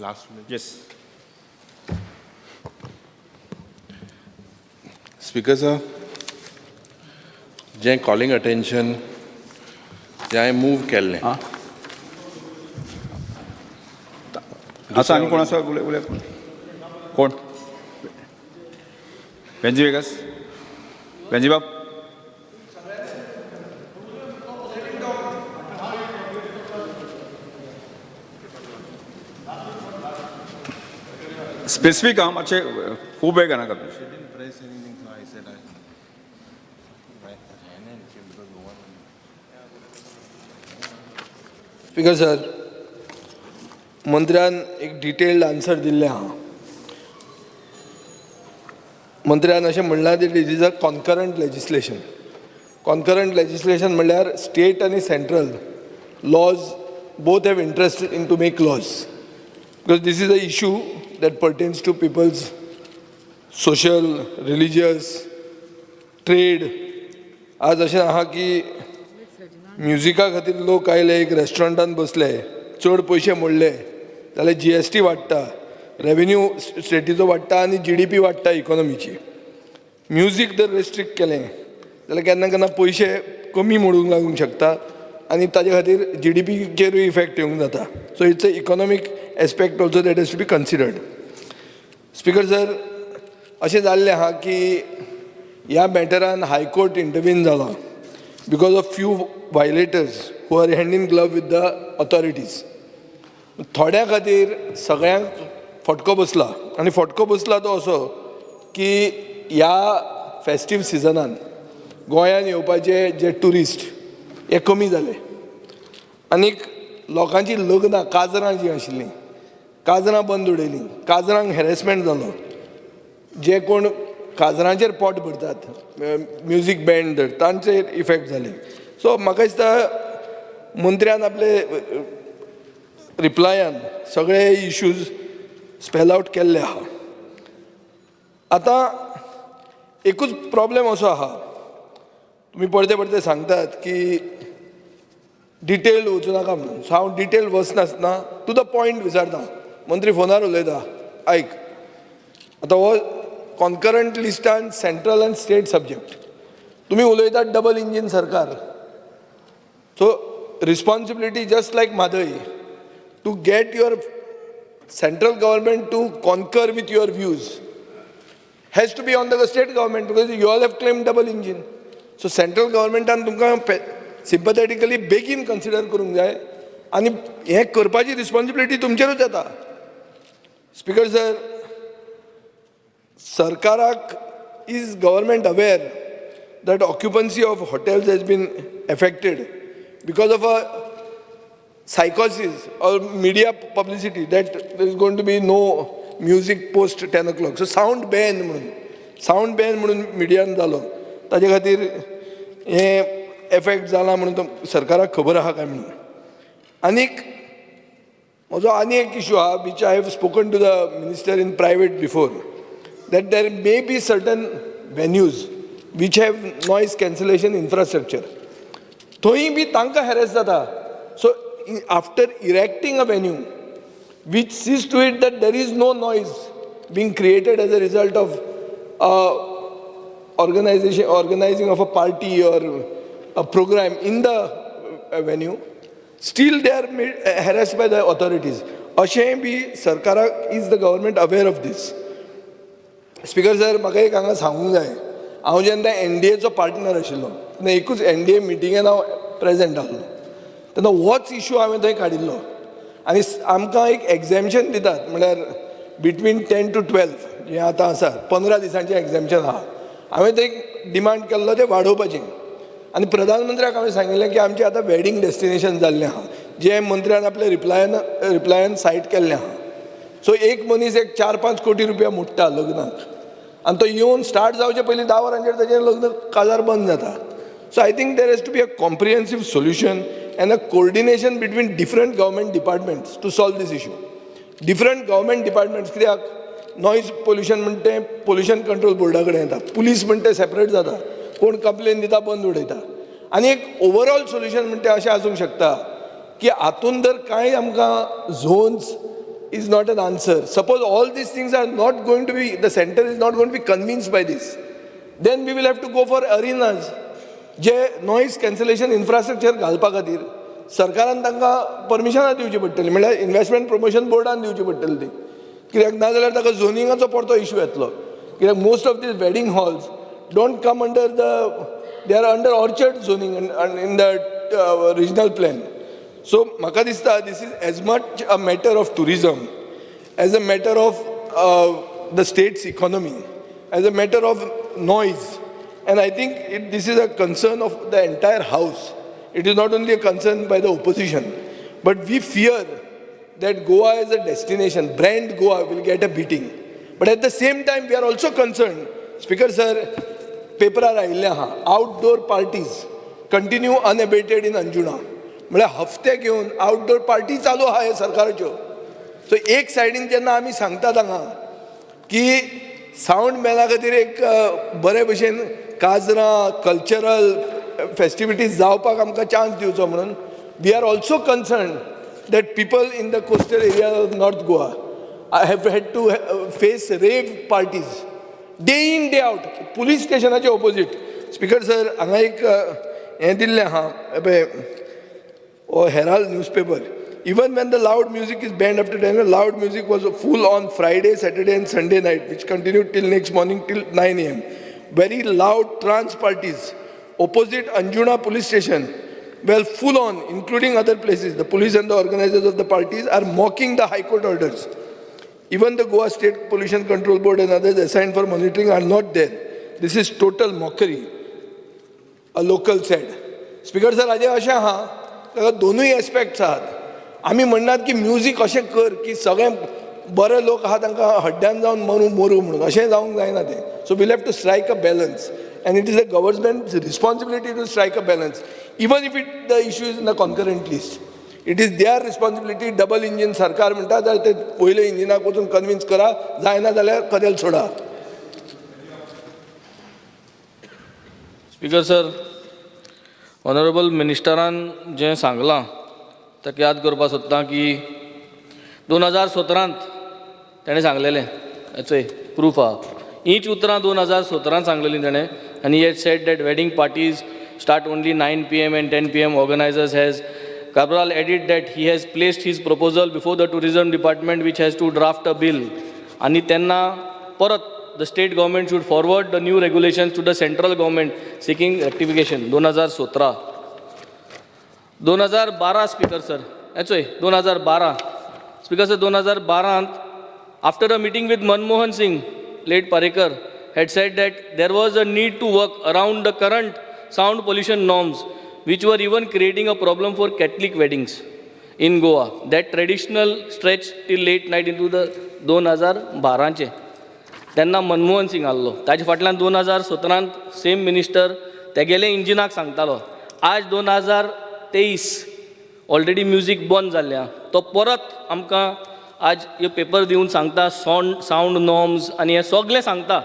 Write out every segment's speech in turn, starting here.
Last minute. Yes. Speaker sir, जें calling attention, जें हांवें move केल्लें, आं असं आणि कोण असं उलय उलय कोण बेंजी वेगस बेंजी बाब स्पेसिफीक हां? मातशें खूब वेळ घेनाका तुम्ही press anything, so. I said I. Speaker sir मंत्र्यान एक डिटेल्ड आन्सर दिल्लें आहा मंत्र्यान अशें म्हणलां की it is a concurrent legislation concurrent legislation म्हणल्यार स्टेट आनी central laws both have interest in to make laws because this is a issue that pertains to people's social religious trade आज अशें आहा की म्युजिका खातीर लोक आयले एक रेस्टॉरंटान बसले चड पयशे मोडले जाल्यार जी एस टी वाडटा रेवेन्यू स्टेटीचो वाडटा आनी जी डी पी वाडटा इकॉनॉमीची म्युजीक जर रेस्ट्रिक्ट केलें जाल्यार केन्ना केन्ना पयशे कमी मोडूंक लागूंक शकता आनी ताचे खातीर जी डी पीचेरूय इफेक्ट येवंक जाता. So it's a economic aspect also that is to be considered speaker sir अशें जाल्लें आहा की ह्या मॅटरान हायकोर्ट इंटरवीन जाला because of few violators who are hand in glove with the authorities थोड्या खातीर सगळ्यांक फटको बसला आनी फटको बसला तो असो की ह्या फेस्टीव सिजनान गोंयांत येवपाचे जे ट्युरिस्ट हे कमी जाले आनीक लोकांची लग्नां काजरां जीं आशिल्लीं काजरां बंद उडयलीं. काजरांक हॅरेसमेंट जालो. जे कोण काजरांचेर पोट भरतात म्युजीक बँड धर तांचेर इफेक्ट जाले. सो म्हाका दिसता मंत्र्यान आपले रिप्लायान सगळे इश्यूज स्पेल आवट केल्ले आहा. आतां एकूच प्रॉब्लेम असो आहा. तुमी परते परते सांगतात की डिटेल वचूं नाका म्हणून. सो हांव डिटेल वचनासतना टू द पॉयंट विचारता. मंत्री फोनार उलयता आयक आतां हो कॉन्करंट लिस्टान सेंट्रल आनी स्टेट सब्जेक्ट तुमी उलयतात डबल इंजीन सरकार. So responsibility just like Mhadei to get your central government to concur with your views has to be on the state government because you all have claim double engine so central गव्हर्मेंटान तुमकां sympathetically बेगीन consider करूंक जाय. आनी हें करपाची responsibility तुमचेरूच येता. Speaker sir सरकाराक is government aware that occupancy of hotels has been effected because of a सायकॉसिस or media publicity that there is going to be no music post ten o'clock so sound ban म्हणून sound ban म्हणून मिडियान झालो. ताजे खातीर हे effect झाला म्हणून सरकाराक खबर आहा काय म्हणून? आनीक म्हजो आनी एक इशू आहा which I have spoken to the minister in private before that there may be certain venues which have noise cancellation infrastructure. थंय बी तांकां हॅरेस जाता so after erecting a venue which sees to it that there is no noise being created as a result of uh, organization organizing of a party or a program in the still they are they are by the authorities अशें बी सरकाराक is the government aware of this speaker sir म्हाका एक हांगा सांगूंक जाय हांव जेन्ना N D echo partner आशिल्लो तेन्ना एकूच एन डी ए मिटिंगेन हांव प्रेजेंट आसलो तेन्ना होच इशू हांवें थंय काडिल्लो आनी आमकां एक एग्जॅम्शन दितात म्हळ्यार बिटवीन टेन टू ट्वेल्व जें आतां आसा पंदरा दिसांचें एग्जॅम्शन आहा हांवें थंय डिमांड केल्लो तें वाडोवपाचें आनी प्रधानमंत्र्याक हांवें सांगिल्लें की आमचें आतां वेडींग डेस्टिनेशन जाल्लें आहा जें मंत्र्यान आपल्या रिप्लायन रिप्लायान सायट केल्लें आहा सो एक मनीस एक चार पांच कोटी रुपया मोडटा लग्नाक आनी तो येवन स्टार्ट जावचे पयलीं धा वरांचेर ताचें लग्न काजार बंद जाता so I think there has to be a comprehensive solution and a coordination between different government departments to solve this issue different government departments कित्याक? नॉयज पोल्युशन म्हणटा तें पोल्युशन कंट्रोल बोर्डा कडेन येता पुलीस म्हणटा तें सेपरेट जाता कोण कंप्लेन दिता बंद उडयता. आनी एक ओवरऑल सोल्युशन म्हणटा तें अशें आसूंक शकता की हातून जर कांय आमकां zones is not an answer suppose all these things are not going to be the centre is not going to be convince by this then we will have to go for अरिनाज जे noise cancellation infrastructure घालपा खातीर सरकारान तांकां परमिशनां दिवची पडटली. म्हळ्यार investment promotion बोर्डान दिवची पडटली ती. कित्याक नाजाल्यार ताका झोनिंगाचो परतो इश्यू येतलो. कित्याक most of these wedding halls don't come under the, they are under orchard zoning and in the uh, regional plan. So, Makadista, this is as much a matter of tourism, as a matter of uh, the state's economy, as a matter of noise. And I think it, this is a concern of the entire house. It is not only a concern by the opposition, but we fear that Goa as a destination, brand Goa will get a beating. But at the same time, we are also concerned, Speaker sir, पेपरार आयिल्ले आहा outdoor parties continue unabated in Anjuna म्हळ्यार हफ्ते घेवन outdoor party चालू आहा हे सरकाराच्यो so एक सायडीन जेन्ना आमी सांगतात हांगा की सावंड मॅना खातीर एक बरे भशेन काजरां कल्चरल फेस्टिविटीज जावपाक आमकां चान्स दिवचो म्हणून. We are also concern that people in the coastal area of north Goa I have had to face rave parties Day in day out police स्टेशनाचे opposite speaker sir हांगा एक अ, हें दिल्लें आहा पळय or Herald newspaper. Even when the loud music is banned after 10, loud music was full on Friday, Saturday, and Sunday night, which continued till next morning till 9 a.m. Very loud trance parties opposite Anjuna police station well full on, including other places. The police and the organizers of the parties are mocking the High Court orders. Even the Goa State Pollution Control Board and others assigned for monitoring are not there. This is total mockery. a local said. Speaker sir हाजें अशें आहा ताका दोनूय aspects आहात आमी म्हणनात की music अशें कर की सगळे बरे लोक आहा तांकां हड्ड्यान जावन मरू मरू म्हणून अशें जावंक जायना तें so we have to strike a balance and it is a government responsibility to strike a balance even if it the issue is in the concurrent list it is their responsibility double engine सरकार म्हणटा जाल्यार ते पयले इंजिनाक वचून convince करा जायना जाल्यार कदेल सोडा स्पीकर सर ऑनरेबल मिनिस्टरान जें सांगलां ताका याद करपाक सोदता की दोन हजार सतरांत ताणें सांगलेलें हेचोय प्रूफ आहा हींच उतरां दोन हजार सतरांत सांगलेलीं ताणें आनी हे set that wedding parties start only nine p m and ten p m organisers has Cabral added that he has placed his proposal before the tourism department which has to draft a bill आणि त्यांना परत the state government should forward the new regulations to the central government seeking rectification दोन हजार सतरा दोन हजार बारा speaker sir हेचोय दोन हजार बारा स्पीकर सर दोन हजार बारांत after a meeting with Manmohan Singh late Parrikar had said that there was a need to work around the current sound pollution norms which were even creating a problem for Catholic weddings in Goa. That traditional stretch till late night into the दोन हजार बाराचे. तेन्ना मनमोहन सिंग आहलो ताजे फाटल्यान दोन हजार सतरांत same minister तेगेले इंजिनाक सांगतालो. आज दोन हजार तेईस ऑलरेडी म्युजीक बंद जाल्ल्या. तो परत आमकां आज ह्यो पेपर दिवन सांगता सावंड सावंड नॉर्म्स आनी हें सगळें सांगता.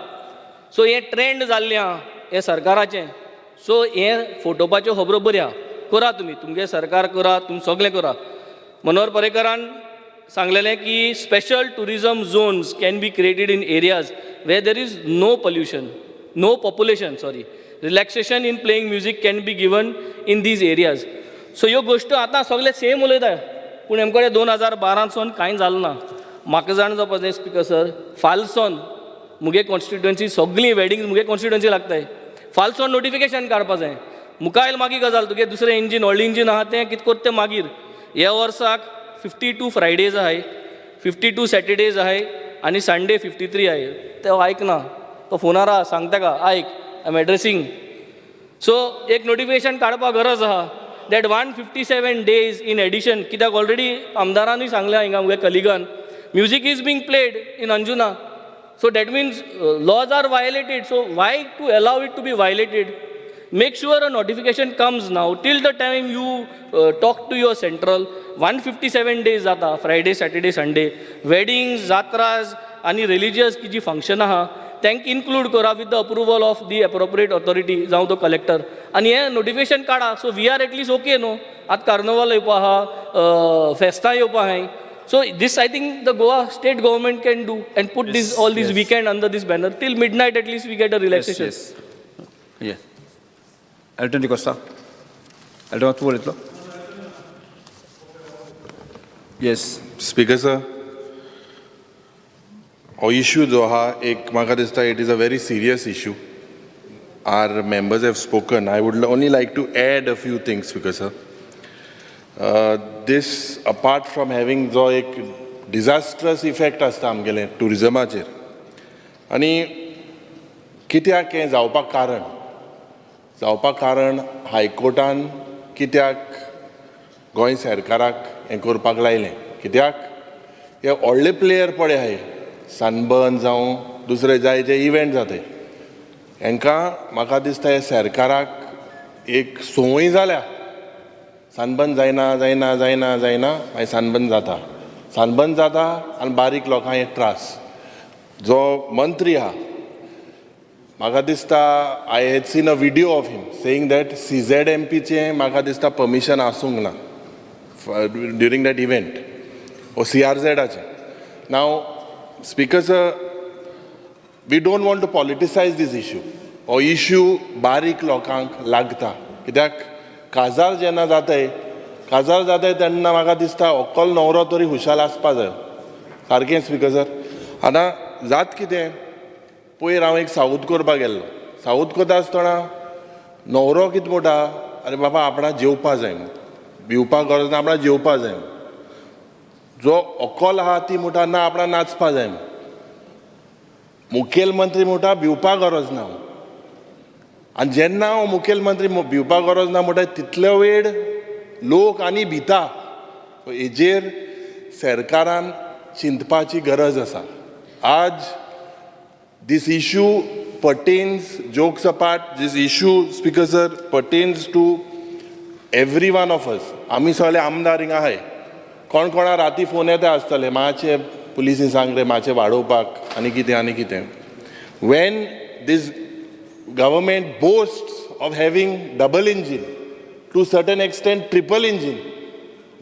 सो हें ट्रेंड जाल्लें आहा हें सरकाराचें. सो हें फोटोवपाच्यो खबरो बऱ्या करा तुमी तुमगे सरकार करा तुमी सगळें करा. मनोहर पर्रेकरान सांगलेलें की special tourism zones can be created in areas where there is no pollution no population sorry relaxation in playing music can be given in these areas so ह्यो गोश्टी आतां सगळे सेम उलयता पूण हेमकडे दोन हजार बारासून कांय जालें ना. म्हाका जाण जावपा जाय स्पिकर सर फालसोन मुगे कॉन्स्टिट्युएन्सी सगळीं वेडिंग मुगे कॉन्स्टिट्युएन्सी लागताय. फालसोन नोटिफिकेशन काडपा जाय मुखायल मागीर गजाल तुगे दुसरें इंजीन व्हडलें इंजीन आहा तें कितें करता तें मागीर। ह्या वर्साक फिफ्टी टू फ्रायडेज आहाय फिफ्टी टू सॅटर्डेज आहाय आनी संडे फिफ्टी थ्री आहाय तो आयकना तो फोनार आहा सांग ताका आयक आय एम एड्रेसींग सो एक नोटिफिकेशन काडपाक गरज आहा that one fifty seven days in addition कित्याक ऑलरेडी आमदारानूय सांगल्या हिंगा मुगे कलिगान। Music is being played in Anjuna so that means laws are violated so why to allow it to be violated make sure a notification comes now. Till the time you uh, talk to your central 157 days जाता Friday Saturday Sunday weddings जात्राज आनी religious की जी function आहा तांकां include करा with the approval of the appropriate authority जावं तो कलेक्टर आनी हें नोटिफिकेशन काडा so we are at least okay न्हू आतां कार्नवाल येवपा आहा फेस्तां येवपा आहाय So this, I think, the Goa state government can do and put yes, this all this yes. weekend under this banner. Till midnight, at least, we get a relaxation. Yes, yes. Yeah. Elton DiCosta. Elton, what's Yes. Speaker, sir. Our issue, Doha, ek magadista, it is a very serious issue. Our members have spoken. I would only like to add a few things, Speaker, sir. Sir these apart from having जो एक डिझास्ट्रस effect आसता आमगेले टुरिजमाचेर आनी कित्याक हें जावपाक कारण? जावपाक कारण हायकोर्टान कित्याक गोंय सरकाराक हें करपाक लायलें? कित्याक? हे व्हडले प्लेयर पळय हाय. सनबर्न जावं दुसरे जाय जे इव्हेंट जाताय हांकां म्हाका दिसता हे सरकाराक एक संवय जाल्या. सानबंद जायना जायना जायना जायना मागीर सानबंद जाता. सानबंद जाता आनी बारीक लोकांक एक त्रास. जो मंत्री आहा म्हाका दिसता I had seen a video of him saying that C Z M पीचें म्हाका दिसता पर्मिशन आसूंक ना during that event O C R झेडाचें now speakers we don't want to politicise this issue हो इश्यू बारीक लोकांक लागता. कित्याक? काजार जेन्ना जाताय काजार जाताय तेन्ना म्हाका दिसता अक्कल न्हवरो तरी हुशाल आसपा जाय सारकें स्पीकर सर आतां जात कितें पयर हांव एक साऊथ करपाक गेल्लो साऊथ करता आसतना न्हवरो कितें म्हणटा अरे बाबा आपणा जेवपा जाय भिवपाक गरज ना आपणा जेवपा जाय जो अक्कल आहा ती म्हणटा ना आपणा नाचपा जाय मुखेलमंत्री म्हणटा भिवपाक गरज ना आनी जेन्ना हांव हो मुखेलमंत्री भिवपाक गरज ना म्हणटा तितलो वेळ लोक आनी भिता हेजेर सरकारान चिंतपाची गरज आसा. आज this issue pertains, jokes apart, this issue, Speaker sir, pertains to every one of us. आमी सगळे आमदार हिंगा आहाय कोण कोणा राती फोन येता आसतले मातशे पुलिसीन सांग रे मातशे वाडोवपाक आनी कितें आनी कितें. When this Government boast of having double engine to certain extent triple engine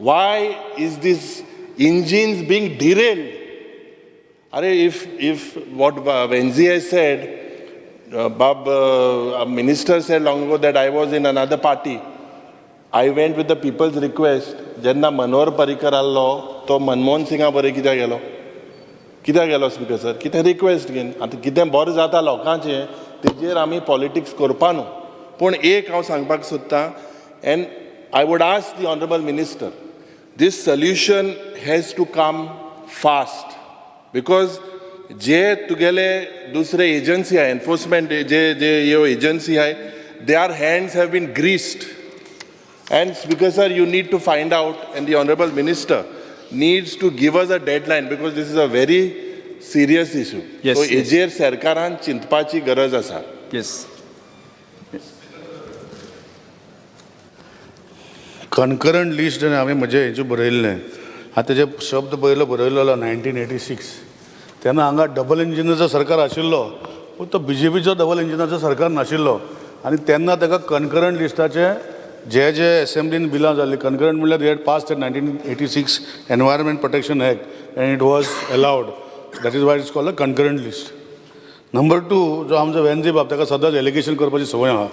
why is these engines being derailed Are if if what uh, Venzi has said, uh, Bob, uh, a minister said long ago that I was in another party. I went with the people's request. जेन्ना मनोहर पर्रीकर आसलो तो मनमोहन सिंगा बरें कित्याक गेलो कित्याक गेलो speaker sir कितें रिक्वेस्ट घेवन आतां कितें बरें जाता लोकांचें तेजेर आमी पॉलिटिक्स करपा न्हू पूण एक हांव सांगपाक सोदतां and I would ask the honourable minister this solution has to come fast because जे तुगेले दुसरे एजन्सी आहे एन्फोर्समेंट जे जे ह्यो एजन्सी आहे they are hands have been greased and speaker sir you need to find out and the honourable minister needs to give us a deadline because this is a very serious issue. So. हेजेर सरकारान चिंतपाची गरज आसा. Yes कन्करंट list हांवें म्हजे हेचेर बरयल्लें. हांव तेजे शब्द पयलो बरयलेलो नायन्टीन एटी सिक्स. तेन्ना हांगा डबल इंजिनाचो सरकार आशिल्लो. पूण तो बी जे पीचो डबल इंजिनाचो सरकार नाशिल्लो. आनी तेन्ना ताका कन्करंट लिस्टाचे जे जे एसेंब्लीन बिलां जाल्लीं कन्करंट म्हणल्यार they had pass nineteen eighty six environment protection act and it was allowed that is why it's call a concurrent list number two जो आमचो वेनजी बाब ताका सदांच एलिगेशन करपाची संवय आहा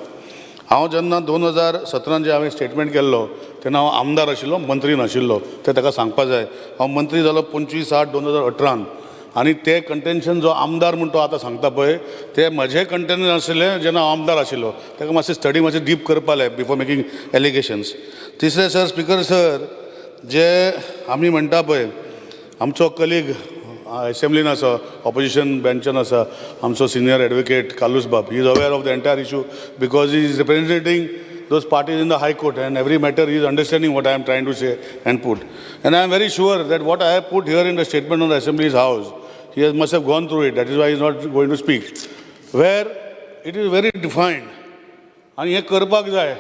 हांव जेन्ना दोन हजार सतरान जे हांवें स्टेटमेंट केल्लो तेन्ना हांव आमदार आशिल्लो मंत्री नाशिल्लो. तें ताका सांगपा जाय. हांव मंत्री जालो पंचवीस आठ दोन हजार अठरान. आनी ते कंटेन्शन जो आमदार म्हूण तो आतां सांगता पळय ते म्हजें कंटेन्शन आशिल्लें जेन्ना हांव आमदार आशिल्लो ताका मातशें स्टडी मातशें डीप करपालें जाय बिफोर मेकींग एलिगेशन्स तिसरें सर स्पिकर सर जे आमी म्हणटा पळय आमचो कलीग असेंब्लीन आसा ऑपोजिशन बेंचान आसा आमचो सिनियर एडवोकेट कालूस बाब he is aware of the entire issue because he is representing those parties in the high court and every matter is understanding what I am trying to say and put and I am very sure that what I have put here in the statement of the assembly is he has must have gone through it that is why is not going to speak where it is very defined आणि हे करपाक जाय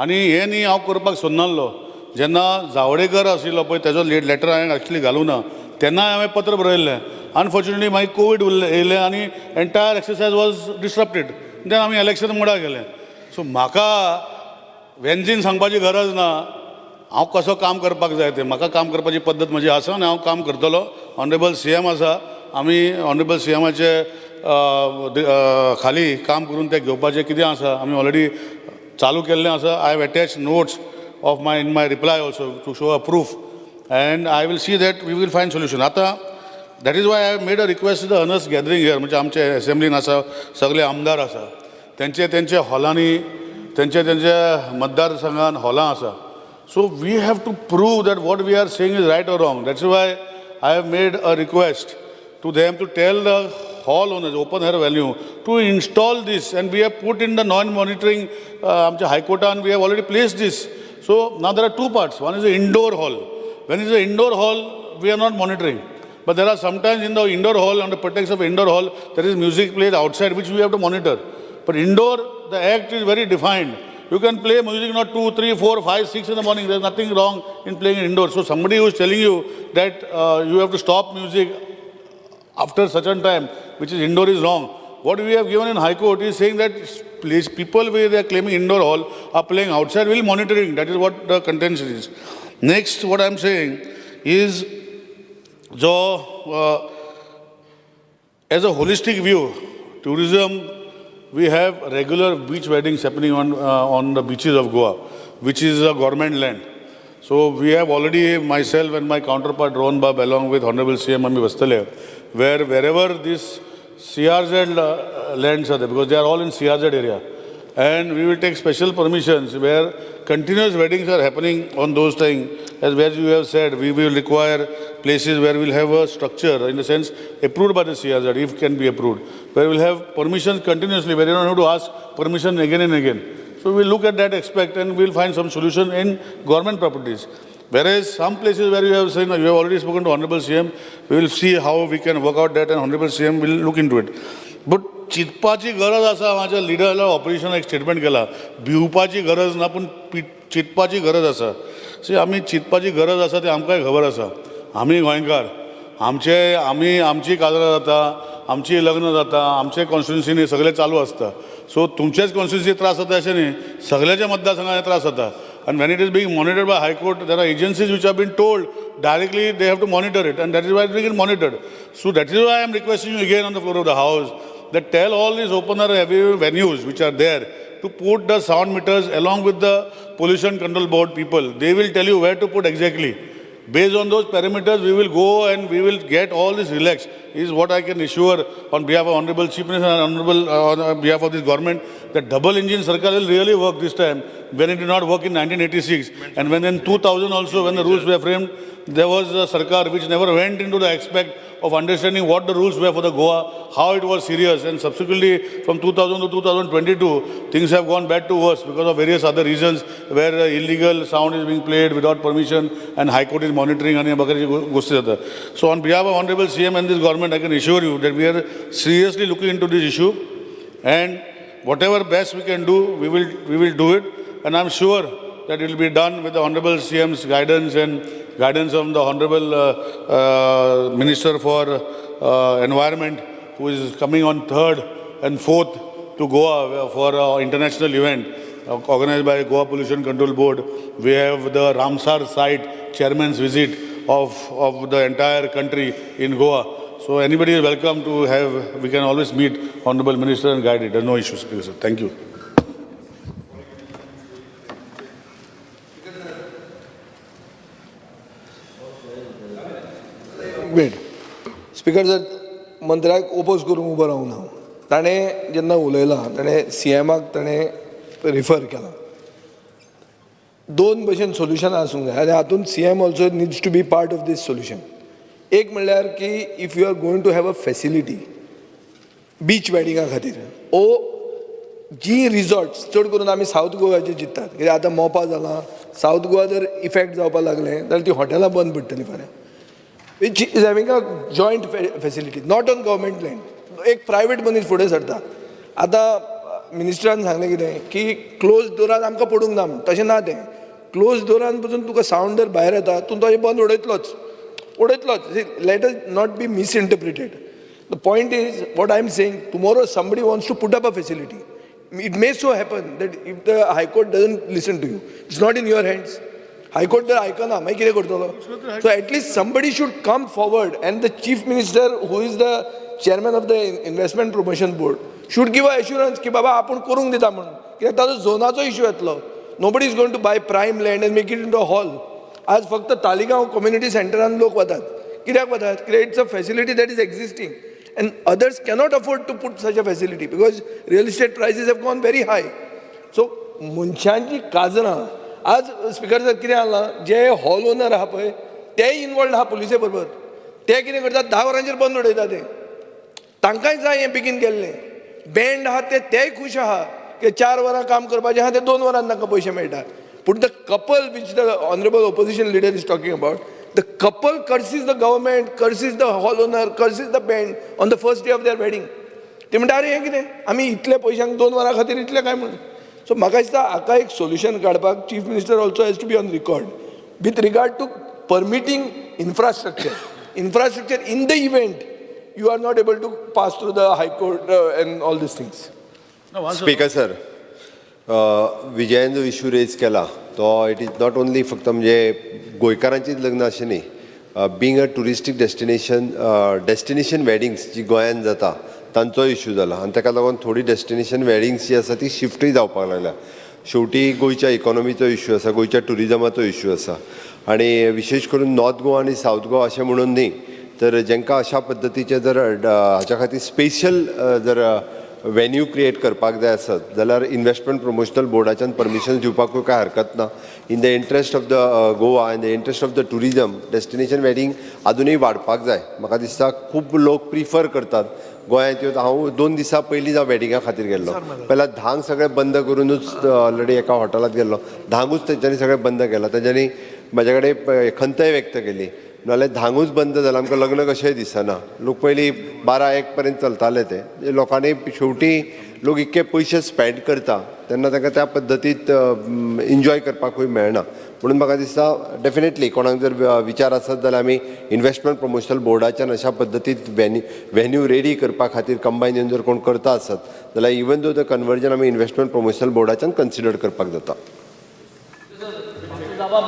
आणि हे न्ही हांव करपाक सोदनासलो जेन्ना जावडेकर आशिल्लो पळय तेजो लेट लॅटर हांवें एक्चुली घालूं ना तेन्ना हांवें पत्र बरयल्लें अनफॉर्च्युनेटली मागीर कोवीड उरलें येयलें आनी entire exercise was disrupted then आमी इलेक्शन मुडा गेले. सो म्हाका वेंजीन सांगपाची गरज ना. हांव कसो काम करपाक जाय तें? म्हाका काम करपाची पद्दत म्हजी आसा आनी हांव काम करतलो. ऑनरेबल सी एम आसा. आमी ऑनरेबल सी एमाचे खाली काम करून तें घेवपाचें कितें आसा? आमी ऑलरेडी चालू केल्लें आसा. I have attach notes of my in my reply also to show a proof and I will see that we will find solution आता that is why I made a request the owners gathering here म्हणजे आमचे असेंब्लीन आसा सगळे आमदार आसा त्यांचे त्यांच्या हॉलांनी त्यांच्या त्यांच्या मतदारसंघान हॉलां आसा so we have to prove that what we are saying is right or wrong that's why I have made a request to them to tell the hall owners open air value to install this and we have put in the non monitoring आमच्या हायकोर्टान we have already place this so ना there are two parts one is a indoor hall When it's an indoor hall, we are not monitoring. But there are sometimes in the indoor hall, the pretext of indoor hall, there is music played outside which we have to monitor. But indoor, the act is very defined. You can play music not two, three, four, five, six in the morning. There's nothing wrong in playing indoor. So somebody who is telling you that uh, you have to stop music after such a time, which is indoor is wrong. What we have given in High Court is saying that people where they are claiming indoor hall are playing outside, We will monitoring. That is what the contention is. Next, what I am saying is, uh, as a holistic view, tourism, we have regular beach weddings happening on, uh, on the beaches of Goa, which is a government land. So we have already, myself and my counterpart Rohan Bab, along with Honorable CM Ami Vastale, where wherever these CRZ uh, lands are there, because they are all in CRZ area, and we will take special permissions where continuous weddings are happening on those things. As as you have said, we will require places where we'll have a structure, in the sense approved by the CRZ, if can be approved, where we'll have permissions continuously, where you don't have to ask permission again and again. So we'll look at that aspect and we'll find some solution in government properties. Whereas some places where you have said, you have already spoken to Honorable CM, we will see how we can work out that and Honorable CM will look into it. But चितपाची गरज असा माझ्या लिडरला operation एक statement केला. भिवपाची गरज ना पण P चितपाची गरज असा. सी आम्ही चितपाची गरज असा ते आमकाय खबर असा. आम्ही गोयकार. आमचे आम्ही आमची कादर जाता आमची लग्न जाता आमचे कॉन्स्टिट्युन्सी न्ही सगळे चालू असतात सो तुमचेच कॉन्स्टिट्युन्सी त्रास होते असे न्ही सगळ्याच्या मतदारसंघाने त्रास होता. And when it is being monitor by high court there are agencies which are been told directly they have to monitor it and that is why it begin monitored so that is why I am requesting you again on the floor of the house that tell all these opener venues which are there to put the sound meters along with the pollution control board people. They will tell you where to put exactly. Based on those parameters, we will go and we will get all this relaxed. Is what I can assure on behalf of Honorable Chief Minister and Honorable uh, on behalf of this government that double engine circle will really work this time when it did not work in 1986 and when in 2000 also when the rules were framed there was a Sarkar which never went into the aspect of understanding what the rules were for the Goa, how it was serious and subsequently from 2000 to 2022 things have gone bad to worse because of various other reasons where uh, illegal sound is being played without permission and High Court is monitoring and So on behalf of Honorable CM and this government I can assure you that we are seriously looking into this issue and whatever best we can do we will, we will do it. And I'm sure that it will be done with the Honorable CM's guidance and guidance of the Honorable uh, uh, Minister for uh, Environment, who is coming on 3rd and 4th to Goa for an international event uh, organized by Goa Pollution Control Board. We have the Ramsar site chairman's visit of, of the entire country in Goa. So anybody is welcome to have, we can always meet Honorable Minister and guide it. There's no issues. Thank you. Wait speaker जर मंत्र्याक oppose करून उबो रावूंक ना ताणें जेन्ना उलयलां ताणें C एमाक ताणें रिफर केलां. दोन भशेन सोल्युशनां आसूंक जाय. आनी हातूंत C M also needs to be part of this solution एक म्हणल्यार की if you are going to have a facility beach वेडिंगा खातीर ओ जी रिजॉर्ट्स चड करून आमी सावथ गोवाचे चिंततात कित्याक आतां मोपा जालां सावथ गोवा जर इफेक्ट जावपाक लागलें जाल्यार ती हॉटेलां बंद पडटलीं फाल्यां. Which is having a joint facility not on government land एक प्रायवेट मनीस फुडें सरता. आतां मिनिस्टरान सांगलें कितें की क्लोज डोरान आमकां पडूंक ना तशें ना तें. क्लोज डोरान पसून तुका सावंड जर भायर येता तूं तो बंद उडयतलोच. उडयतलोच. Let us not be misinterpreted the point is what I am saying tomorrow somebody wants to put up a facility it may so happen that if the high court doesn't listen to you it's not in your hands high court जर आयकना मागीर कितें करतलो so at least somebody should come forward and the chief minister who is the chairman of the investment promotion board should give अ की बाबा आपूण करूंक दिता म्हणून. कित्याक ताजो झोनाचो इश्यू येतलो. Nobody is going to buy prime land and make it in to hall आज फक्त तालिगांव कम्युनिटी सेंटरान लोक वतात. कित्याक वतात? कित्याक it's a facility that is existing and others cannot afford to put such a facility because real estate prices have gone very high so मनशांची काजरां आज स्पिकर सर कितें जालां जे हॉल ओनर आहा पळय तेय इन्वॉल्ड आहा पुलिसे बरोबर. ते कितें करतात? धा वरांचेर बंद उडयता ते. तांकांय जाय हें बेगीन केल्लें. बँड आहा ते तेय खूश आहा की चार वरां काम करपाचें आहा ते दोन वरांत तांकां पयशे मेळटा पूण the couple which the honourable opposition leader is talking about the couple curses the government curses the hall owner curses the band on the first day of their wedding ते म्हणटा अरे हें कितें? आमी इतले पयशांक दोन वरां खातीर इतले काय म्हणून सो म्हाका दिसता हाका एक सोल्युशन काडपाक chief minister also has to be on record with regard to permitting infrastructure infrastructure in the you are not able to pass through the high court uh, and all these things. Speaker sir विजयान जो issue raise केला तो it is not only फक्त म्हणजे गोंयकारांचीच लग्न अशें न्ही being a touristic destination destination weddings जी गोंयांत जाता तांचो इश्यू जाला आनी ताका लागून थोडी डेस्टिनेशन वेडिंग्स जी आसा ती शिफ्टूय जावपाक लागल्या. शेवटी गोंयच्या इकॉनॉमीचो इश्यू आसा गोंयच्या टुरिजमाचो इश्यू आसा. आनी विशेश करून नॉर्थ गोवा आनी सावथ गोवा अशें म्हणून न्ही तर जेंकां अशा पद्दतीचे जर हाच्या खातीर स्पेशल जर वेन्यू क्रिएट करपाक जाय आसत जाल्यार इन्व्हेस्टमेंट प्रमोशनल बोर्डाच्यान परमिशन दिवपाकूय काय हरकत ना. In the interest of the Goa in the interest of the tourism destination wedding आजुनूय वाडपाक जाय. म्हाका दिसता खूब लोक प्रिफर करतात गोंयांत येवन हांव दोन दिसां पयलीं हांव वेडिंगा खातीर गेल्लो. पहिला धांक सगळें बंद करूनच ऑलरेडी एका हॉटेलात गेल्लो. धांकूच तेंच्यांनी सगळें बंद केलां. तेंच्यांनी म्हाजे कडेन खंतय व्यक्त केली. नाजाल्यार धांगूच बंद जाल्यार आमकां लग्न कशेंय दिसना. लोक पयलीं बारा एक पर्यंत चलताले ते. लोकांनी शेवटी लोक इतके पयशे स्पेंड करता. तेन्ना तांकां त्या पद्दतीत एन्जॉय करपाकूय मेळना. म्हणून म्हाका दिसता डेफिनेटली कोणाक जर विचार आसत जाल्यार आमी इन्व्हेस्टमेंट प्रमोशनल बोर्डाच्यान अशा पद्दतीत वेन्यू वेन्यू रेडी करपा खातीर कंबायन येवन जर कोण करता आसत जाल्यार इवन दो द कन्वर्जन आमी इन्व्हेस्टमेंट प्रमोशनल बोर्डाच्यान कन्सिडर करपाक जाता.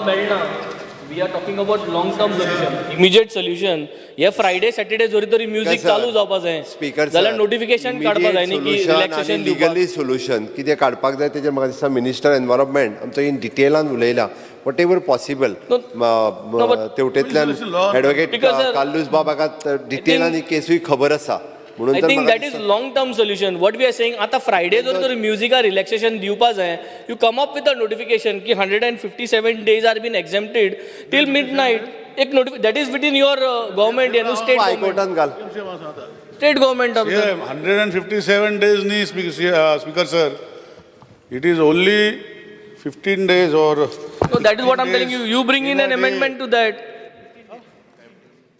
मेळना. We are talking about long term solution immediate solution हे फ्रायडे सॅटर्डे जोरी तरी म्युझिक चालू जावपा जाय. स्पीकर जाल्यार नोटिफिकेशन काडपा जाय न्ही की रिलॅक्सेशन लिगली सोल्युशन कितें काडपाक जाय तेजेर म्हाका दिसता मिनिस्टर एनवायरमेंट आमचो इन डिटेलान उलयला. वट एवर पॉसिबल तेवटेंतल्यान एडवोकेट Because, sir, काल्लूस बाब हाका डिटेलान ही केसूय खबर आसा म्हणून आय तर थिंक म्हाका that is long term solution what we are saying आतां फ्रायडे जर तर म्युझिका रिलॅक्सेशन दिवपा जाय you come up with a notification की hundred and fifty seven days are been exempted till midnight एक नोटिफि that is between your government and state हायकोर्टान घाल state government of hundred and fifty seven days नी speaker sir it is only fifteen days और So that is what I'm telling you. You bring in an amendment to that.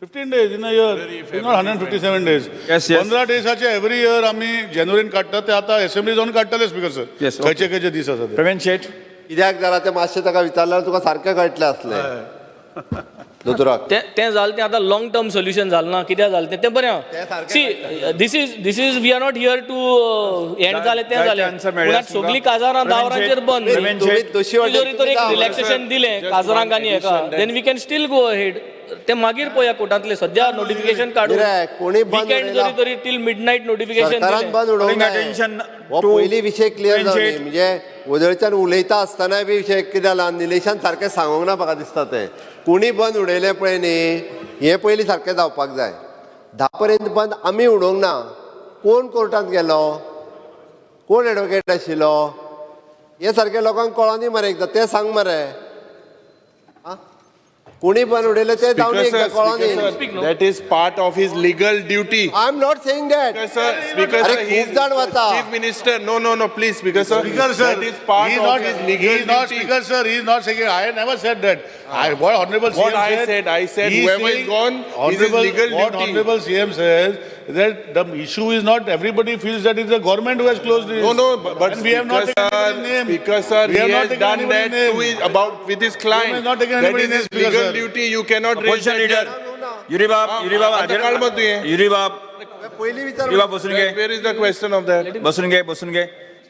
Fifteen days in a year not hundred fifty seven days. पंदरा डेजाचे every year आम्ही जानेवारीन काडटात ते आता assembly जाऊन काडटले speaker sir. खंयचे खंयचे दीस आसा ते. प्रवीण शेठ. कित्याक जाल्यार ते मातशें ताका विचारल्यार तुका सारकें कळटलें असलें. दोतोराक तें तें जालें तें आतां लॉंग टर्म सोल्युशन जालें ना कित्याक जालें तें तें बरें see this is this is we are not here to end जालें तें जालें सगळीं. काजारां दावरांचेर शेट, बंद. प्रवीण तुम्ही शेट. दोशी वाटेन जरी तर एक रिलॅक्सेशन दिलें काजरांक आनी हेका then we can still go ahead ते मागीर पळोवया कोर्टांतले सद्या नोटिफिकेशन कित्याक? कोणी बंद विकेंड उडयला? जरी तरी टील मिड नाईट नोटिफिकेशन सरकारान बंद उडोवंक जाय. attention हो to पयलीं विशय क्लियर. म्हणजे वदळच्यान उलयता आसतनाय बी विशय कितें जाला निलेशान सारकें सांगूंक ना म्हाका दिसता तें कोणी बंद उडयलें पळय न्ही हें पयलीं सारकें जावपाक जाय धा पर्यंत बंद आमी उडोवंक ना कोण कोर्टांत गेलो कोण एडवोकेट आशिल्लो हे सारकें लोकांक कळोनी मरे एकदां तें सांग मरे? कोणी पण उडेलं ते जाऊन that is part of his legal duty I am not saying that speaker खूप जाण वाचा. Chief minister no no no please speaker sir speaker sir is legal duty sir is not saying I never said that I, what honorable What CM I said. said, I said he whoever is saying gone is his honorable- legal What duty. honorable CM says, that the issue is not, everybody feels that it's the government who has closed this. No, no, but, but we have not taken sir, anybody's name. Speaker sir, We he have not has taken done that name. his, about with his client. has not taken That is his name, legal sir. duty. You cannot raise that leader. here. Yuri बाब हा, Yuri बाब तू हे. Yuri बाब Yuri बसून घे Where is the question of that? बसून घे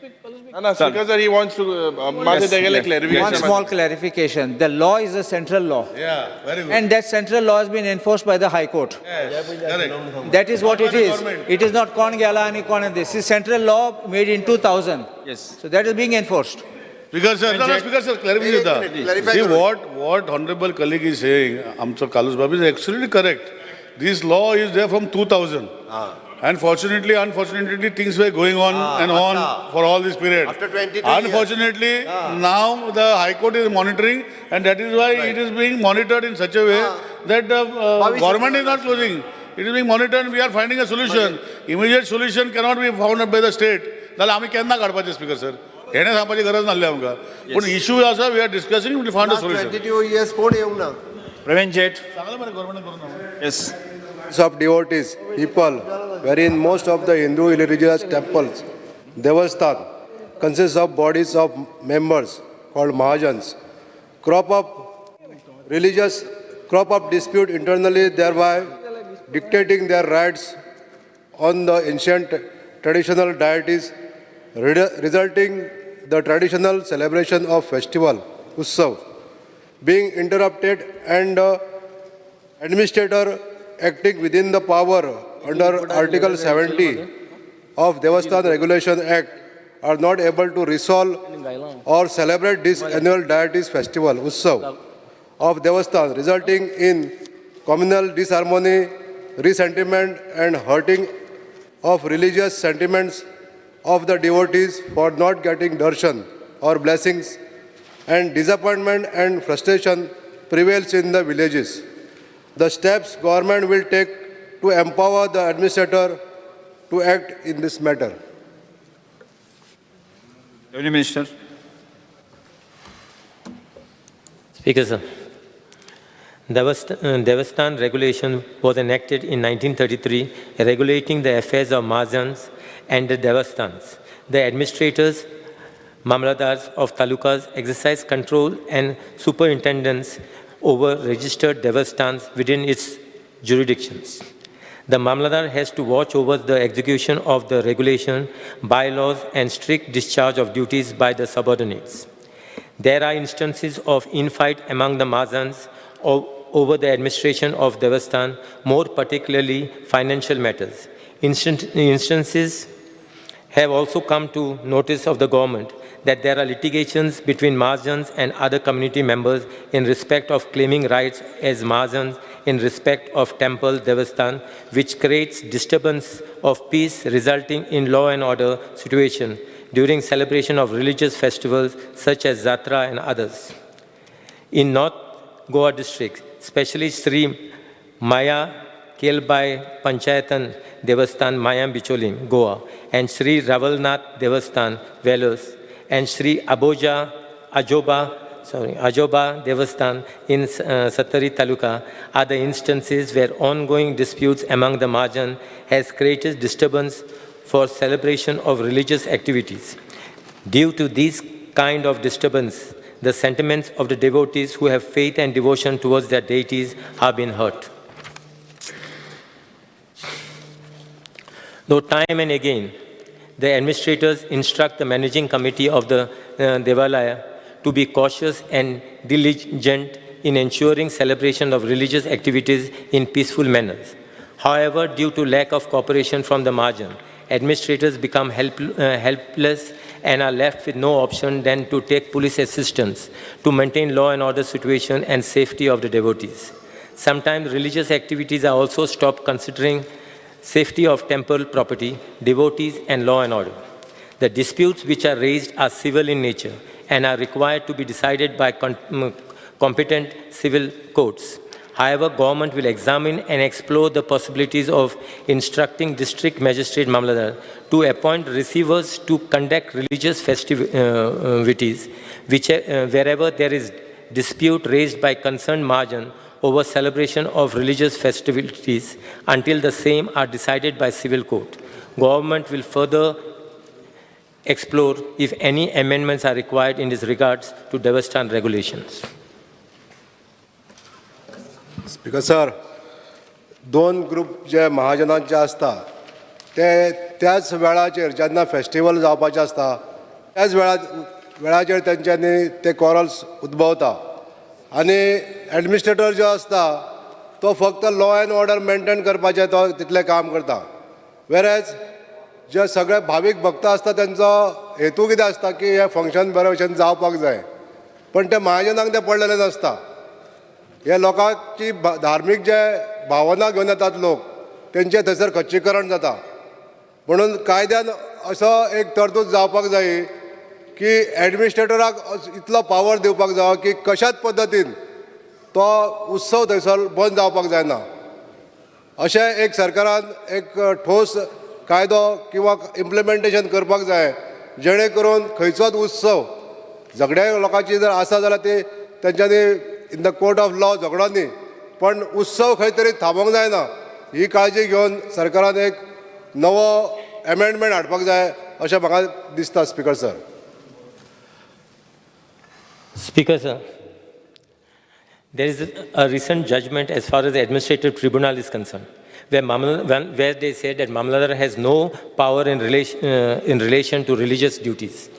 speak. No, no, Speaker sir, he wants to, uh, uh yes, yes. clarification. One small clarification. The law is a central law. Yeah, very good. And that central law has been enforced by the High Court. Yes, correct. That is what it is. It is not con gala and con and this. is central law made in 2000. Yes. So that is being enforced. Because, sir, no, no, Speaker sir, clarify. See, what, what honorable colleague is saying, Amcha Kalus Babu is absolutely correct. This law is there from 2000. Ah. fortunately, unfortunately, things were going on and on for all this period. After 22 years. Unfortunately, now the High Court is monitoring and that is why it is being monitored in such a way that the uh, Bhavish- government is not closing. It is being monitored and we are finding a solution. Immediate solution cannot be found by the state. जाल्यार आमी केन्ना काडपाचे speaker sir हेणे सांगपाची गरज नासली आमकां पूण issue आसा we are discussing we found a solution twenty two years कोण येवंक ना प्रवीण जेट सांगले मरे गव्हर्नमेंट करून yes of devotees, people, wherein most of the Hindu religious temples, Devasthan, consists of bodies of members called Mahajans, crop up religious, crop up dispute internally, thereby dictating their rights on the ancient traditional deities, resulting the traditional celebration of festival, Utsav, being interrupted and uh, administrator acting within the power under Article 70 of Devasthan Regulation Act are not able to resolve or celebrate this annual deities festival, Utsav, of Devasthan, resulting in communal disharmony, resentiment and hurting of religious sentiments of the devotees for not getting darshan or blessings and disappointment and frustration prevails in the villages the steps government will take to empower the administrator to act in this matter. Deputy Minister. Speaker, sir. Uh, Devastan Regulation was enacted in 1933 regulating the affairs of Mahajans and the Devastans. The administrators, mamladars of talukas exercise control and superintendence over registered Devastans within its jurisdictions. The Mamladar has to watch over the execution of the regulation, bylaws, and strict discharge of duties by the subordinates. There are instances of infight among the Mazans over the administration of Devastan, more particularly financial matters. Instances have also come to notice of the government that there are litigations between Mahajans and other community members in respect of claiming rights as Mahajans in respect of temple Devastan, which creates disturbance of peace resulting in law and order situation during celebration of religious festivals such as Zatra and others. In North Goa district, especially Sri Maya Kelbai Panchayatan Devastan Mayam Bicholim, Goa, and Sri Ravalnath Devastan, Velos, and Sri Aboja Ajoba sorry, Ajoba Devastan in uh, Satari Taluka are the instances where ongoing disputes among the Majan has created disturbance for celebration of religious activities. Due to this kind of disturbance, the sentiments of the devotees who have faith and devotion towards their deities have been hurt. Though time and again, the administrators instruct the managing committee of the uh, Devalaya to be cautious and diligent in ensuring celebration of religious activities in peaceful manners. However, due to lack of cooperation from the margin, administrators become help, uh, helpless and are left with no option than to take police assistance to maintain law and order situation and safety of the devotees. Sometimes religious activities are also stopped considering safety of temple property, devotees, and law and order. The disputes which are raised are civil in nature and are required to be decided by mm, competent civil courts. However, government will examine and explore the possibilities of instructing district magistrate Mamladar to appoint receivers to conduct religious festivities which, uh, wherever there is dispute raised by concerned margin over celebration of religious festivities until the same are decided by civil court. Government will further explore if any amendments are required in this regards to Devastan regulations. Speaker sir दोन group जे महाजनांचे आसता ते त्याच वेळाचेर जेन्ना festival जावपाचे आसता त्याच वेळा वेळाचेर तेंच्यांनी ते कॉरल्स उद्भवता आनी एडमिनिस्ट्रेटर जो आसता तो फक्त लॉ अँड ऑर्डर मेंटेन करपाचें तो तितलें काम करता. वेरेज जे सगळे भावीक भक्त आसता तेंचो हेतू कितें आसता की हें फंक्शन बरे भशेन जावपाक जाय. पण ते महाजनांक ते पडलेले नासता हे लोकांची धार्मीक जे भावना घेवन येतात लोक तेंचे थंयसर खच्चीकरण जाता. म्हणून कायद्यान असो एक तरतूद जावपाक जाय की एडमिनिस्ट्रेटराक इतलो पावर दिवपाक जाय की कशाच पद्दतीन तो उत्सव थंयसर बंद जावपाक जायना. अशें एक सरकारान एक ठोस कायदो किंवा इम्प्लिमेंटेशन करपाक जाय जेणे करून खंयचोच उत्सव झगड्या लोकांची जर आसा जाल्यार ती तेंच्यांनी in the court of law झगडो न्ही पण उत्सव खंय तरी थांबोंक जायना. ही काळजी घेवन सरकारान एक नवो एमेंडमेंट हाडपाक जाय अशें म्हाका दिसता speaker sir Speaker, sir, there is a recent judgment as far as the administrative tribunal is concerned, where, Mamla, where they said that Mamladar has no power in relation, uh, in relation to religious duties.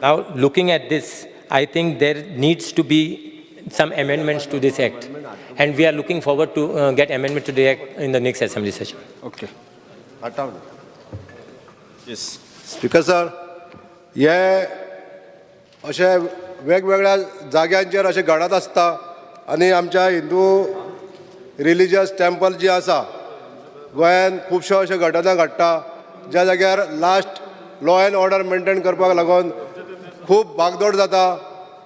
Now, looking at this, I think there needs to be some amendments to this act. And we are looking forward to uh, get amendment to the act in the next assembly session. Okay. Yes. Speaker sir, yeah. अशे वेगवेगळ्या जाग्यांचेर अशें घडत आसता आनी आमच्या Hindu religious temple जी आसा गोंयान खुबश्यो अश्यो घटना घडटा ज्या जाग्यार last law and order maintain करपाक लागून खूब भागदौड जाता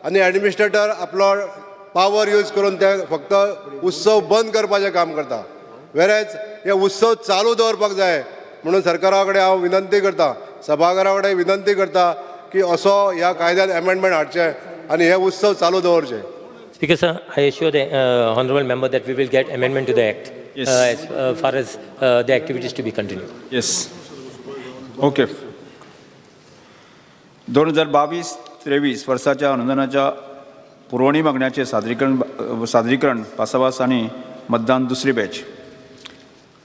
आनी एडमिनिस्ट्रेटर आपलो पावर यूज करून ते फक्त उत्सव बंद करपाचें काम करता. वेरेज हे उत्सव चालू दवरपाक जाय म्हणून सरकारा कडेन हांव विनंती करता सभाघरा कडेन विनंती करता की असो ह्या कायद्यात अमेंडमेंट हाडचे आनी हे उत्सव चालू दवरचे Speaker, sir, I assure the uh, honorable member that we will get amendment to the act Yes. uh, as uh, far as uh, the activities to be continued. Yes okay दोन हजार बावीस त्रेवीस वर्साच्या अनुदानाच्या पुरवणी मागण्याचे सादरीकरण सादरीकरण पासाभास आणि मतदान दुसरी बॅच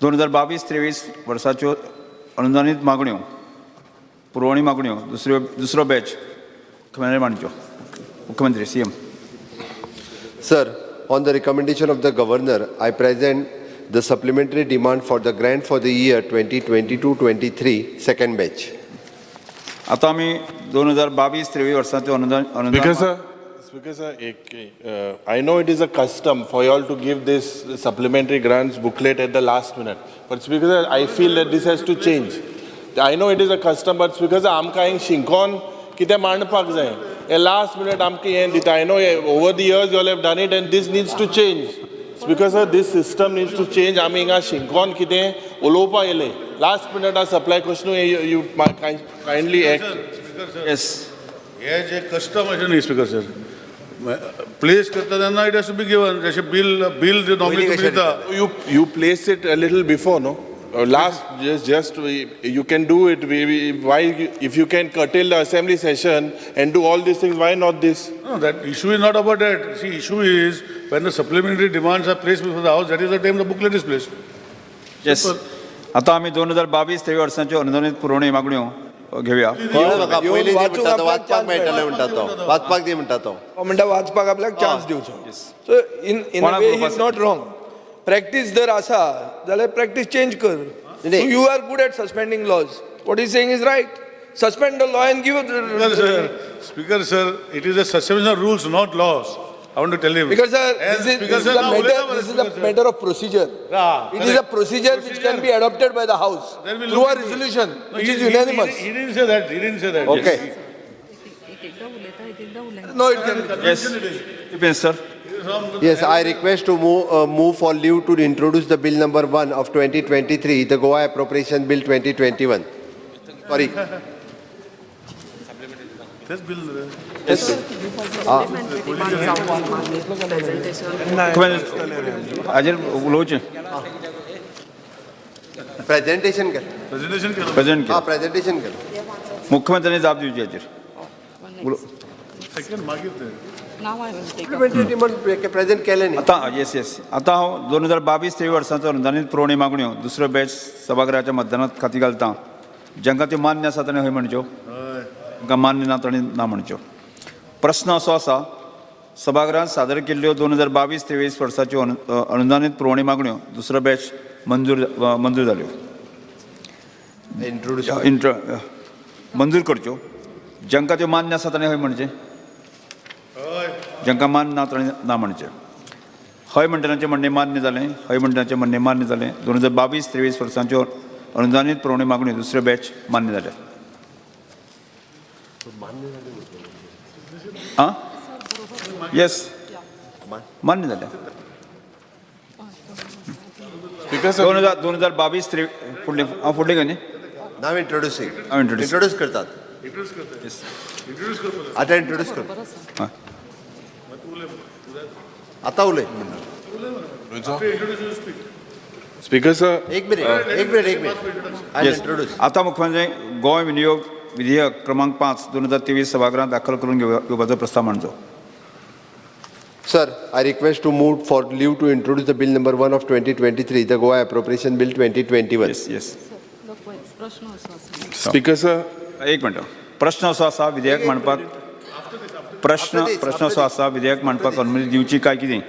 दोन हजार बावीस त्रेवीस वर्साच्यो अनुदानीत मागण्यो पुरवणी मागण्यो दुसऱ्यो दुसरो बॅच मुख्यमंत्री मांडच्यो मुख्यमंत्री C M sir on the recommendation of the governor I present the supplementary demand for the grand for the year twenty twenty two twenty three second batch आता आम्ही दोन हजार बावीस त्रेवीस वर्षाचे अनुदान एक I know it is a custom for you all to give this supplementary grant booklet at the last minute but because I feel that this has to change I know it is a customer because आमकां का हिंग शिंकोन कितें मांडपाक जाय. हें last minute आमकां हें दिता. I know over the years you have done it and this needs to change because of this system needs to change आमी हिंगा शिंकोन कितें उलोवपा येयलें लास्ट मिनट आ सप्लाय कशन यू कायंडली एक्ट एस हे जे कस्टम अशें न्ही स्पिकर सर प्लेस करता तेन्ना इट एस बी गिवन जशें bill bill you you place it little before न्हू Last, just, just, we- you can do it, we, we, why, you- if you can curtail the assembly session and do all these things, why not this? No, that issue is not about that. See, issue is when the supplementary demands are placed before the house, that is the time the booklet is placed. Yes आता आमी दोन हजार बावीस तेवीस वर्साच्यो अनुदानीत पुरवणी मागण्यो अ, घेवया कळ्ळें म्हाका येवन पयलीं दी वाचूंक म्हणटा तो आपल्याक वाचपाक chance मेळटलें मेळटा. म्हणटा तो वाचपाक दी म्हणटा तो हो म्हणटा वाचपाक आपल्याक चान्स दिवचो सो इन इन कोणाक वे बरोवपाक इज नॉट रॉंग प्रॅक्टीस जर आसा जाल्यार प्रॅक्टीस चेंज कर नाही. You are good at suspending laws what is saying is right suspend the law and Speaker, give sir, Speaker, sir, it is a suspension of rules, not laws. I want to tell him. Because sir, And this is, Speaker, this is sir, a now, matter, whatever, this is Speaker, a sir. matter of procedure. Ah, It is a correct. procedure which can be adopted by the house Then we'll through look a into it. resolution, No, which he- is he- unanimous. He he didn't say that, he didn't say that. Okay. No, it can be. Yes depends sir Yes, I request to move, uh, move for leave to introduce the bill number one of 2023, the Goa Appropriation Bill 2021. Sorry. This bill, uh, Yes. मुख्यमंत्री हाजेर उलोवचें Presentation कर. presentation केलं. Present हा, केलं presentation कर. मुख्यमंत्र्यांनी जाप दिवची हाजेर Second मागीर ते. Now I will take up. Supplementary demand present केले न्ही. आता येस येस आता हांव दोन हजार बावीस तेवीस वर्साचो अनुदानीत पुरवणी मागण्यो दुसरो बॅच सभागृहाच्या मतदानात खाती घालता. जांकां त्यो मान्य आसा ताणें हय म्हणच्यो? हय. तांकां मान्य ना ताणी ना म्हणच्यो. प्रस्न असो आसा सभागृहांत सादर केल्ल्यो दोन हजार बावीस तेवीस वर्साच्यो अनु अ, अनुदानीत पुरवणी मागण्यो दुसरो बॅच मंजूर अ, मंजूर जाल्यो इंट्रोड्यूस इंट्र मंजूर करच्यो. जांकां त्यो मान्य आसा ताणें हय म्हणचें जांकां मान्य ना ताणें ना म्हणचें हय म्हणटनाचें म्हणणें मान्य जालें हय म्हणटनाचें म्हणणें मान्य जालें दोन हजार बावीस तेवीस वर्सांच्यो अनुदानीत पुरवणी मागण्यो दुसऱ्यो बॅच मान्य जाल्या आं? येस मान्य सर दोन हजार दोन हजार बावीस त्रेवीस फुडले हांव फुडलें न्ही? नाव इंट्रोड्युसिंग हांव इंट्रोड्यूस इंट्रोड्यूस करतात. आतां इंट्रोड्यूस कर. आतां उलय. स्पीकर सर एक मिनिट एक मिनिट एक मिनिट आय इंट्रोड्यूस आता मुख्यमंत्री गोंय विनियोग विधेयक क्रमांक पाच दोन हजार तेवीस सभागृहात दाखल करून घेव- घेवपाचो प्रस्ताव मांडचो Sir, I request to move for leave to introduce the bill number one of 2023, the Goa Appropriation Bill 2021. Yes yes speaker sir एक मिनट. प्रश्न असो आसा विधेयक मांडपाक प्रश्न प्रश्न असो आसा विधेयक मांडपाक अनुमती दिवची काय कितें?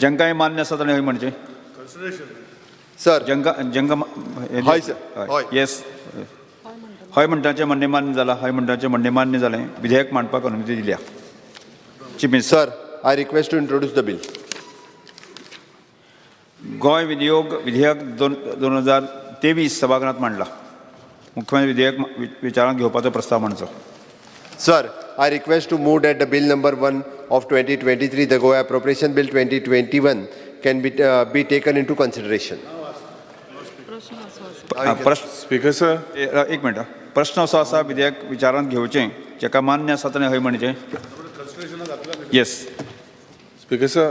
जांकां हें मान्य आसा ताणें हय म्हणचें Sir, जांकां जांकां हय. हय. येस हय म्हणटाचें म्हणणें मान्य जालां हय म्हणटाचें म्हणणें मान्य जालें विधेयक मांडपाक अनुमती दिल्या. Chief minister sir, I request to introduce the bill. Goa विनियोग विधेयक दोन दोन हजार तेवीस सभागृहात मांडला. मुख्यमंत्री विधेयक विचारांत घेवपाचो प्रस्ताव मांडचो. Sir, I request to move that the bill number one of 2023, the Goa Appropriation Bill 2021, can be, uh, be taken into consideration. हा, प्रश्न स्पीकर सर ए- एक मिनट प्रश्न असो आसा विधेयक विचारांत घेवचें जेका मान्य आसा ताणें हय म्हणचें yes Speaker sir,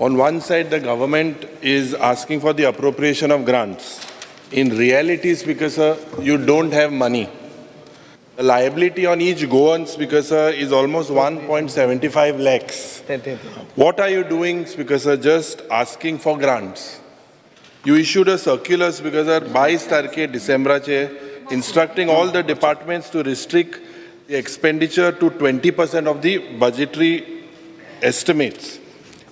on one side, the government is asking for the appropriation of grants. In reality, Speaker sir, you don't have money. The liability on each Goan speaker, sir, uh, is almost 1.75 lakhs. What are you doing, speaker, sir? Uh, just asking for grants. You issued a circular, speaker, uh, sir, 22 tarikhe December instructing all the departments to restrict the expenditure to 20% of the budgetary estimates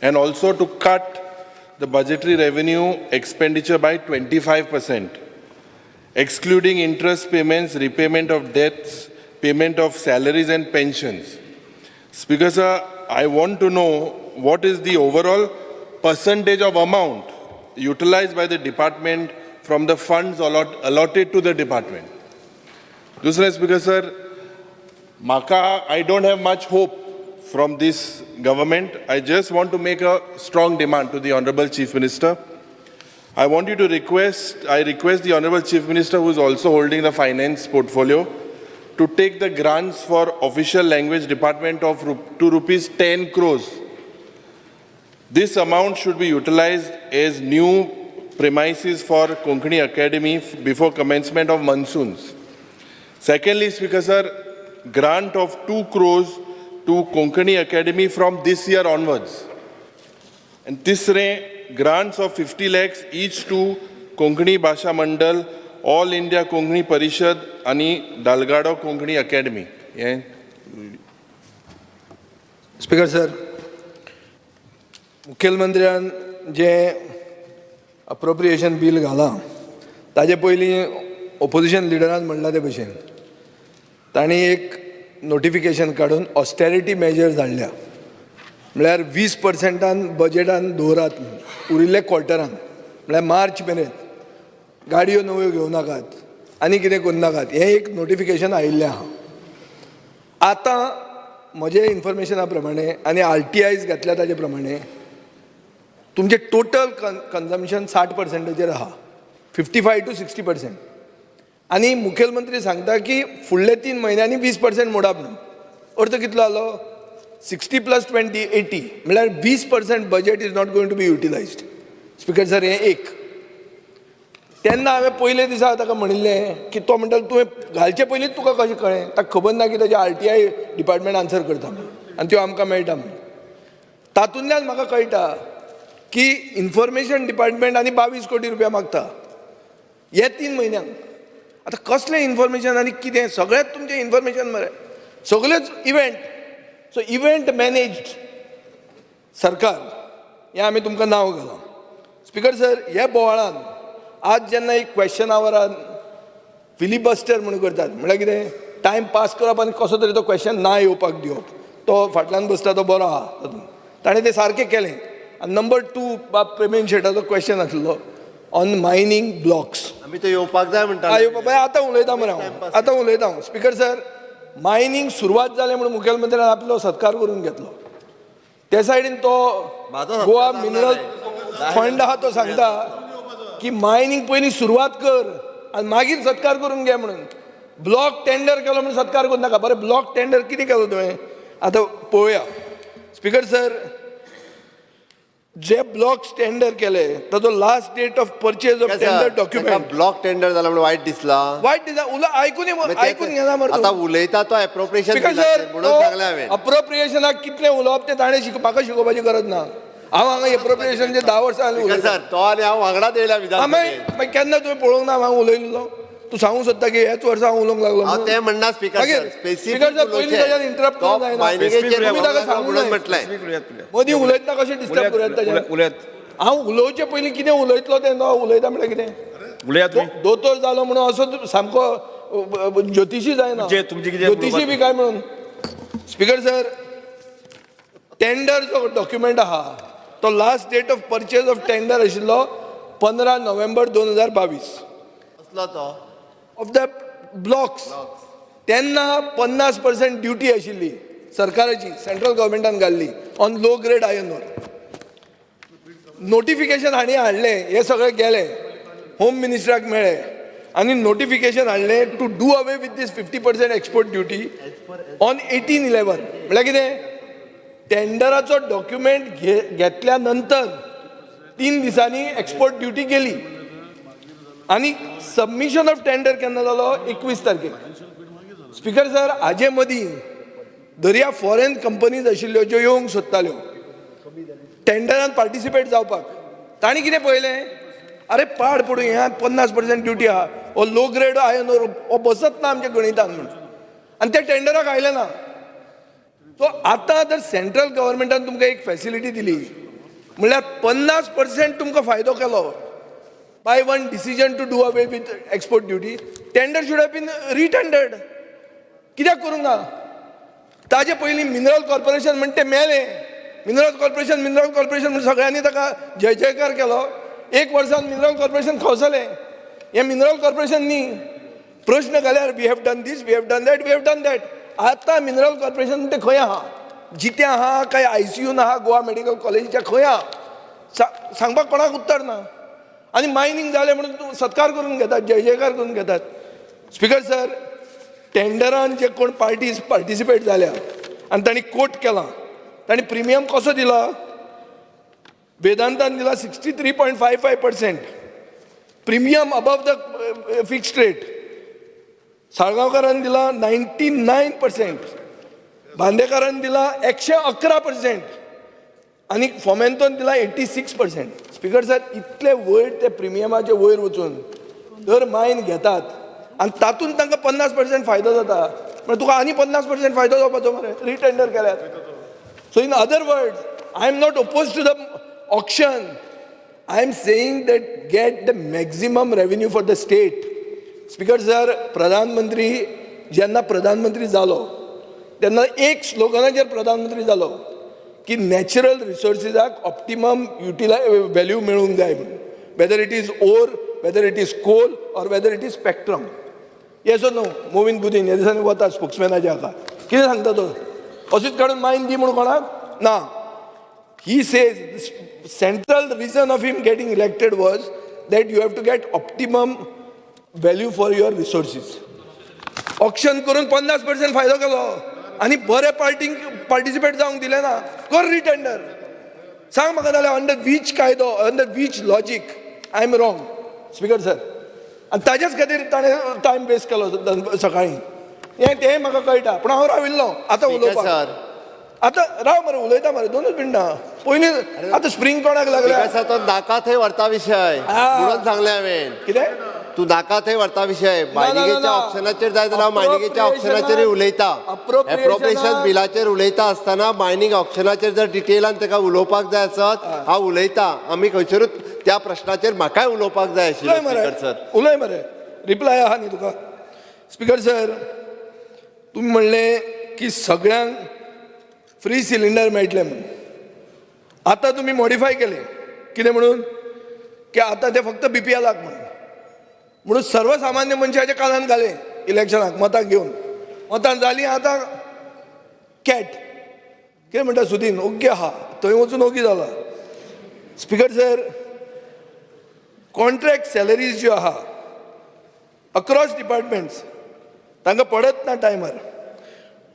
and also to cut the budgetary revenue expenditure by 25 percent excluding interest payments, repayment of debts, payment of salaries and pensions. Speaker sir, I want to know what is the overall percentage of amount utilized by the department from the funds allot, allotted to the department. Dusra Speaker sir, Maka, I don't have much hope from this government. I just want to make a strong demand to the Honorable Chief Minister. I want you to request, I request the Honorable Chief Minister, who is also holding the finance portfolio, to take the grants for official language department of rup- to rupees 10 crores. This amount should be utilized as new premises for Konkani Academy before commencement of monsoons. Secondly, Speaker Sir, grant of 2 crores to Konkani Academy from this year onwards. And tisre, grants of 50 lakhs each to Konkani Bhasha Mandal, All India Konkani Parishad आणि Dalgado Konkani Academy. Yeah. Speaker sir मुखेलमंत्र्यान जें appropriation bill घालां ताजे पयलीं opposition लिडरान म्हणला ते भशेन तांणी एक notification काडून ऑस्टेरिटी मेजर्स हाडल्या म्हळ्यार वीस पर्संटान बजेटान दवरात उरिल्ले क्वॉर्टरान. म्हळ्यार मार्च मेरेन गाडयो नव्यो घेवं नाकात आनी कितें करूं नाकात हें एक नोटिफिकेशन आयिल्लें आहा. आतां म्हजे इन्फॉर्मेशना प्रमाणे आनी आर टी आयज घातल्या ताजे प्रमाणे तुमचें टोटल कन कन्जम्पशन साठ पर्संटेचेर आहा fifty five to sixty percent. आनी मुखेलमंत्री सांगता की फुडले तीन म्हयन्यांनी वीस पर्संट मोडाप म्हणून अर्थ कितलो जालो सिक्स्टी प्लस ट्वेंटी एटी. म्हळ्यार वीस percent budget is not going to be utilised speaker sir हें एक. तेन्ना हांवें पयले दिसा ताका म्हणिल्लें की तो म्हणटा तुवें घालचे पयलींच तुका कशें कळ्ळें ताका खबर ना की ताजें R T I department answer करता म्हणून. आनी त्यो आमकां मेळटा म्हणून. तातूंतल्यान म्हाका कळटा की इन्फॉर्मेशन डिपार्टमेंट आनी बावीस कोटी रुपया मागता. हे तीन म्हयन्यांक आतां कसलें इन्फॉर्मेशन आनी कितें? सगळेंच तुमचें इन्फॉर्मेशन मरे. सगळेच इव्हेंट सो इव्हेंट मॅनेज्ड सरकार हें आमी तुमकां नांव घालां स्पिकर सर हे बोवाळान आज जेन्ना एक क्वेश्चन आवरान फिलिबस्टर म्हणून करतात म्हळ्यार कितें टायम पास करप आनी कसो तरी तो क्वेश्चन ना येवपाक दिवप तो फाटल्यान बसता तो बरो आहा तातूंत ताणें तें सारकें केलें आनी नंबर टू बाब प्रवीण शेटाचो क्वेश्चन आसलो ऑन मायनींग ब्लॉक्स आमी तो येवपाक जाय म्हणटा बाबा आतां उलयता मरे हांव आतां उलयता हांव स्पिकर सर मायनींग सुरवात जालें म्हणून मुखेलमंत्र्यान आपलो सत्कार करून घेतलो. ते सायडीन तो गोवा मिनरल फंड आहा तो सांगता की मायनींग पयलीं सुरवात कर आनी मागीर सत्कार करून घे म्हणून. ब्लॉक टेंडर केलो म्हणून सत्कार करूं नाका. बरें ब्लॉक टेंडर कितें केलो तुवें आतां पळोवया स्पिकर सर जे ब्लॉक्स टेंडर केले ताचो last date of purchase of tender document block tender जाला म्हणून वायट दिसला. वायट दिसा उला आयकून ये- आयकून घेना मरे आता. उलयता तो एप्रोप्रिएशन सर म्हणून सांगलें हांवें कितलें उलोवप तें ताणें शिक म्हाका शिकोवपाची गरज ना. हांव हांगा एप्रोप्रिएशनचे धा वर्सां. सर तो आनी हांव वांगडाच येयला विधान मागीर केन्ना तुवें पळोवंक ना हांव उलयलो. तूं सांगूंक सोदता की हेच वर्सा हांव उलोवंक लागलो? तें म्हणना स्पिकर इंटरप्ट उलयात उलयात मदीं उलयतना कशें डिस्टर्ब करूं ताच्यान उलयात उलयात हांव उलोवचे पयलीं कितें उलयतलो तें? तो उलयता म्हळ्यार कितें? उलयात दोतोर जालो म्हणून असो सामको ज्योतिशी जायना. तुमचे- तुमचे कितें ज्योतिशी बी काय म्हणून? स्पिकर सर टेंडर जो डॉक्युमेंट आहा तो last date of purchase of tender आशिल्लो पंदरा नोव्हेंबर दोन हजार बावीस. असलो तो. ऑफ द ब्लॉक्स तेन्ना पन्नास पर्सेंट ड्युटी आशिल्ली सरकाराची सेंट्रल गव्हर्मेंटान घाल्ली on low grade iron ore notification हांणी हाडलें हे सगळें गेलें होम मिनिस्टराक मेळ्ळें आनी नोटिफिकेशन हाडलें to do away with this fifty percent export duty on eighteen eleven म्हळ्यार कितें टेंडराचो डॉक्युमेंट घे घेतल्या नंतर तीन दिसांनी एक्सपोर्ट ड्युटी गेली आनी सबमिशन ऑफ टेंडर केन्ना जालो एकवीस तारखेक स्पिकर सर हाजे मदीं दर्या फॉरेन कंपनीज आशिल्ल्यो ज्यो येवंक सोदताल्यो. टेंडरान पार्टिसिपेट जावपाक. तांणी कितें पळयलें? अरे पाड पडूं ह्या पन्नास पर्सेंट ड्युटी आहा. हो लो ग्रेड आयन हो बसत ना आमच्या गणितान म्हण. आनी ते टेंडराक आयले ना. सो आतां जर सेंट्रल गव्हर्मेंटान तुमकां एक फॅसिलिटी दिली म्हणल्यार पन्नास पर्सेंट तुमकां फायदो केलो. By one decision to do away with export duty tender should have been retendered कित्याक करूंक ना ताजे पयलीं मिनरल कॉर्पोरेशन म्हणटा तें मेलें. मिनरल कॉर्पोरेशन मिनरल कॉर्पोरेशन म्हण सगळ्यांनी ताका जय जयकार केलो. एक वर्सान मिनरल कॉर्पोरेशन खवसलें. हें मिनरल कॉर्पोरेशन न्ही प्रश्न घाल्यार we have done this we have done that we have done that आतां मिनरल कॉर्पोरेशन म्हणटा तें खंय आहा जितें आहा काय आय सी यून आहा गोवा मेडिकल कॉलेजीच्या खंय. आहा सांगपाक कोणाक उत्तर ना? आनी मायनींग जालें म्हणून तूं सत्कार करून घेतात जय जयकार करून घेतात. स्पिकर सर टेंडरान जे कोण पार्टीज पार्टिसिपेट जाल्या आनी तांणी कोट केला. तांणी प्रिमियम कसो दिला? वेदांतान दिला sixty three point five five percent premium above the fixed rate साळगांवकारान दिला नायन्टी नायन पर्सेंट बांदेकारान दिला एकशे अकरा पर्सेंट आनी फॉमेंतोन दिला एटी सिक्स पर्सेंट स्पिकर साहेब इतले वयर ते प्रिमियमाचे वयर वचून दर मायन घेतात. आनी तातूंत तांकां पन्नास पर्सेंट फायदो जाता. म्हणजे तुका आनी पन्नास पर्सेंट फायदो जावपाचो मरे. रिटेंडर केल्यार so in other word I am not oppose to the auction I am saying that get the maximum revenue for the state speaker sir प्रधानमंत्री जेन्ना प्रधानमंत्री जालो तेन्ना एक स्लोगनाचेर प्रधानमंत्री जालो की नॅचरल रिसोर्सिसाक ऑप्टिमम युटिलाय व्हॅल्यू मेळूंक जाय म्हणून whether it is ore whether it is coal or whether it is spectrum Yesso न्हू मोविन गुदीन ह्या दिसांनी वता स्पोक्समॅनाच्या हाका कितें सांगता तो अशीच काडून मायन दी म्हणून कोणाक ना he says central central of him getting elected was that you have to get optimum value for your resources option करून पन्नास पर्सेंट फायदो केलो आनी बरे पार्टींक पार्टिसिपेट जावंक दिले ना कर रिटेंडर सांग म्हाका जाल्यार अंडर वीच कायदो under which logic I am wrong speaker sir आनी ताजेच खातीर ताणें टायम वेस्ट केलो सकाळीं. हें तें म्हाका कळटा पूण हांव राविल्लो आतां उलोवपाक आतां राव मरे उलयता मरे दोनूच मिनटां. पयलीं आतां स्प्रिंग कोणाक लागल्या? स्पिकर सर तो नाका थंय व्हरता विशय. म्हणून सांगलें हांवें कितें? तू नाका थंय व्हरता विशय मायनिंगेच्या. ऑप्शनाचेर जाय जाल्यार हांव मायनिंगेच्या ऑप्शनाचेर उलयता. एप्रोप्रिएशन बिलाचेर उलयता आसतना मायनिंग ऑप्शनाचेर जर डिटेलान ताका उलोवपाक जाय आसत हांव उलयतां. आमी खंयसरूच त्या प्रश्नाचेर म्हाकाय उलोवपाक जाय आशिल्लो सर उलय मरे. रिप्लाय आहा न्ही तुका. स्पिकर सर तुम्ही म्हणले की सगळ्यांक फ्री सिलिंडर मेळटले म्हणून. आता तुम्ही मॉडिफाय केले. कितें म्हणून? की आता ते फक्त बी पी एलाक म्हणून. म्हणून सर्वसामान्य मनशाच्या कानान घाले इलेक्शनाक मतां घेवन मतां जाली आतां कॅट. कितें म्हणटा सुदीन ओग्गी आहा थंय वचून ओगी जाला स्पिकर सर कॉन्ट्रॅक्ट सॅलरीज ज्यो आहा अक्रॉस डिपार्टमेंट्स तांकां पडत ना टायमार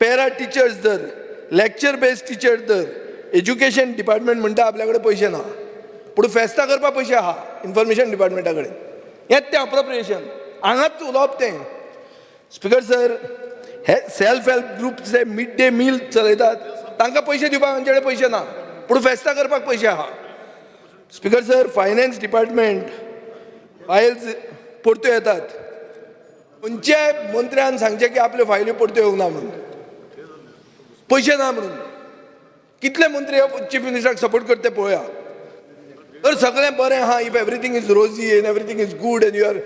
पॅरा टिचर्स धर लॅक्चर बेस्ड टिचर्स धर एज्युकेशन डिपार्टमेंट म्हणटा आपल्या कडेन पयशे ना. पूण फेस्तां करपाक पयशे आहा इन्फॉर्मेशन डिपार्टमेंटा कडेन येत तें अप्रोप्रिएशन हांगाच उलोवप तें स्पिकर सर हे सेल्फ हेल्प ग्रुप जे मिड डे मील चलयतात तांकां पयशे दिवपाक आमचे कडेन पयशे ना पूण फेस्तां करपाक पयशे आहा speaker sir finance department files परत्यो येतात खंयच्याय मंत्र्यान सांगचें की आपल्यो फायली परत्यो येवंक ना म्हणून पयशे ना म्हणून कितले मंत्री चीफ मिनिस्टराक सपोर्ट करता ते पळोवया तर सगळें बरें आहा if everything is rosy and everything is good and your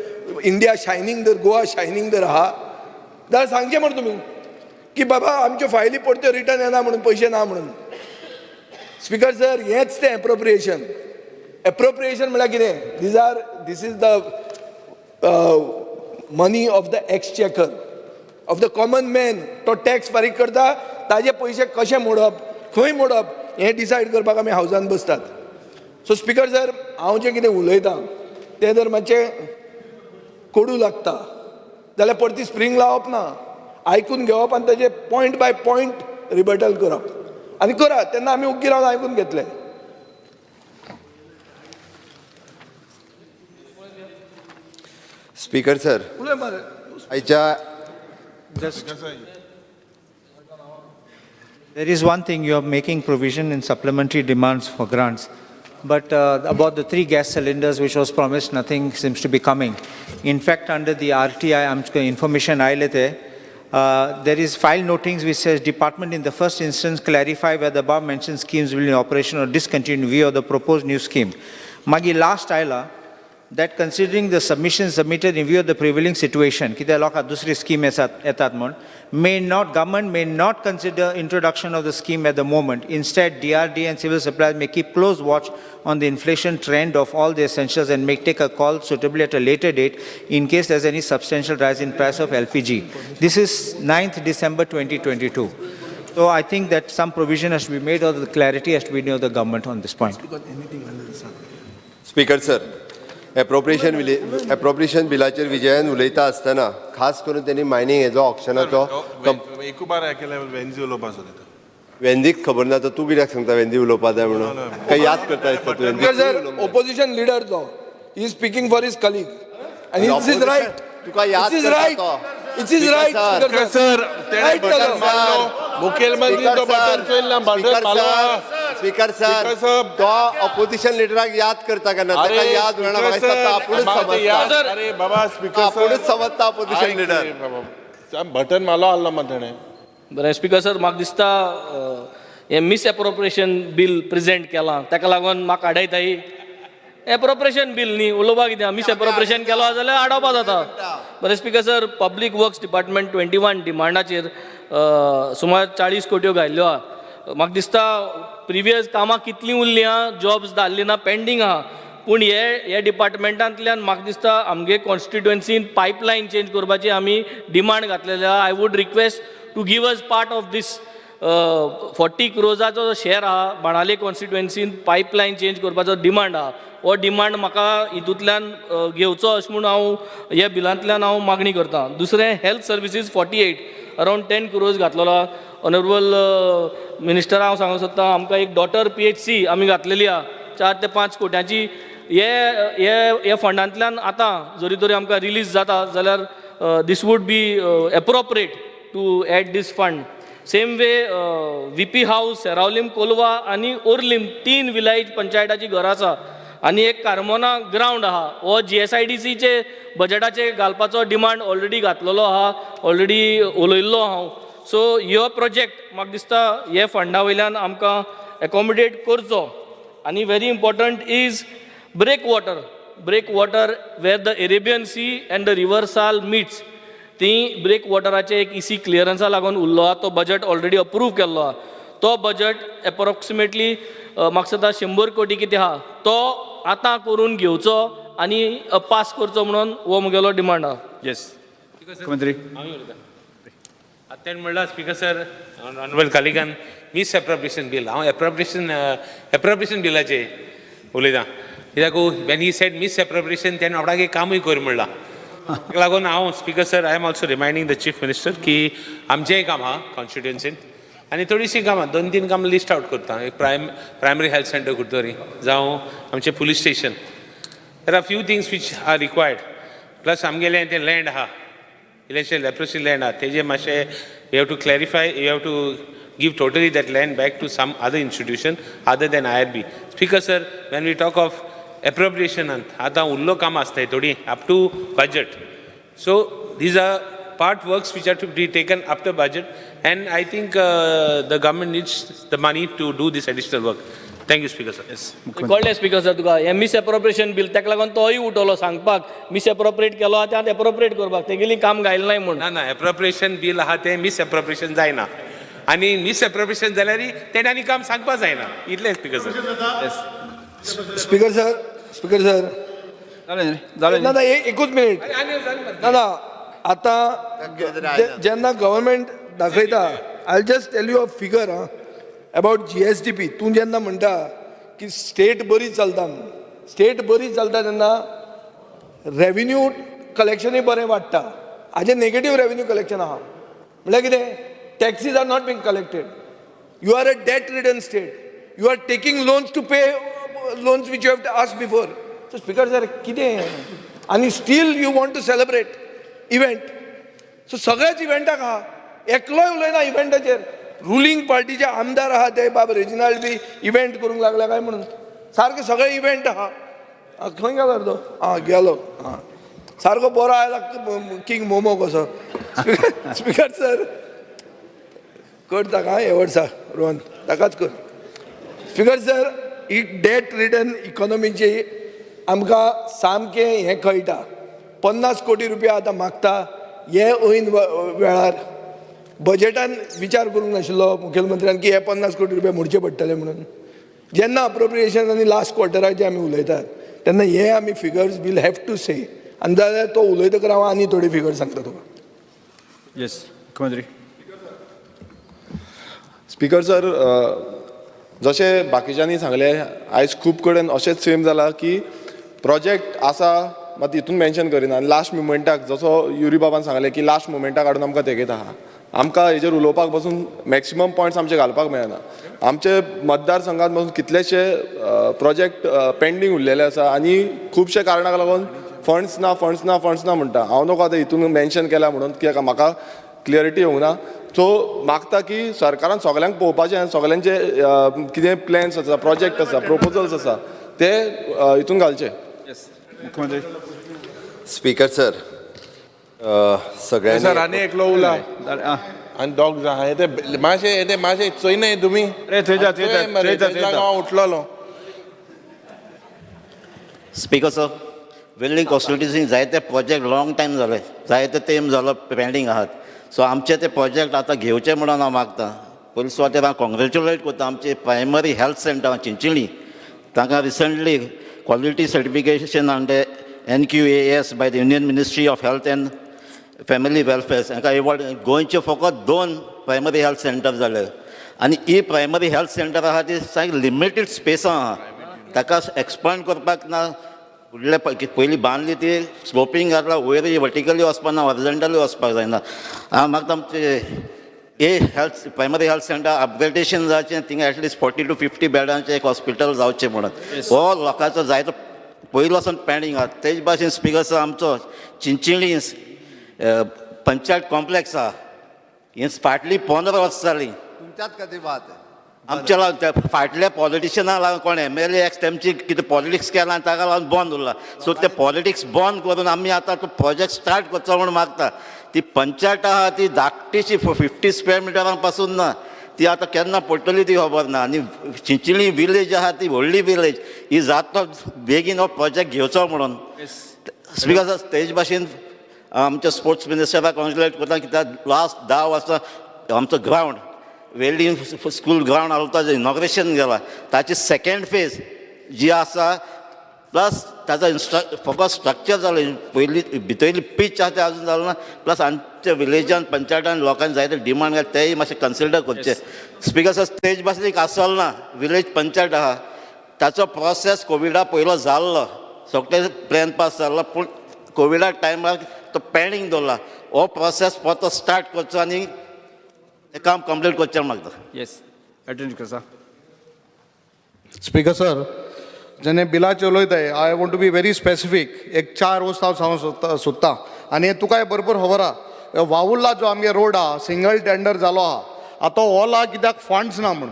India shining there Goa shining दर आहा जाल्यार सांगचें मरे तुमी की बाबा आमच्यो फायली परत्यो रिटर्न येना म्हणून पयशे ना म्हणून. स्पिकर सर हेंच तें एप्रोप्रिएशन एप्रोप्रिएशन म्हळ्यार कितें these are this is the money of the exchequer of the common man तो टॅक्स फारीक करता ताजे पयशे कशे मोडप खंय मोडप हें डिसायड करपाक आमी हावजान बसतात. सो स्पिकर सर हांव जें कितें उलयतां तें जर मातशें कोडू लागता जाल्यार परती स्प्रींग लावप ना. आयकून घेवप आनी ताजें पॉयंट बाय पॉयंट रिबटल करप. आनी करात तेन्ना आमी ओग्गी रावन आयकून घेतले. स्पिकर सर उलय मरे. आयच्या There is one thing, you are making provision in supplementary demands for grants. But uh, about the three gas cylinders which was promised, nothing seems to be coming. In fact, under the RTI information I uh, there is file notings which says department in the first instance clarify whether above mentioned schemes will be in operation or discontinued in view of the proposed new scheme. Magi last aila, that considering the submissions submitted in view of the prevailing situation, कित्याक लोकांक दुसरी scheme येतात येतात म्हूण, may not, government may not consider introduction of the scheme at the moment. Instead, DRD and civil supplies may keep close watch on the inflation trend of all the essentials and may take a call suitably at a later date in case there's any substantial rise in price of LPG. This is 9th December 2022. So I think that some provision has to be made or the clarity has to be made of the government on this point. Speaker sir Appropriation appropriation बिलाचेर विजयान उलयता आसतना खास करून त्यांनी mining हेजो ऑप्शनाचो वेंदीक खबर ना तर तूं कित्याक सांगता वेंदी उलोवपा जाय म्हणून? काय याद करता दिसता तूं ओपोजिशन लिडर तो. He speaking for his colleague आणि इट्स इज राईट तुका याद इज तो. It's is. स्पिकर सर तेणे बटन. मारलो मुखेलमंत्री तो बटन चोयला बटन मारलो. स्पीकर साहब. तो ऑपोजिशन लिडराक याद करता केन्ना ताका अरे याद वेळा स्पीकर तो सर, आपुणूच ते याद- समजता अरे बाबा स्पीकर आपुणूच सर समजता ऑपोजिशन लिडर बटन मारलो आसलो मग तेणे बरें स्पिकर सर म्हाका दिसता अ, हें मिस एप्रोप्रिएशन बील प्रेजेंट केलां. ताका लागून म्हाका आडयताय एप्रोप्रिएशन बील न्ही उलोवपाक कितें मिस एप्रोप्रिएशन केलो जाल्यार आडोवपा जाता. बरें speaker sir public works department twenty one डिमांडाचेर अ, सुमार चाळीस कोट्यो घायल्ल्यो आहा. म्हाका दिसता प्रिवियस कामां कितलीं उरलीं आहा जॉब्स धाडलीं ना पेंडींग आहा पूण हे हे डिपार्टमेंटांतल्यान म्हाका दिसता आमगे कॉन्स्टिट्युएन्सीन पायपलायन चेंज करपाची आमी डिमांड घातलेली आहा I would request to give us part of this forty क्रोजाचो जो शेअर आहा बाणाले कॉन्स्टिट्युएन्सीन पायपलायन चेंज करपाचो डिमांड आहा हो डिमांड म्हाका हितूंतल्यान घेवचो अशें म्हूण हांव ह्या बिलांतल्यान हांव मागणी करतां. दुसरें health services forty eight around ten crores घातलेलो honourable minister हांव सांगूंक सोदतां आमकां एक डॉटर पी एच सी आमी घातलेली आहा चार ते पांच कोट्यांची हे हे हे फंडांतल्यान आतां जरी तरी आमकां रिलीज जाता जाल्यार this would be appropriate to aid this fund same way V P house Seraulim Colva आनी ओर्लीम तीन विलायज पंचायताची घरां आसा. आनी एक कार्मोना ग्रावंड आहा. हो जी एस आय डी सीचे बजेटाचे घालपाचो डिमांड ऑलरेडी घातलेलो आहा. ऑलरेडी उलयल्लो हांव. सो हो प्रोजेक्ट म्हाका दिसता हे फंडा वयल्यान आमकां एकोमोडेट करचो. आनी very important is break water break water where the Arabian sea and the river Sal meets ती ब्रेक वॉटराचे एक इसी क्लियरन्सा लागून उरलो. आहा तो बजेट ऑलरेडी अप्रूव केल्लो. आहा तो बजेट एप्रोक्सिमेटली म्हाका दिसता शंबर कोटी कितें आहा. तो आतां करून घेवचो आनी पास करचो म्हणून हो म्हगेलो डिमांड आहा. येस मुख्यमंत्री. तेणें म्हणलां स्पिकर सर ऑनरेबल कालिकान मिस एप्रोप्रिएशन बील हांव एप्रोप्रिएशन एप्रोप्रिएशन बिलाचे उलयतां कित्याक when he said miss appropriation तेणें आपणाक एक कामूय कर म्हणलां. ताका लागून हांव speaker sir I am also reminding the chief minister की आमचेंय काम आहा कॉन्स्टिट्युएन्सीन आनी थोडीशीं कामां दोन तीन कामां लिस्ट आवट करता एक prime primary health centre Curtorim जावं आमचें police station there are few things which are required plus आमगेलें तें लँड आहा election leprosy land, Teja Mashe, we have to clarify, we have to give totally that land back to some other institution other than IRB. Speaker sir, when we talk of appropriation, Ata ullo kam up to budget. So these are part works which are to be taken up to budget and I think uh, the government needs the money to do this additional work. Thank you, Speaker, sir. Yes कळ्ळें speaker sir तुका. हें miss appropriation bill ताका लागून तोय उठवलो सांगपाक miss appropriate केलो आहा ते एप्रोप्रिएट करपाक तेगेली काम गायलें नाही म्हूण ना ना एप्रोप्रिएशन बील आहा तें मिस एप्रोप्रिएशन जायना आनी मिस एप्रोप्रिएशन जाल्यार तेणें आनी काम सांगपा जायना इतलें speaker sir speaker sir speaker sir जालें न्ही जालें ना ना एकूच मिनिट ना ना आतां जे- जेन्ना गव्हर्मेंट दाखयता I just tell you a figure ah about G S T P तूं जेन्ना म्हणटा की स्टेट बरी चलता म्हणून स्टेट बरी चलता तेन्ना रेव्हेन्यू कलेक्शनूय बरें वाडटा हाजें नेगेटीव रेव्हेन्यू कलेक्शन आहा. म्हळ्यार कितें taxes are not being collected you are a debt return state you are taking loans to pay loans which you have ask before so speaker sir कितें आनी still you want to celebrate event so सगळ्याच इव्हेंटाक आहा एकलोय उलयना इव्हेंटाचेर ruling पार्टीचे आमदार आहा ते बाब रेजिनाल्ड बी इव्हेंट करूंक लागला काय म्हणून? सारके सगळे इव्हेंट आहा आ, खंय गेलो तो आं गेलो. आं सारको बरो आयला किंग मोमो कसो? स्पिकर सर कर ताका हे वर्सा रोहन. ताकाच कर स्पिकर सर ही डेट रिटर्न इकॉनॉमीची आमकां सामकें हें कळटा पन्नास कोटी रुपया आतां मागता. हे ऐन वेळार. बजेटान विचार करूंक नाशिल्लो मुखेलमंत्र्यान की हे पन्नास कोटी रुपया मोडचे पडटले म्हणून. जेन्ना अप्रोप्रिएशन आनी लास्ट क्वॉर्टराचे आमी उलयतात तेन्ना हे आमी figures will have to say आनी जाल्यार तो उलयतकर हांव आनी थोडी फिगर सांगता तुका. येस मुख्यमंत्री. स्पिकर सर जशें बाकीच्यांनी सांगलें आयज खूब कडेन अशेंच सेम जाला की प्रोजेक्ट आसा मात हितून मेन्शन करिना. आनी लास्ट मुमेंटाक जसो युरी बाबान सांगलें की लास्ट मुमेंटाक हाडून आमकां तेगेत आहा. आमकां हेजेर उलोवपाकपासून मॅक्सिमम पॉयंट्स आमचे घालपाक मेळना. आमचे मतदारसंघात पासून कितलेशे प्रोजेक्ट पेंडींग उरलेले आसा आनी खुबशे कारणाक लागून फंड्स ना फंड्स ना फंड्स ना म्हणटा. हांव नको आतां हितून मेन्शन केला म्हणून कित्याक म्हाका क्लियरिटी येवंक ना. सो मागता की सरकारान सगल्यांक पळोवपाचें आनी सगल्यांचे कितें प्लॅन्स आसा प्रोजेक्ट आसा प्रपोजल्स आसा ते हितून घालचे. मुख्यमंत्री. स्पिकर सर सगळ्यांनी आनी एकलो उला. जालें आं आनी डॉग्स आहा हे ते मातशे ते मातशे चोयनाय तुमी रे थंयच्या थंयच्या थंयच्या हांव उठलोलो. स्पीकर सर वेल्डिंग कॉन्स्टिट्युन्सीन जायते प्रोजेक्ट लॉंग टायम जाले जायते तेम जालो पेंडींग आहात. सो आमचे ते प्रोजेक्ट आतां घेवचे म्हणून हांव मागतां. पयलीं सुवातेर हांव कॉंग्रेच्युलेट करता आमचे प्रायमरी हेल्थ सेंटर चिंचिणी. तांकां रिसंटली क्वॉलिटी सर्टिफिकेशन आनी ते N Q A S by the Union Ministry of Health and Family Welfare हांकां एवॉर्ड गोंयचे फकत दोन प्रायमरी हेल्थ सेंटर जाले आनी ही प्रायमरी हेल्थ सेंटर आहा ती सामकी लिमिटेड स्पेसां आहा ताका एक्सपांड करपाक ना फुडले पयलीं बांदली ती स्लोपींग घातला वयर वर्टिकली वचपाक ना हॉरिझॉन्टली वचपाक जायना. हांव मागता आमचे a health primary health centre upgradation जावचें थिंगा at least forty to fifty बेडांचें एक हॉस्पिटल जावचें म्हणून. हो लोकांचो जायतो पयलो वचून पेंडींग आहा तेच भाशेन स्पिकर आमचो चिंचिणी पंचायत कॉम्प्लेक्स आहा ही फाटलीं पंदरा वर्सां जालीं कधी बात आहे? आमच्या लागून फाटल्या पॉलिटिशनाक लागून कोण एम एल ए तेमची कितें पॉलिटिक्स केलां ताका लागून बंद उरला. सो ते पॉलिटिक्स बंद करून आमी आतां तो प्रोजेक्ट स्टार्ट करचो म्हूण मागता. ती पंचायत आहा ती धाकटीशी फिफ्टी स्क्वेअर मिटरां पासून ना ती आतां केन्ना पडटली ती खबर ना. आनी चिंचली विलेज आहा ती व्हडली विलेज ही जाता बेगीन हो प्रोजेक्ट घेवचो म्हणून. स्पीकर सर तेज भाशेन आमच्या स्पोर्ट्स मिनिस्टराक कॉन्ग्रेच्युलेट करता कित्याक लास्ट धा वर्सां आमचो ग्रावंड वेल्डिंग स्कूल ग्रावंड आसा ताजें इनॉग्रेशन गेलां. ताची सेकंड फेज जी आसा प्लस ताचो इन्स्ट्र फकत स्ट्रक्चर जालें पयलीं भितरली पीच आसा तें अजून जालें ना. प्लस आमच्या विलेजान पंचायतान लोकांनी जायते डिमांड घाल तेय मातशें कन्सिडर करचे स्पीकर सर स्टेज भाशेन एक आसलो ना. विलेज पंचायत आहा ताचो प्रोसेस कोविडा पयलो जाल्लो सगळे प्लॅन पास जाल्लो पूण कोविडा टायमार तो पेंडींग दवरला हो प्रोसेस परतो स्टार्ट करचो आनी हें काम कंप्लीट करचें मागता. येस अटेंड करता स्पीकर सर जेन्ना बिलाचे उलयताय I want to be very specific एक चार वस्त हांव सांगूंक सोदता सोदतां आनी हें तुकाय बरोबर खबर आहा? वावुर्ला जो आमगे रोड आहा सिंगल टेंडर जालो आहा आतां ओला कित्याक फंड्स ना म्हूण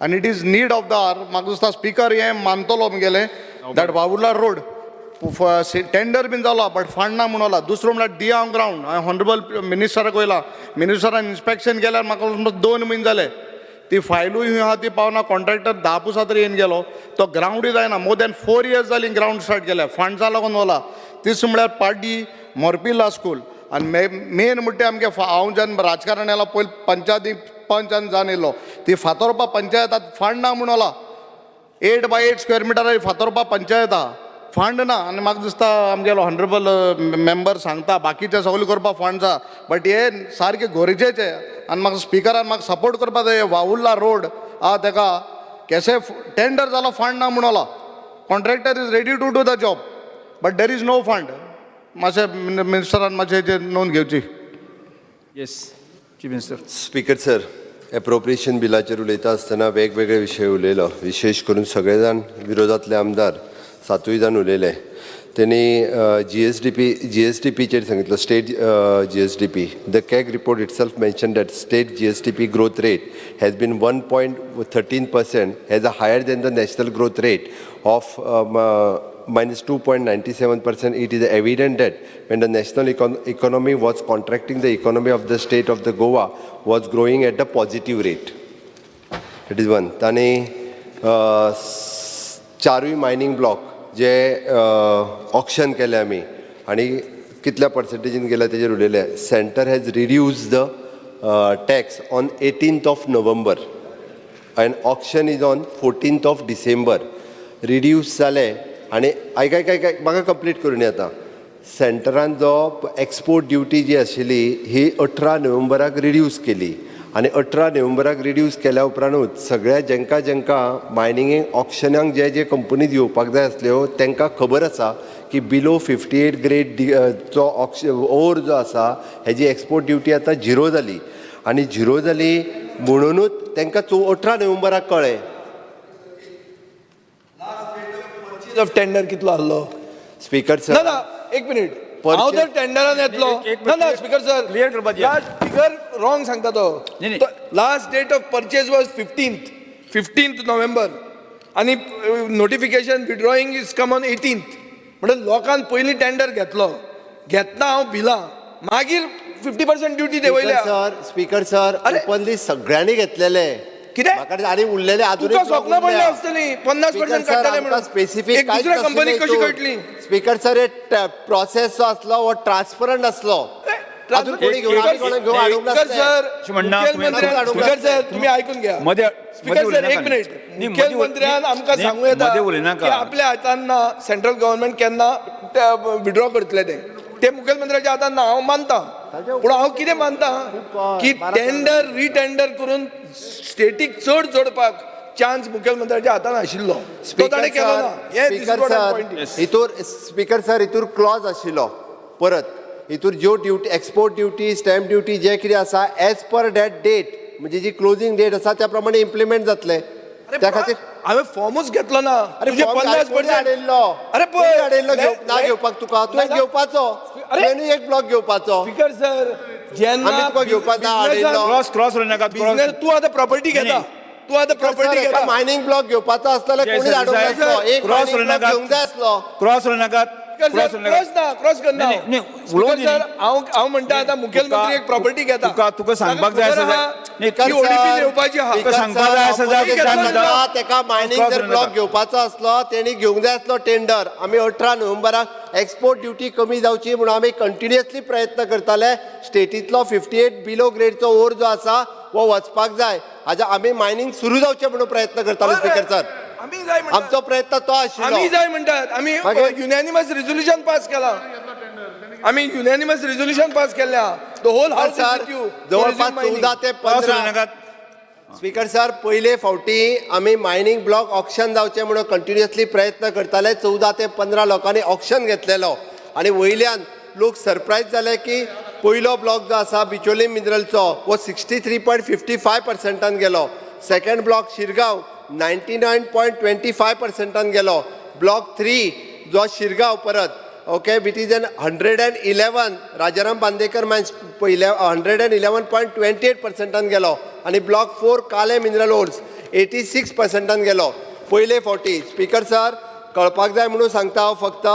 आनी it is need of the hour म्हाका दिसता स्पीकर हें मानतलो म्हगेलें दॅट वावुर्ला रोड. टेंडर बीन जालो बट फंड ना म्हणून दुसरो म्हणल्यार हांव ग्रावंड हांवें हॉनरेबल मिनिस्टराक वयला मिनिस्टरान इन्स्पेक्शन केल्यार म्हाका समज दोन म्हयने जाले ती फायलूय खंय आहा ती पावना कॉन्ट्रॅक्टर धा पुसा तरी येवन गेलो. तो ग्रावंडूय जायना मोर दॅन फोर इयर्स जाली ग्रावंड स्टार्ट केल्या. फंड्सा लागून वला तीस म्हळ्यार पाड्डी मोरपिल्ला स्कूल आनी मे मेन म्हणटा आमगे फा- हांव जेन्ना राजकारण येला पयलीं पंचायती पंचान जावन येयलो ती फातोरपा पंचायतात फंड ना म्हणून वला eight by eight square metre Fatorpa panchayat. आहा फंड ना आनी म्हाका दिसता आमगेलो हॉनरेबल मेंबर सांगता बाकीचे सगळे करपाक फंड आहा बट हे सारके गरजेचे आनी म्हाका स्पिकरान म्हाका सपोर्ट करपा जाय वावुर्ला रोड आहा तेका केसे टेंडर जालो फंड ना म्हणून वला contractor is ready to do the job but there is no fund मातशें मिनिस्टरान मातशें हेचेर नोंद घेवची yes chief minister speaker sir appropriation बिलाचेर उलयता आसतना वेगवेगळे विशय उलयलो. विशेश करून सगळे जाण विरोधातले आमदार. सातवीदान उलयले त्यांनी G S D P G S D पीचे सांगितलं state G S D P the CAG report itself mention that state G S D P growth rate has been one point thirteen percent has a higher than the national growth rate of minus two point ninety seven percent it is evident that when the national econ economy was contracting the economy of the state of the Goa was growing at the positive rate it is one आणि चारूय mining block जे auction केले आमी आनी कितल्या पर्संटेजीन गेल्या तेजेर उलयले centre has reduce the tax on eighteenth of November and auction is on fourteenth of December reduce जालें आनी आयक आयक आयक म्हाका कंप्लीट करून येता सेंटरान जो एक्सपोर्ट ड्युटी जी आशिल्ली ही अठरा नोव्हेंबराक रिड्यूस केली. आनी अठरा नोव्हेंबराक रिड्यूस केल्या उपरांतूच सगळ्या जेंका जेंका मायनिंगेक ऑक्शनाक जे जे कंपनीज येवपाक जाय आसल्यो तांकां खबर आसा की बिलो फिफ्टी एट ग्रेड जो ऑक्श ओर जो आसा हेजी एक्सपोर्ट ड्युटी आतां झिरो जाली आनी झिरो जाली म्हणूनच तांकां चो अठरा नोव्हेंबराक कळ्ळें. ऑफ टेंडर कितलो आहलो स्पीकर सर ना एक मिनिट हांव जर टेंडरान येतलो ना. स्पीकर सर दिया. लास्ट फिगर रॉंग सांगता तो. नाही, नाही. Last date of purchase was fifteenth fifteenth November आनी notification withdrawing is come on eighteenth म्हणून लोकांन पयलीं टेंडर घेतलो. घेतना हांव भिला. मागीर फिफ्टी पर्सेंट ड्युटी देवयल्या. सर स्पीकर सर अरे. ओपनली सगळ्यांनी घेतलेले. कितें? उरलेले तुका स्वप्न पडलें आसतलीं पन्नास पर्सेंट काडटले म्हणून. स्पेसिफीक एक दुसऱ्या कंपनीक कशी कळटली स्पीकर सर हे प्रोसेस जो आसलो हो ट्रान्सपरंट आसलो अजून कोणी घेऊन आमी कोणाक घेवन हाडूंक स्पीकर नासले. सर अशें म्हणना तुम्ही- मुखेलमंत्र्यान स्पीकर सर तुम्ही ऐकून घ्या. मध्ये स्पीकरमध्ये सर उलयनाका एक मिनिट न्ही, मध्ये उलय- मुखेलमंत्र्यान आमकां न्ही, सांगू येता मध्ये उलयनाका. की? आपल्या हातान ना सेंट्रल गव्हर्नमेंट केन्ना विड्रॉ करतले ते. ते मुखेलमंत्र्याच्या हातान ना हांव मानता. पूण हांव कितें मानता की टेंडर रिटेंडर करून स्टेटीक चड जोडपाक चान्स मुखेलमंत्र्याच्या हातान आशिल्लो. तो ताणें केलो ना? हे. हितूर स्पीकर सर हितूर क्लॉज आशिल्लो. परत हितूर ज्यो duty export duty stamp duty जे कितें आसा एज पर दॅट डेट म्हणजे जी क्लोजिंग डेट आसा त्या प्रमाणे इम्प्लिमेंट जातले. त्या खातीर? हांवें फॉर्मूच घेतलो ना. अरे पन्नास हाडिल्लो अरे हाडिल्लो ना घेवपाक तुका. तुवें ना- घेवपाचो अरे- एक ब्लॉक घेवपाचो स्पीकर सर जेन्ना तुका घेवपाक ना हाडिल्लो. क्रॉस क्रॉस उलयनाका बिझनेस तूं आतां प्रॉपर्टी घेता. तूं आतां प्रॉपर्टी घेता. मायनिंग ब्लॉक घेवपाचो जय कोणी हाडूंक. एक क्रॉस आसलो क्रॉस उलय नाकात क्रॉस ना क्रॉस करना नाही, उलोवंक. हांव हांव म्हणटा आतां मुखेलमंत्री एक प्रॉपर्टी घेता तुका तुका सांगपाक जाय ताका नाही, आहा सांगपाक जाय मायनिंग जर ब्लॉक. घेवपाचो आसलो तेणी घेवंक जाय आसलो टेंडर आमी अठरा नोव्हेंबराक एक्सपोर्ट ड्युटी कमी जावची म्हणून आमी कंटिन्युअसली प्रयत्न करताले स्टेटींतलो फिफ्टी एट बिलो ग्रेडचो ओर जो आसा वो वचपाक जाय हाज्या आमी मायनिंग सुरू जावचें म्हणून प्रयत्न करताले स्पिकर सर आमी जाय म्हणटात आमचो प्रयत्न तो आशिल्लो आमी जाय म्हणटात आमी मागीर- युनॅनिमस रिझोल्युशन पास केला. आमी युनॅनिमस रिझोल्युशन पास केल्या. द होल हाऊस सर जवळपास चौदा ते पंधरा. स्पीकर सर पयले फावटी आमी मायनिंग ब्लॉक ऑप्शन जावचें म्हणून कंटिन्युअसली प्रयत्न करताले. चौदा ते पंदरा लोकांनी ऑप्शन घेतलेलो. आनी वयल्यान लोक सरप्रायज जाले की पयलो ब्लॉक जो आसा बिचोली मिनरलचो वो sixty three point fifty five पर्संटान गेलो. Second block Shirgao ninety nine point twenty five पर्संटान गेलो. ब्लॉक थ्री जो शिरगांव परत okay with is an hundred and eleven Rajaram Bandekar man's पयले hundred and eleven point twenty eight पर्संटान गेलो. आनी block four काले mineral ores eighty six पर्संटान गेलो. पयले फावटी स्पीकर सर कळपाक जाय म्हणून सांगता हांव फक्त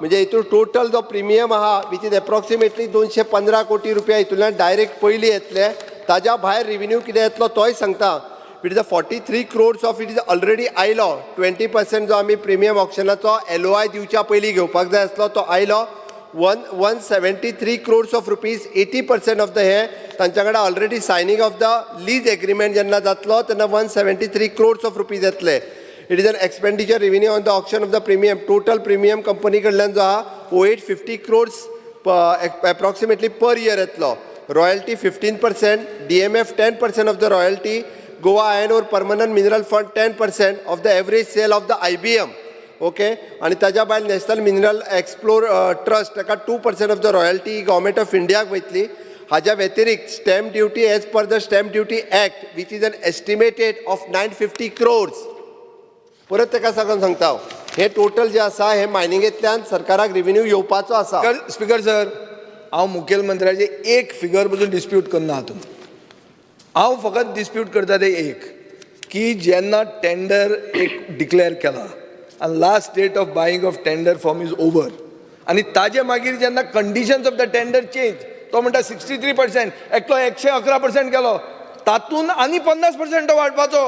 म्हणजे हितून टोटल जो प्रिमियम आहा विच इज एप्रॉक्सिमेटली दोनशे पंदरा कोटी रुपया हितूंतल्यान डायरेक्ट पयलीं येतले. ताज्या भायर रिव्हेन्यू कितें येतलो तोय सांगता. It is a forty three crores of it is already आयलो ट्वेंटी पर्सेंट जो आमी प्रिमियम ऑप्शनाचो एल ओ आय दिवच्या पयलीं घेवपाक जाय आसलो तो आयलो one one seventy three crores of rupees eighty percent of the हे तांच्या कडेन already signing of the lease agreement जेन्ना जातलो तेन्ना one seventy three crores of rupees येतले. It is an expenditure revenue on the option of the premium total premium company कडल्यान जो आहा ओ eight fifty crores approximately per year येतलो. Royalty fifteen percent D M F ten percent of the royalty Goa iron ore permanent mineral fund ten percent of the average sale of the I B M okay आणि ताज्या भायर national mineral explore trust ताका two percent of the royalty government of इंडियाक वयतली हाज्या व्यतिरिक्त stamp duty as per the stamp duty act which is an estimated of nine fifty crores परत ताका सांगून सांगता हांव. हे टोटल जे आसा हे मायनिंगेंतल्यान सरकाराक रिव्हेन्यू येवपाचो आसा स्पिकर सर हांव मुखेलमंत्र्याचे एक फिगर पसून डिस्प्यूट करना हातूंत हांव फकत डिस्प्यूट करता ते एक की जेन्ना टेंडर एक डिक्लेअर केला आनी last date of buying of tender form is over आनी ताजे मागीर जेन्ना conditions of the tender change तो म्हणटा सिक्स्टी थ्री पर्सेंट एकलो एकशे अकरा पर्सेंट गेलो तातूंत आनी पन्नास पर्सेंट वाडपाचो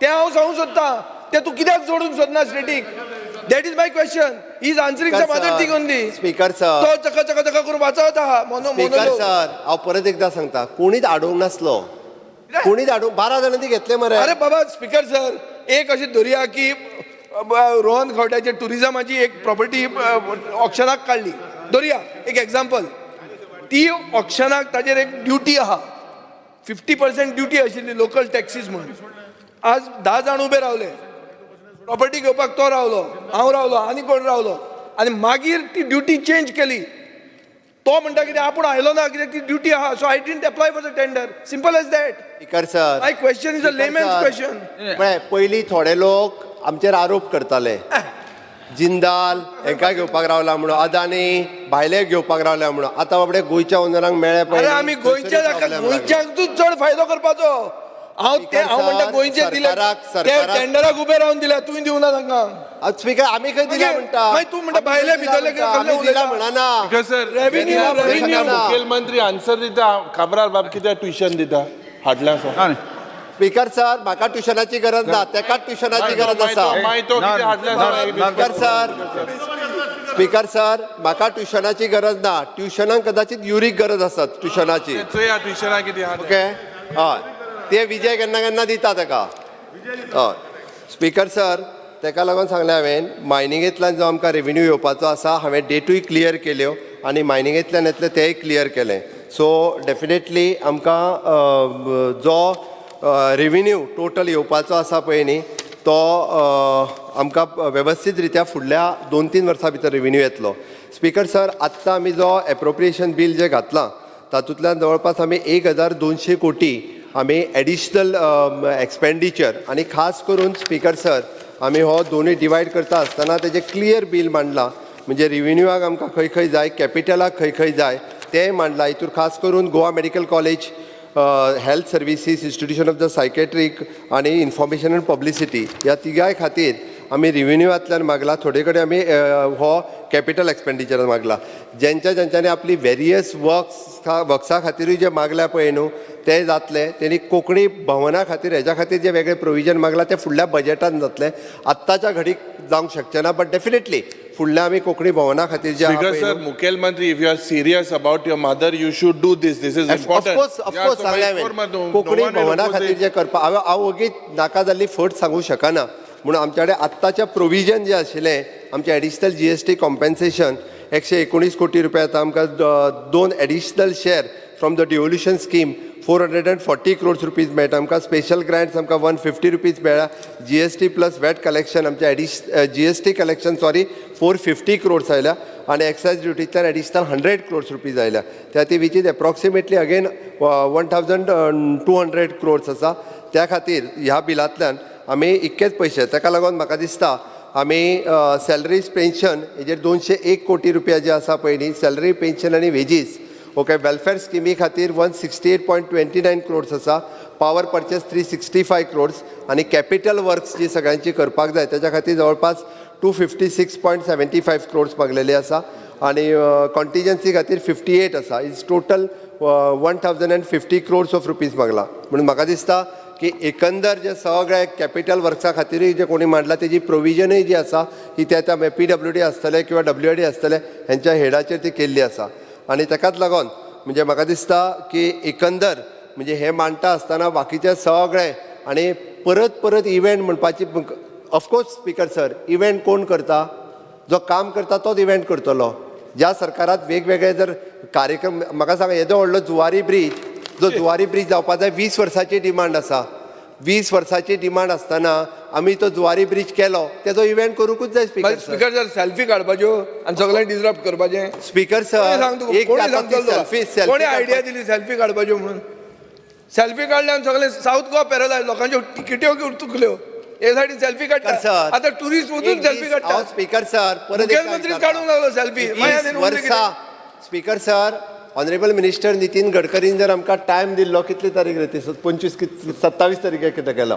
तें हांव सांगूंक सोदतां तें तूं कित्याक जोडूंक सोदना static that is my question is answering some other thing only speaker sir तो चका चका चका करून वाचवता मोनो स्पीकर सर हांव परत एकदां सांगता कोणीच आडोवंक नासलो. कोणीच आडोवंक बारा जाणांनी घेतले मरे. अरे बाबा स्पीकर सर एक अशी धरया की रोहन खवट्याचे टुरिझमाची एक प्रॉपर्टी ऑप्शनाक काडली धरया एक एक्झाम्पल ती ऑप्शनाक ताजेर एक ड्युटी आहा. फिफ्टी पर्सेंट ड्युटी आशिल्ली लोकल टॅक्सीज म्हणून आज धा जाण उबे रावले. प्रॉपर्टी घेवपाक तो रावलो हांव रावलो आनी कोण रावलो. आनी मागीर ती ड्युटी चेंज केली. तो म्हणटा कितें आपूण आयलो ना कित्याक ती ड्युटी आहा. So I didn't apply for the tender simple as that speaker sir. My question is a layman's question पळय पयलीं थोडे लोक आमचेर आरोप करताले. जिंदाल हेंका घेवपाक रावला म्हणून अदानी भायले घेवपाक रावल्या म्हणून. आतां बाबडे गोंयच्या ओनरांक मेळ्ळे अरे आमी गोंयच्या गोंयच्यांकूच चड फायदो करपाचो. हांव ते हांव म्हणटा गोंयचे दिले ते टेंडराक उबे रावन दिल्या तुवें दिवना तांकां स्पीकर आमी खंय दिला म्हणटा मागीर तूं म्हणटा भायले भितरले दिला म्हणना रेव्हेन्यू रेव्हेन्यू मुखेलमंत्री आन्सर दिता. काबरार बाब कित्याक ट्युशन दिता. हाडल्या सो स्पीकर सर म्हाका ट्युशनाची गरज ना. तेका ट्युशनाची गरज आसा स्पीकर सर. स्पीकर सर म्हाका ट्युशनाची गरज ना. ट्युशनाक कदाचित युरीक गरज आसा ट्युशनाची ओके हय ते विजय केन्ना केन्ना दिता ताका हय स्पिकर सर तेका लागून सांगलें हांवें मायनिंगेंतल्यान जो आमकां रेवेन्यू येवपाचो आसा हांवें डेटूय क्लियर केल्यो आनी मायनिंगेंतल्यान येतलें तेंय क्लियर केलें. सो डेफिनेटली आमकां जो रेवेन्यू टोटल येवपाचो आसा पळय न्ही तो आमकां वेवस्थीत रित्या फुडल्या दोन तीन वर्सां भितर रेवेन्यू येतलो. स्पिकर सर आत्तां आमी जो एप्रोप्रिएशन बील जें घातलां तातूंतल्यान जवळपास आमी एक हजार दोनशे कोटी आमी एडिशनल एक्सपेंडिचर आनी खास करून स्पीकर सर आमी हो दोनूय डिवायड करता आसतना तेजें क्लियर बील मांडलां. म्हणजे रिव्हेन्यूवाक आमकां खंय खंय जाय कॅपिटलाक खंय खंय जाय तेंय मांडलां. हितूर खास करून Goa Medical College health services institution of the psychiatric आनी इन्फॉर्मेशन अँड पब्लिसिटी ह्या तिगाय खातीर आमी रिव्हेन्यूवांतल्यान मागला. थोडे कडेन आमी हो कॅपिटल एक्सपेंडिचर मागला. ज्यांच्या ज्यांच्यानी आपली वेरियस वर्क्स वर्क्सा खातीरूय जे मागल्या पळय न्हू ते जातले. तेणी कोंकणी भवना खातीर हेज्या खातीर जे वेगळे प्रोविजन मागला ते फुडल्या बजेटान जातले. आत्ताच्या घडीक जावंक शकचे ना बट डेफिनेटली फुडल्या आमी कोंकणी भवना खातीर जे न्हू, मुखेलमंत्री, you are serious about your mother, you should do this. This is important. Of course of course सांगलें हांवें कोंकणी भवना खातीर जे करपा हांवें हांव नाका जाल्ली फट सांगूं शकना. म्हणून आमच्या कडेन आत्ताचें प्रोविजन जें आशिल्लें आमचें additional G S T compensation एकशे एकोणीस कोटी रुपया आतां आमकां दोन additional share from the devolution scheme four hundred and forty crores rupees मेळटा आमकां स्पेशल ग्रांट्स आमकां वन फिफ्टी रुपीज मेळ्ळा G S T plus VAT collection आमचें एडिश G S T collection sorry four fifty crores आयल्या आनी excise ड्युटींतल्यान additional hundred crores rupees आयल्या त्या ती which is approximately again one thousand two hundred crores आसा त्या खातीर ह्या बिलांतल्यान आमी इतकेच पयशे ताका लागून म्हाका दिसता आमी सॅलरीज पेन्शन हेजेर दोनशे एक कोटी रुपया जे आसा पळय न्ही सॅलरी पेन्शन आनी वेजीस ओके वेलफेअर स्किमी खातीर one sixty eight point twenty nine crores आसा power purchase three sixty five crores आनी कॅपिटल वर्क्स जी सगळ्यांची करपाक जाय त्याच्या खातीर जवळपास two fifty six point seventy five crores मागलेले आसा आनी कॉन्टिजन्सी खातीर फिफ्टी एट आसा is total one thousand and fifty crores of rupees मागला. म्हणून म्हाका दिसता की एकंदर जे सगळे कॅपिटल वर्क्सा खातीरूय जे कोणी मांडला तेजी प्रोविजनूय जी आसा ही त्या त्या पी डब्ल्यू डी आसतले किंवा डब्ल्यू डी आसतले हेंच्या हेडाचेर ती केल्ली आसा आनी ताकाच लागून म्हणजे म्हाका दिसता की एकंदर म्हणजे हे मांडटा आसतना बाकीचे सगळे आनी परत परत इव्हेंट म्हणपाची ऑफकोर्स स्पिकर सर इव्हेंट कोण करता? जो काम करता तोच इव्हेंट करतलो. ज्या सरकारात वेगवेगळे जर कार्यक्रम म्हाका सांगा येदो व्हडलो जुवारी ब्रीज जो जुवारी ब्रीज जाय वीस वर्सांची डिमांड आसा. वीस वर्सांची डिमांड आसतना आमी तो जुवारी ब्रीज केलो. तेजो इव्हेंट करूंकूच जाय speaker sir speaker sir selfie काडपाच्यो आणि सगळ्यांक डिस्टर्ब करपाचें. Speaker sir? एक कोणी आता ती? आयडिया दिली सेल्फी काडपाच्यो म्हणून? सेल्फी काडल्यान सगळे साऊथ गोवा पॅरलायज लोकांच्यो तिकेट्यो चुकल्यो हे साठी सेल्फी काडटा. सर. आता टुरिस्ट वचून सेल्फी काडटा. स्पिकर सर काडूंक लागलो सेल्फी वर्सां speaker sir honourable minister Nitin गडकरीन जर आमकां टायम दिल्लो कितली तारीख रे ती? पंचवीस सत्तावीस तारखेक कितें केलो?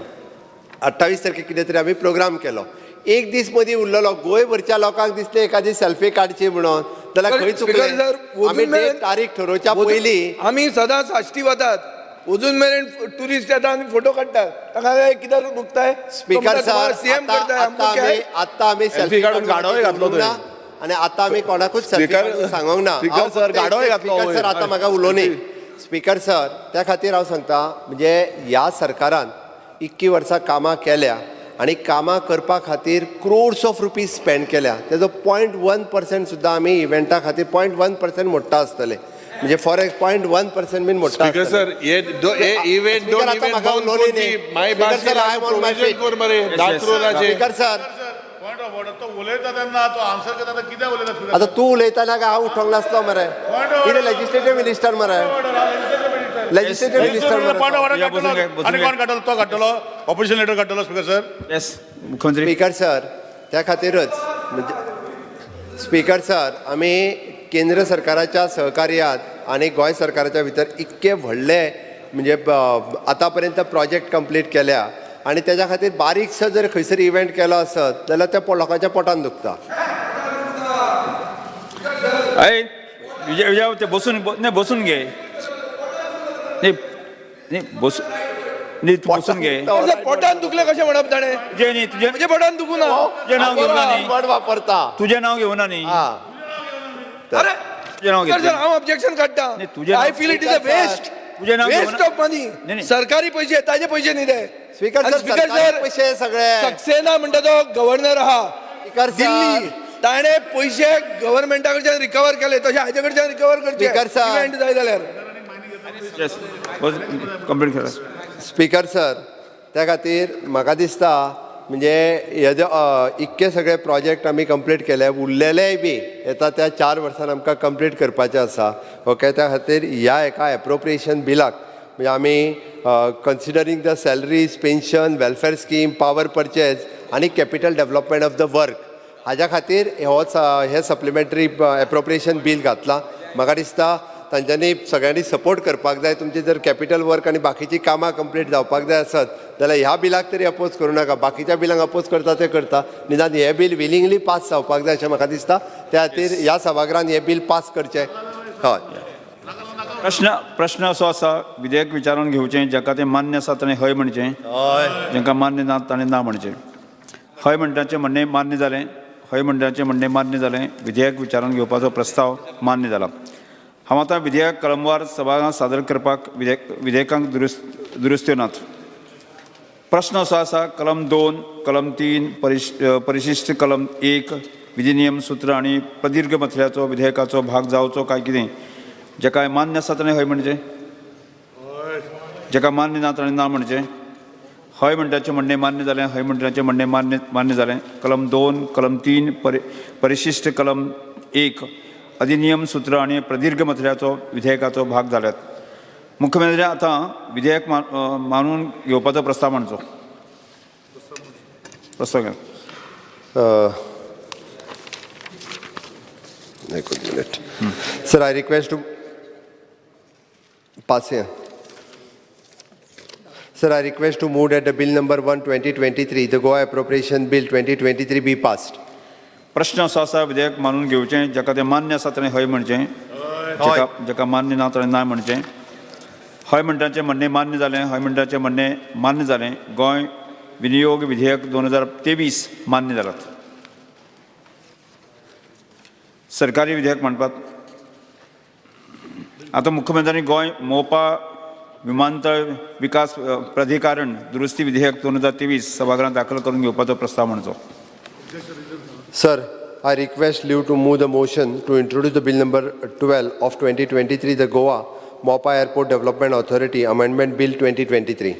अठ्ठावीस तारखेक कितें तरी आमी प्रोग्राम केलो. एक दीस मदीं उरलेलो गोंयभरच्या लोकांक दिसले एखादी सेल्फी काडची म्हणून. जाल्यार खंय चुकले आमी तारीख ठरोवच्या पयलीं आमी सदां साश्टी वतात अजून मेरेन टुरिस्ट येता आनी फोटो काडटात ताका कित्याक दुखताय स्पीकर सर सीएम आतां करताय आतां सेल्फी काडून गाडोय घातलो आणि आता आम्ही कोणाकूच काडूंक सांगोंक ना. स्पीकर हांव सर, फक्त गाडोय एक- घातलो स्पीकर सर वयर. आतां म्हाका उलोवनी स्पीकर सर त्या खातीर हांव सांगता म्हणजे ह्या सरकारान इतकी वर्सां कामां केल्या आणि कामां करपा खातीर क्रोड्स ऑफ रुपीज स्पेंड केल्या. तेजो पॉयंट वन पर्संट सुद्दां आमी इव्हेंटा खातीर पॉयंट वन पर्संट मोडटा आसतले म्हणजे फॉर एक पॉयंट वन पर्संट बीन मोडटा स्पीकर. सर हे दो- हे इव्हेंट दोन आता न्ही. माय स्पीकर सर, रोलाचे स्पीकर सर तो उलयता तेन्ना तो आन्सर करता कितें उलयता आता तू उलयतना काय हांव उठोंक नासलो मरे? कितें लेजिस्लेटिव्ह मिनिस्टर मरे. लेजिस्लेटिव्ह मिनिस्टर मरे. आनी कोण काडटलो तो काडटलो ऑपोजिशन लिडर काडटलो स्पीकर सर येस मुख्यमंत्री. स्पीकर सर त्या खातीरच म्हणजे स्पीकर सर आमी केंद्र सरकाराच्या सहकार्यात आणि गोंय सरकाराच्या भितर इतके व्हडले म्हणजे ब- आतां पर्यंत प्रोजेक्ट कंप्लीट केल्या. आणि त्याच्या खातीर बारीकसो जर खंयसर इव्हेंट केलो आसत जाल्यार त्या लोकांच्या पोटान दुखता. विजय विजय ते बसून नाही बसून घे. नाही नाही बसून नाही तू बसून घे. पोटान दुखले कशें म्हणप ताणें? तुझे नाही तुझे म्हजे पोटान दुखू ना. तुझे नाव घेऊन नाही वर्ड वापरता. तुझे नाव घेऊन नाही हा. अरे तुझे नाव घेतले हांव ऑब्जेक्शन काडटा नाही, तुझे I feel it is a waste तुझे नाव वेस्ट ऑफ मनी नाही. सरकारी पैसे ताजे पैसे न्ही ते स्पीकर आणि सर स्पीकर सरकारी सर पैसे सगळे. सक्सेना म्हणटा तो गव्हर्नर आहा स्पीकर सर. दिल्ली. ताणे पैसे गव्हर्नमेंटा कडच्यान रिकवर केले तसे हाजे कडच्यान रिकवर करचे स्पीकर सर. इव्हेंट जाय जाल्यार येस कंप्लीट करा. स्पीकर सर त्या खातीर म्हाका दिसता म्हणजे हेजे इतके सगळे प्रोजेक्ट आमी कंप्लीट केले. उरलेलेय बी येता त्या चार वर्सान आमकां कंप्लीट करपाचे आसा. ओके त्या खातीर ह्या एका एप्रोप्रिएशन बिलाक म्हणजे आमी considering the salaries pension welfare scheme power purchase आनी capital development of the work हाज्या खातीर हो हे सप्लिमेंटरी एप्रोप्रिएशन बील घातला. म्हाका दिसता तांच्यांनी सगळ्यांनी सपोर्ट करपाक जाय तुमचे जर कॅपिटल वर्क आनी बाकीची कामां कंप्लीट जावपाक जाय आसत जाल्यार ह्या बिलाक तरी अपोज करूं नाका. बाकीच्या बिलांक अपोज करता ते करता. निदान हे बील विलिंगली पास जावपाक जाय अशें म्हाका दिसता. त्या खातीर ह्या सभागृहान हे बील पास करचें. हय. प्रश्न प्रश्न असो आसा विधेयक विचारून घेवचें जाका तें मान्य आसा ताणें हय म्हणचें जांकां मान्य ना ताणें ना म्हणचें. हय म्हणटाचें म्हणणें मान्य जालें हय म्हणटाचें म्हणणें मान्य जालें विधेयक विचारून घेवपाचो प्रस्ताव मान्य जाला हांव आतां विधेयक कलमवार सभाघरांत सादर करपाक विधेयक विधेयकांक दुरुस्त दुरुस्त्यो नात प्रस्न असो आसा कलम दोन कलम तीन परिश परिशिश्ट कलम एक विधिनियम सूत्र आनी प्रदीर्घ मथल्याचो विधेयकाचो भाग जावचो काय कितें? जाका मान्य आसा ताणें हय म्हणचें जेका मान्य ना ताणें ना म्हणचें हय म्हणटाचें म्हणणें मान्य जालें हय म्हणटाचें म्हणणें मान्य मान्य जालें कलम दोन कलम तीन परि परिशिश्ट कलम एक अधिनियम सूत्र आनी प्रदीर्घ मथल्याचो विधेयकाचो भाग जाल्यात मुख्यमंत्री आतां विधेयक मा मानून घेवपाचो प्रस्ताव मांडचो प्रस्ताव घे Uh, एक minute sir I request to move here. Sir, I request to move that the bill number 1 2023, the Goa Appropriation Bill 2023 be passed. प्रश्न असो आसा विधेयक मानून घेवचें जाका तें मान्य आसा ताणें हय म्हणचें. जाका जाका मान्य ना ताणें ना म्हणचें. हय म्हणटाचें म्हणणें मान्य जालें हय म्हणटाचें म्हणणें मान्य जालें गोंय विनियोग विधेयक दोन हजार तेवीस मान्य जालात सरकारी विधेयक मांडपाक आतां मुख्यमंत्र्यांनी गोंय मोपा विमानतळ विकास प्राधिकरण दुरुस्ती विधेयक दोन हजार तेवीस सभागृहांत दाखल करून घेवपाचो प्रस्ताव म्हणचो. Sir, I request you to move the motion to introduce the bill number 12 of 2023, the Goa Mopa Airport Development Authority Amendment Bill 2023.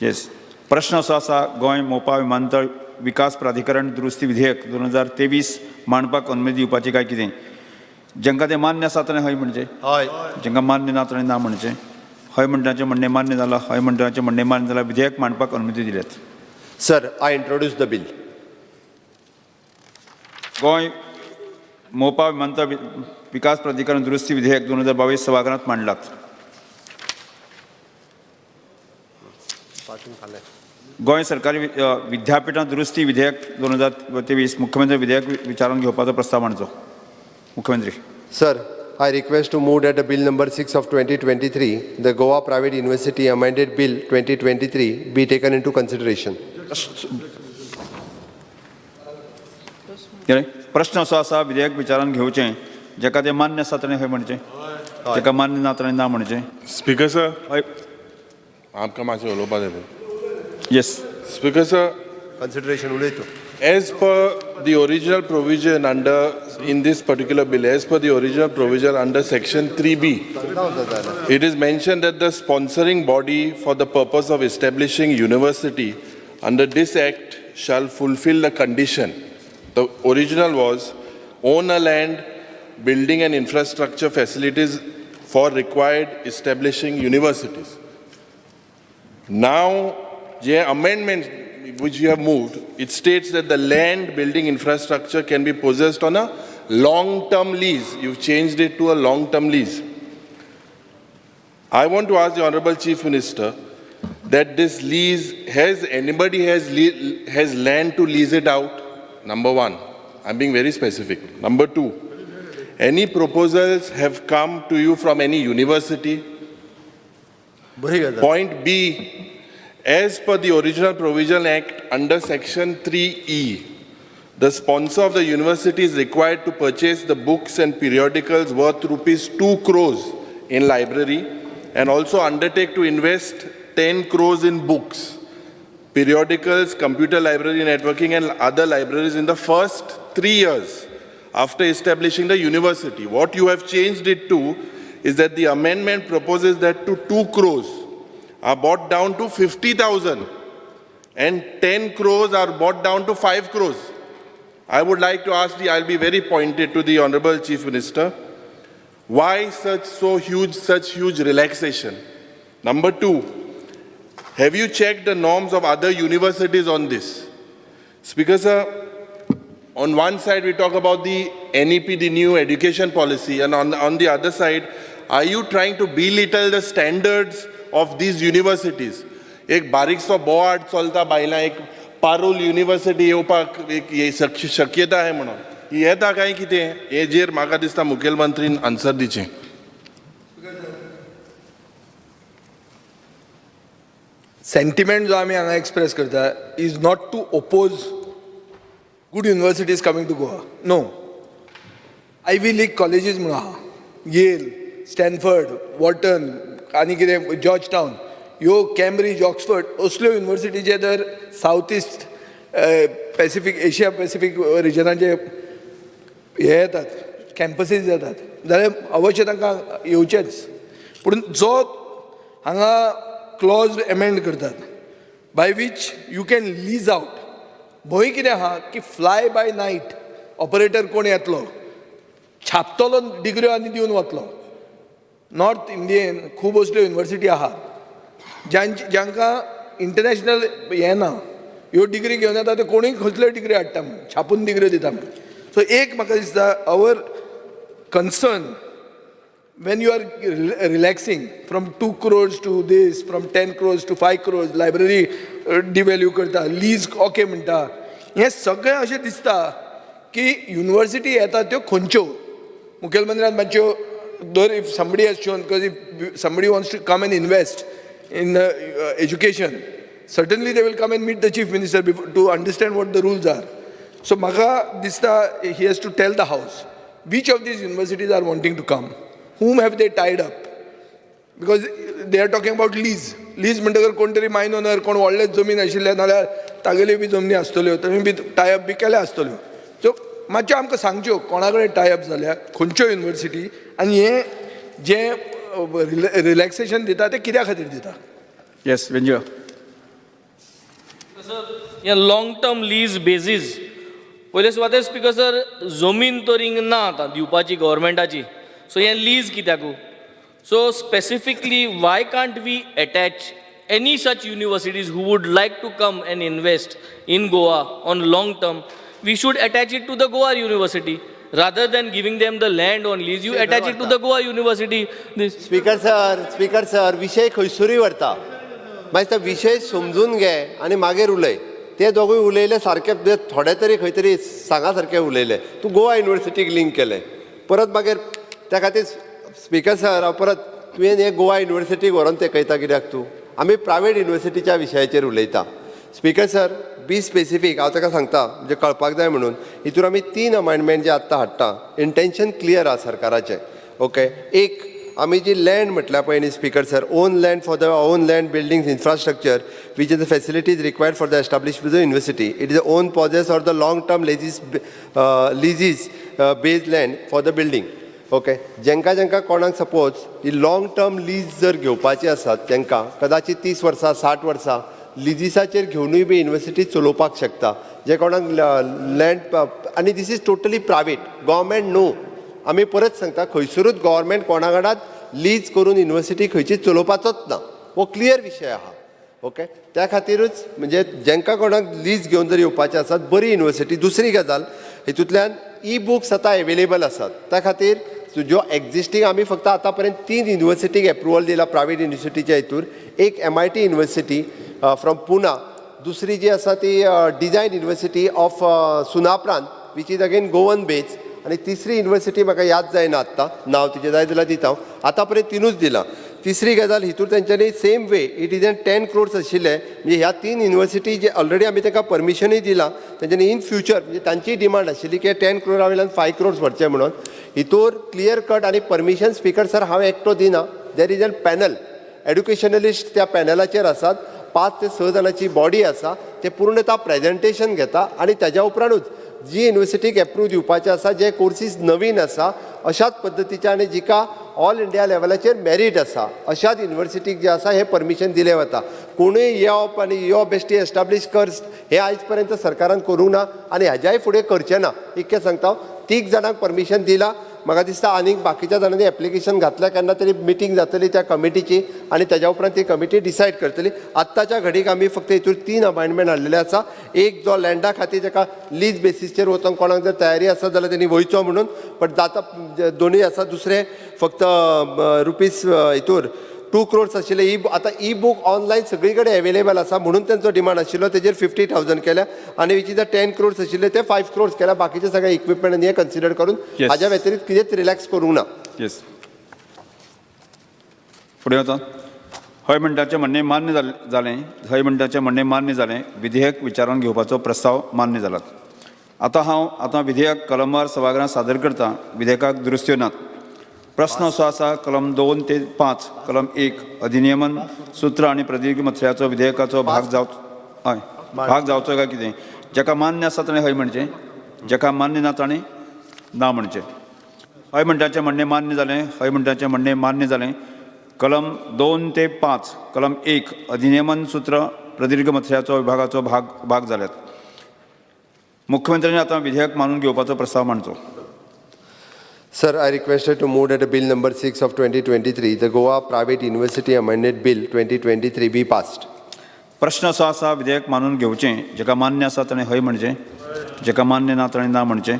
Yes प्रश्न असो आसा गोंय मोपा विमानतळ विकास प्राधिकरण दुरुस्ती विधेयक दोन हजार तेवीस मांडपाक अनुमती दिवपाची काय कितें जांकां तें मान्य आसा ताणें हय म्हणचें हय जांकां मान्य ना ताणें ना म्हणचें हय म्हणटाचें म्हणणें मान्य जालां हय म्हणटाचें म्हणणें मान्य जालां विधेयक मांडपाक अनुमती दिल्यात Sir, I introduce the bill. Goa मोपा विमानतळ विकास प्राधिकरण दुरुस्ती विधेयक दोन हजार बावीस सभागृहांत मांडलात. गोंय सरकारी विद्यापीठां दुरुस्ती विधेयक दोन हजार तेवीस मुख्यमंत्री विधेयक विचारून घेवपाचो प्रस्ताव मांडचो मुख्यमंत्री. Sir, I request to move that the bill number 6 of 2023, the Goa Private University Amended Bill 2023 be taken into consideration. प्रश्न असो असा विधेयक विचारात घेवचे जेका ते मान्य असा ताणें खंय म्हणचे ज्याका मान्य ना ताणें ना म्हणचे स्पीकर सर आमकां मातशें उलोवपाक जाय yes speaker sir consideration उलयतो as per the original provision under in this particular bill as per the original provision under section three B it is mention that the sponsoring body for the purpose of establishing university under this act shall fulfil the condition The original was own a land, building and infrastructure facilities for required establishing universities. Now, the amendment which you have moved, it states that the land building infrastructure can be possessed on a long-term lease. You've changed it to a long-term lease. I want to ask the Honorable Chief Minister that this lease, has anybody has, has land to lease it out? Number one, I'm being very specific. Number two, any proposals have come to you from any university? Point B, as per the original Provision Act under Section 3E, the sponsor of the university is required to purchase the books and periodicals worth rupees 2 crores in library and also undertake to invest 10 crores in books, periodicals, computer library networking and other libraries in the first three years after establishing the university. What you have changed it to is that the amendment proposes that to 2 crores are brought down to 50,000 and 10 crores are brought down to 5 crores. I would like to ask the, I'll be very pointed to the Honorable Chief Minister, why such so huge, such huge relaxation? Number two, have you checked the norms of other universities on this? Speaker sir, On one side, we talk about the NEP, the new education policy, and on, on the other side, are you trying to belittle the standards of these universities? एक बारीकसो बोवाड चलता बायलां एक Parul university येवपाक एक शक्यता आहे म्हणून येता काय कितें हेजेर म्हाका दिसता मुखेलमंत्रीन आन्सर दिचें सेंटिमेंट जो आमी हांगा एक्सप्रेस करता is not to oppose good universities coming to Goa no Ivy League colleges म्हणून आहा येल स्टॅनफर्ड वॉटन आनी कितें जॉर्ज टावन ह्यो कॅम्ब्रिज ऑक्सफर्ड असल्यो युनिवर्सिटी जे जर south east Pacific Asia Pacific रिजनाचे हे येतात कॅम्पसीस येतात. जाल्यार अवश्य तांकां येवचेच पूण जो हांगा क्लॉज अमेंड करतात. By which you can lease out भंय कितें आहा की फ्लाय बाय नायट ऑपरेटर कोण येतलो? छापतलो डिग्र्यो आनी दिवन वतलो नॉर्थ इंडियेन खूब असल्यो युनिवर्सिटी आहात. ज्यांची जांकां इंटरनॅशनल हें ना ह्यो डिग्री घेवन येता ते कोणूय कसल्यो डिग्री हाडटा छापून डिग्री दिता सो एक म्हाका दिसता our concern when you are rel- relaxing from 2 crores to this, from 10 crores to 5 crores, library uh, devalue करता लीज ओके म्हणटा हें सगळें अशें दिसता की युनिवर्सिटी येता त्यो खंयच्यो मुखेलमंत्र्यान मातच्यो दर if somebody has shown because if somebody wants to come and invest in education certainly they will come and meet the chief minister before, to understand what the rules are. So म्हाका दिसता he has to tell the house which of these universities are wanting to come. Whom have they tied up? Because they are talking about lease. Lease म्हणटकर कोण तरी मायन owner कोण व्हडलेच जमीन आशिल्ले नाल्यार तागेल्यो बी जमनी आसतल्यो थंय बी टायअप बी केले आसतल्यो सो मातच्यो आमकां सांगच्यो कोणा कडेन टायअप जाल्या खंयच्यो युनिवर्सिटी आनी हे जे रिलॅक्सेशन दिता ते कित्या खातीर दिता येस वेंजय या लॉंग टर्म लीज बेजीस पयले सुवातेर स्पिकर सर जमीन तर हिंग ना आतां दिवपाची गव्हर्मेंटाची सो हें lease कित्याकू so specifically why can't we attach any such universities who would like to come and invest in Goa on long term, we should attach it to the Goa University. Rather than giving them the land on lease, you attach it to the Goa University. This, speaker sir speaker sir विशय खंयसरूय व्हरता मागीर तो विशय समजून घे आनी मागीर उलय ते दोगूय उलयले सारके म्हणजे थोडे तरी खंय तरी सांगा सारके उलयले तूं गोवा युनिवर्सिटीक लिंक केलें परत मागीर त्या खातीर स्पिकर सर हांव परत तुवें हे गोवा युनिवर्सिटीक व्हरोन तेकयता कित्याक तूं? आमी प्रायवेट युनिवर्सिटीच्या विशयाचेर उलयता. स्पिकर सर बी स्पेसिफीक हांव ताका सांगता म्हणजे कळपाक जाय म्हणून. हितून आमी तीन अमेंडमेंट जे आत्तां हाडटा. इंटेन्शन क्लियर आहा सरकाराचें. ओके एक आमी जी लँड म्हटल्या पळय न्ही speaker sir own land for the own land buildings infrastructure which is the facilities required for the establishment of the university it is own possess or the long term leases leases base land for the building okay जेंका जेंका कोणाक suppose ही long term lease जर घेवपाची आसात तेंकां कदाचित तीस वर्सां साठ वर्सां लिजीसाचेर घेवनूय बी युनिवर्सिटी चलोवपाक शकता. जे कोणाक लँड आनी this is totally private government no आमी परत सांगता खंयसरूच गोवोरमेंट कोणा कडात लीज करून युनिवर्सिटी खंयची चलोवपाचोच ना. हो क्लियर विशय आहा ओके त्या खातीरूच म्हणजे जेंका कोणाक लीज घेवन जर येवपाचे आसात बरी युनिवर्सिटी दुसरी गजाल हितूंतल्यान ई बुक्स आतां एवेलेबल आसात. त्या खातीर सो ज्यो एक्झिस्टींग आमी फक्त आतां पर्यंत तीन युनिवर्सिटीक एप्रुवल दिला प्रायवेट युनिवर्सिटीच्या हितूर एक M I T university from Pune दुसरी जी आसा ती design university of Sunaparanta which is again Goan based आनी तिसरी युनिवर्सिटी म्हाका याद जायना आत्तां. नांव तिजें जाय जाल्यार दिता हांव आतां पर्यंत तिनूच दिलां. तिसरी गजाल हितूर तेंच्यांनी same way it is an ten crores आशिल्ले म्हणजे ह्या तीन युनिवर्सिटी जे ऑलरेडी आमी तांकां परमिशनूय दिलां तेंच्यांनी इन फ्युचर म्हणजे तांचीय डिमांड आशिल्ली की टेन क्रोरा वयल्यान फायव क्रोर्स भरचे म्हणून. हितूर क्लियर कट आनी परमिशन स्पीकर सर हांव एकटो दिना there is an panel educationalist त्या पॅनलाचेर आसात पांच ते स जाणांची बॉडी आसा ते पूर्णता प्रेजेंटेशन घेता आनी त्याच्या उपरांतूच जी युनिवर्सिटीक एप्रूव दिवपाचे आसा जे कोर्सीस नवीन आसा अशाच पद्दतीचे आनी जिका ऑल इंडिया लेवलाचेर मॅरीट आसा अशाच युनिवर्सिटीक जे आसा हे परमिशन दिलें वता. कोणूय येवप आनी यो बेश्टी एस्टाब्लीश कर हे आयज पर्यंत सरकारान करूंक ना आनी हाज्याय फुडें करचें ना इतकें सांगता हांव तीग जाणांक परमिशन दिलां म्हाका दिसता आनीक बाकीच्या जाणांनी एप्लिकेशन घातल्या केन्ना तरी मिटींग जातली त्या कमिटीची आनी तेज्या उपरांत ती कमिटी डिसायड करतली. आत्ताच्या घडीक आमी फक्त हितूर तीन अपॉयंटमेंट हाडलेले आसा एक जो लँडा खातीर ताका लीज बेसिसचेर वचोंक कोणाक जर तयारी आसा जाल्यार तेणी वयचो म्हणून. बट जाता दोनूय आसा दुसरें फक्त रुपीज हितूर टू क्रोर्स आशिल्ले ई आतां ई बूक ऑनलायन सगळी कडेन अवेलेबल आसा म्हणून तेंचो डिमांड आशिल्लो तेजेर फिफ्टी थावजंड केल्या आनी which is the ten crores आशिल्ले ते फायव्ह क्रोर्स केल्या बाकीचे सगळे इक्विपमेंट आनी हे कन्सिडर करून. हाज्या व्यतिरिक्त कितेंच रिलॅक्स करूंक ना. येस फुडें वता हय म्हणटाचें म्हणणें मान्य जाल- हय म्हणटाचें म्हणणें मान्य जालें विधेयक विचारान घेवपाचो प्रस्ताव मान्य जाला आतां हांव आतां विधेयक कलमार सभागृहांत सादर करतां. विधेयकाक दुरुस्त्यो नात प्रस्न असो आसा कलम दोन ते पांच कलम एक अधिनियमन सूत्र आनी प्रदीर्घ मथळ्याचो विधेयकाचो भाग जावचो हय भाग जावचो काय कितें? जाका मान्य आसा ताणें हय म्हणचें जाका मान्य ना ताणें ना म्हणचें. हय म्हणटाचें म्हणणें मान्य जालें हय म्हणटाचें म्हणणें मान्य जालें. कलम दोन ते पांच कलम एक अधिनियमन सूत्र प्रदीर्घ मथळ्याचो विभागाचो भाग भाग जाल्यात. मुख्यमंत्र्यांनी आतां विधेयक मानून घेवपाचो प्रस्ताव मांडचो. Sir, I requested to move that a bill number 6 of 2023, the Goa Private University Amended Bill 2023 be passed. प्रश्न असो आसा विधेयक मानून घेवचें जेका म्हणजे, म्हणजे. मान्य आसा ताणें हय म्हणचें जेका मान्य ना ताणें ना म्हणचें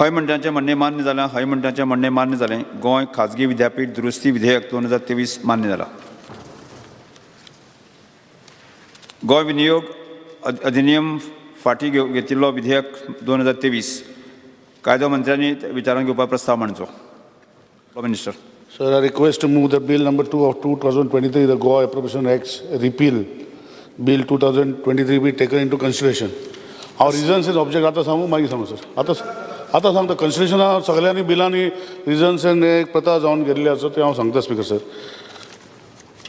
हय म्हणटाचें म्हणणें मान्य जालां हय म्हणटाचें म्हणणें मान्य जालें गोंय खाजगी विद्यापीठ दुरुस्ती विधेयक दोन हजार तेवीस मान्य जाला गोंय विनियोग अधिनियम फाटीं घेव घेतिल्लो विधेयक दोन हजार तेवीस. कायदो मंत्र्यांनी ते विचारान घेवपा प्रस्ताव मांडचो the minister number two of two thousand twenty three the Goem of 2023, the Goa Appropriation Acts repeal, bill 2023 be taken into consideration. Our reasons is object, आता सांगू मागीर सांगू सर आता आतां सांगता कन्सिडरेशन सगळ्यांनी बिलांनी रिजन्स एंड एक प्रथा जावन गेल्ली आसा ते हांव सांगता speaker sir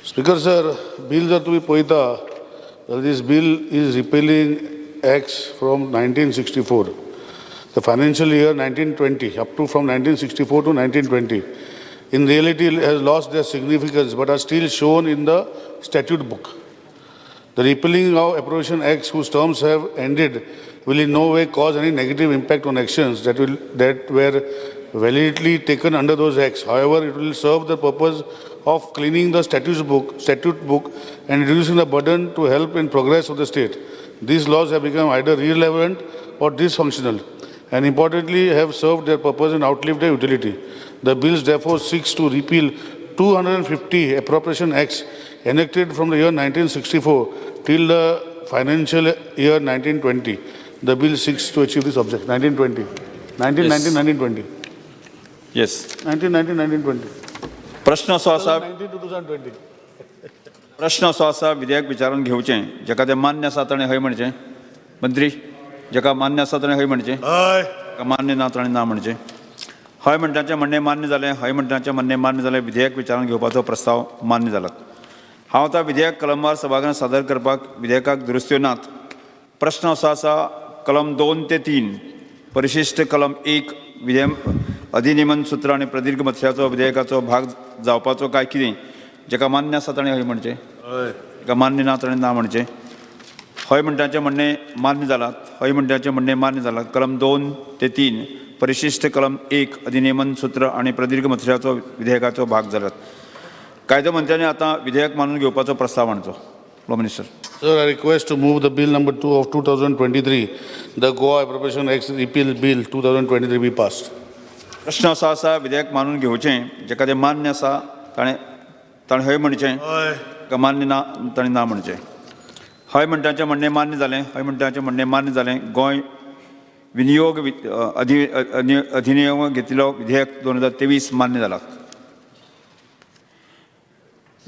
speaker sir bill जर तुमी पळयता this bill is repealing acts from nineteen sixty four the financial year 1920 up to from 1964 to 1920 in reality has lost their significance but are still shown in the statute book. The repealing of appropriation acts whose terms have ended will in no way cause any negative impact on actions that will that were validly taken under those acts however it will serve the purpose of cleaning the statute book statute book and reducing the burden to help in progress of the state. These laws have become either irrelevant or dysfunctional and importantly have served their purpose and outlived their utility. The bills therefore seeks to repeal 250 appropriation acts enacted from the year 1964 till the financial year 1920. The bill seeks to achieve this object. 1920. 1919, 1920. Yes 1919, 1920. प्रश्न असो आसा 19 to 2020. प्रश्न आसा विधेयक विचारून घेवचें जाका तें मान्य आसा ताणें हय म्हणचें मंत्री जाका मान्य आसा ताणें हय म्हणचें. जाका मान्य ना ताणें ना म्हणचें. हय म्हणटाचें म्हणणें मान्य जालें हय म्हणटाचें म्हणणें मान्य जालें विधेयक विचारून घेवपाचो प्रस्ताव मान्य जाला हांव आतां विधेयक कलमार सभागृहांत सादर करपाक विधेयकाक दुरुस्त्यो नात. प्रश्न असो आसा कलम दोन ते तीन परिशिश्ट कलम एक विधेयक अधिनियमन सूत्र आनी प्रदीर्घ मथळ्याचो विधेयकाचो भाग जावपाचो काय कितें? जाका मान्य आसा ताणें हय म्हणचें. जाका मान्य ना ताणें ना म्हणचें. हय म्हणटाचें म्हणणें मान्य जालां हय म्हणटाचें म्हणणें मान्य जालां कलम दोन ते तीन परिशिश्ट कलम एक अधिनियमन सूत्र आनी प्रदीर्घ मथळ्याचो विधेयकाचो भाग जाल्यात कायदो मंत्र्यांनी आतां विधेयक मानून घेवपाचो प्रस्ताव मांडचो law minister Sir, I request to move the bill number two of 2023, the Goa Appropriation Acts repeal bill 2023 be passed. प्रश्न असो आसा विधेयक मानून घेवचें जाका तें मान्य आसा ताणें ताणें हय म्हणचें का मान्य ना ताणें ना म्हणचें? हय म्हणटाचें म्हणणें मान्य जालें हय म्हणटाचें म्हणणें मान्य जालें. गोंय विनियोग अधि अधि- अधिनियम घेतिल्लो विधेयक दोन हजार तेवीस मान्य जाला.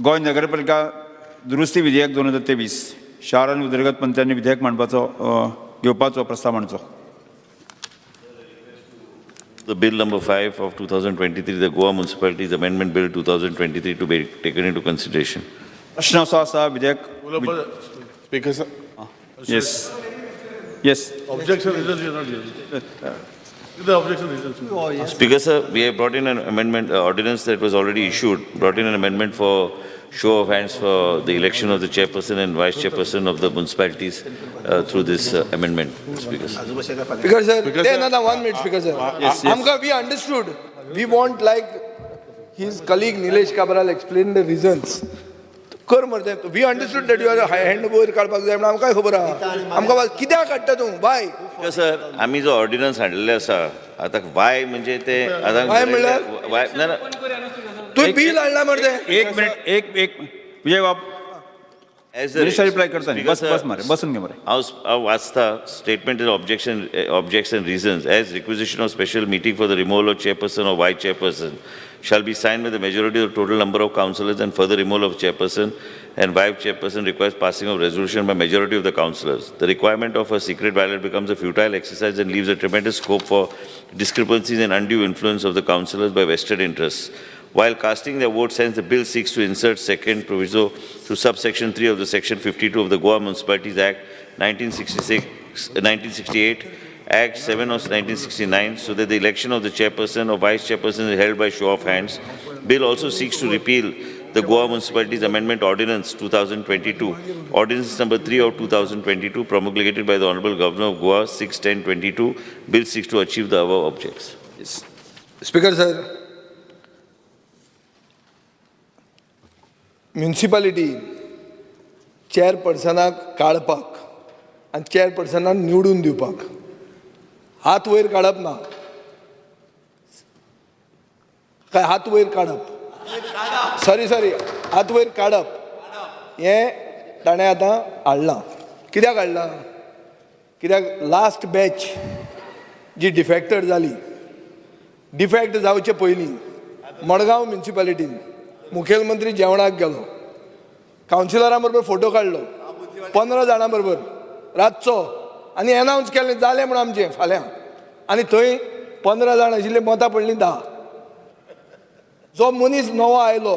गोंय नगरपालिका दुरुस्ती विधेयक दोन हजार तेवीस शार आनी उदरगत मंत्र्यांनी विधेयक मांडपाचो घेवपाचो प्रस्ताव मांडचो. The bill number five of 2023, the Goa Municipalities Amendment Bill 2023 to be taken into consideration. प्रश्न असो आसा विधेयक Because uh, yes, yes. Objection is objection oh, yes. Speaker, sir, we have brought in an amendment uh, ordinance that was already issued. Brought in an amendment for show of hands for the election of the chairperson and vice chairperson of the municipalities uh, through this uh, amendment, Speaker. Speaker, sir, because, sir another one minute, Speaker, sir. Yes, yes. Amka, we understood. We want like his colleague Nilesh Kabral explained the reasons. कर मरे we understood that your hand वयर काडपाक जाय म्हणून आमकां खबर आहा आमकां कित्याक काडटा तूं? बाय सर आम्ही जो ऑर्डिनन्स हाडलेले आसा आता वाय म्हणजे ते आता वाय म्हणल्यार? वाय ना ना. तूं बिल हाडला मरे एक मिनिट एक एक विजय बाब रिप्लाय करता न्ही बस Speaker, बस मरे बसून घे मरे. हांव हांव वाचता statement is objection objection reasons as requisition of special meeting for the removal of chairperson or vice chairperson. Shall be signed with the majority of the total number of councillors and further removal of chairperson and vice chairperson requires passing of resolution by majority of the councillors. The requirement of a secret ballot becomes a futile exercise and leaves a tremendous scope for discrepancies and undue influence of the councillors by vested interests. While casting their vote, hence the bill seeks to insert second proviso to subsection 3 of the section 52 of the Goa Municipalities Act 1966, 1968, Act 7 of 1969, so that the election of the chairperson or vice chairperson is held by show of hands. Bill also seeks to repeal the Goa Municipalities Amendment Ordinance 2022, Ordinance number 3 of 2022, promulgated by the Honorable Governor of Goa 6-10-22. Bill seeks to achieve the above objects. Speaker sir municipality चेअरपर्सनाक काडपाक आनी चेअरपर्सनाक निवडून दिवपाक हात वयर काडप ना. काय हात वयर काडप सॉरी सॉरी हात वयर काडप हें ताणें आतां हाडलां कित्याक हाडलां कित्याक लास्ट बॅच जी डिफेक्टेड जाली डिफेक्ट जावचे पयलीं मडगांव म्युन्सिपालिटीन मुखेलमंत्री जेवणाक गेलो. कावन्सिलरां बरोबर फोटो काडलो पंदरा जाणां बरोबर रातचो. आनी एनावन्स केलें जालें म्हूण आमचें फाल्यां. आनी थंय पंदरा जाण आशिल्लीं मतां पडलीं धा जो मनीस नवो आयलो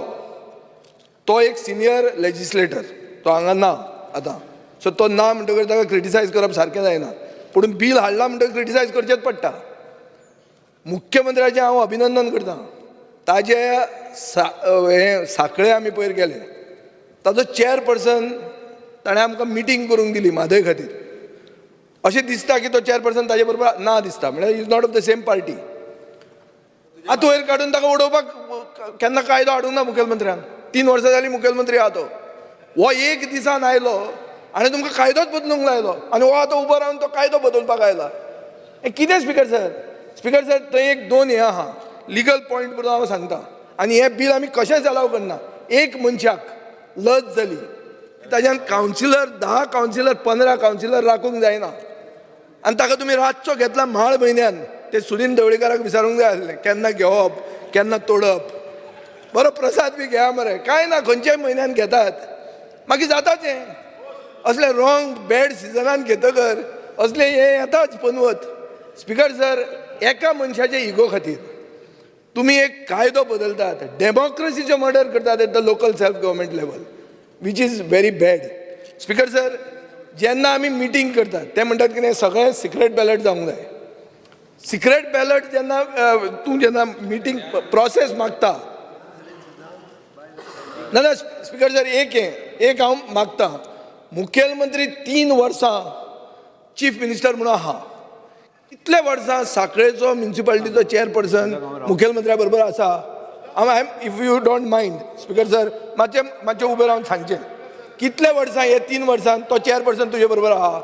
तो एक सिनियर लेजिस्लेटर तो हांगा ना आतां. सो तो ना म्हणटकच ताका क्रिटिसायज करप सारकें जायना. पूण बील हाडला म्हणटकच क्रिटिसायज करचेंच पडटा. मुख्यमंत्र्याचें हांव अभिनंदन करतां. ताजे सा हे साखळे आमी पयर गेले. ताजो चेअरपर्सन ताणें आमकां मिटींग करूंक दिली म्हादय खातीर. अशें दिसता की तो चेअरपर्सन ताजे बरोबर ना दिसता. म्हणजे म्हळ्यार is not of the same party आतां वयर काडून ताका उडोवपाक केन्ना कायदो हाडूंक ना मुखेलमंत्र्यान तीन वर्सां जालीं मुखेलमंत्री आहा तो. हो एक दिसान आयलो आनी तुमकां कायदोच बदलूंक लायलो. आनी हो आतां उबो रावन तो कायदो बदलपाक आयला. हें कितें स्पिकर सर स्पिकर सर थंय एक दोन हें आहा. लिगल पॉयंट म्हणून हांव सांगता. आनी हें बील आमी कशेंच अलाव करना? एक मनशाक लज जाली. ताज्यान कावन्सिलर धा कावन्सिलर पंदरा कावन्सिलर राखूंक जायना. आनी ताका तुमी रातचो घेतला म्हाळ म्हयन्यान. ते सुनील ढवळीकाराक विचारूंक जाय आसलें? केन्ना घेवप केन्ना तोडप? बरो प्रसाद बी घेया मरे. कांय ना खंयच्याय म्हयन्यान घेतात. मागीर जाता तें असले रॉंग बॅड सिजनान घेतकर असले हे येताच पनवत. स्पिकर सर एका मनशाच्या इगो खातीर. तुमी एक कायदो बदलतात. डेमोक्रसीचे मर्डर करतात at the local self government level which is very bad. Speaker sir जेन्ना आमी मिटींग करतात ते म्हणटात की सगळें सिक्रेट बॅलट जावंक जाय. सिक्रेट बॅलट जेन्ना तूं जेन्ना मिटींग प्रोसेस मागता. ना ना स्पिकर सर एक हें एक हांव मागता. मुखेलमंत्री तीन वर्सां चीफ मिनिस्टर म्हणून आहा कितले वर्सां साखळेचो म्युन्सिपाल्टीचो चेअरपर्सन मुखेलमंत्र्या बरोबर आसा हांव I if you don't mind speaker sir मातशें मातशें उबें रावन सांगचें कितले वर्सां हे तीन वर्सां? तो चेअरपर्सन तुजे बरोबर आहा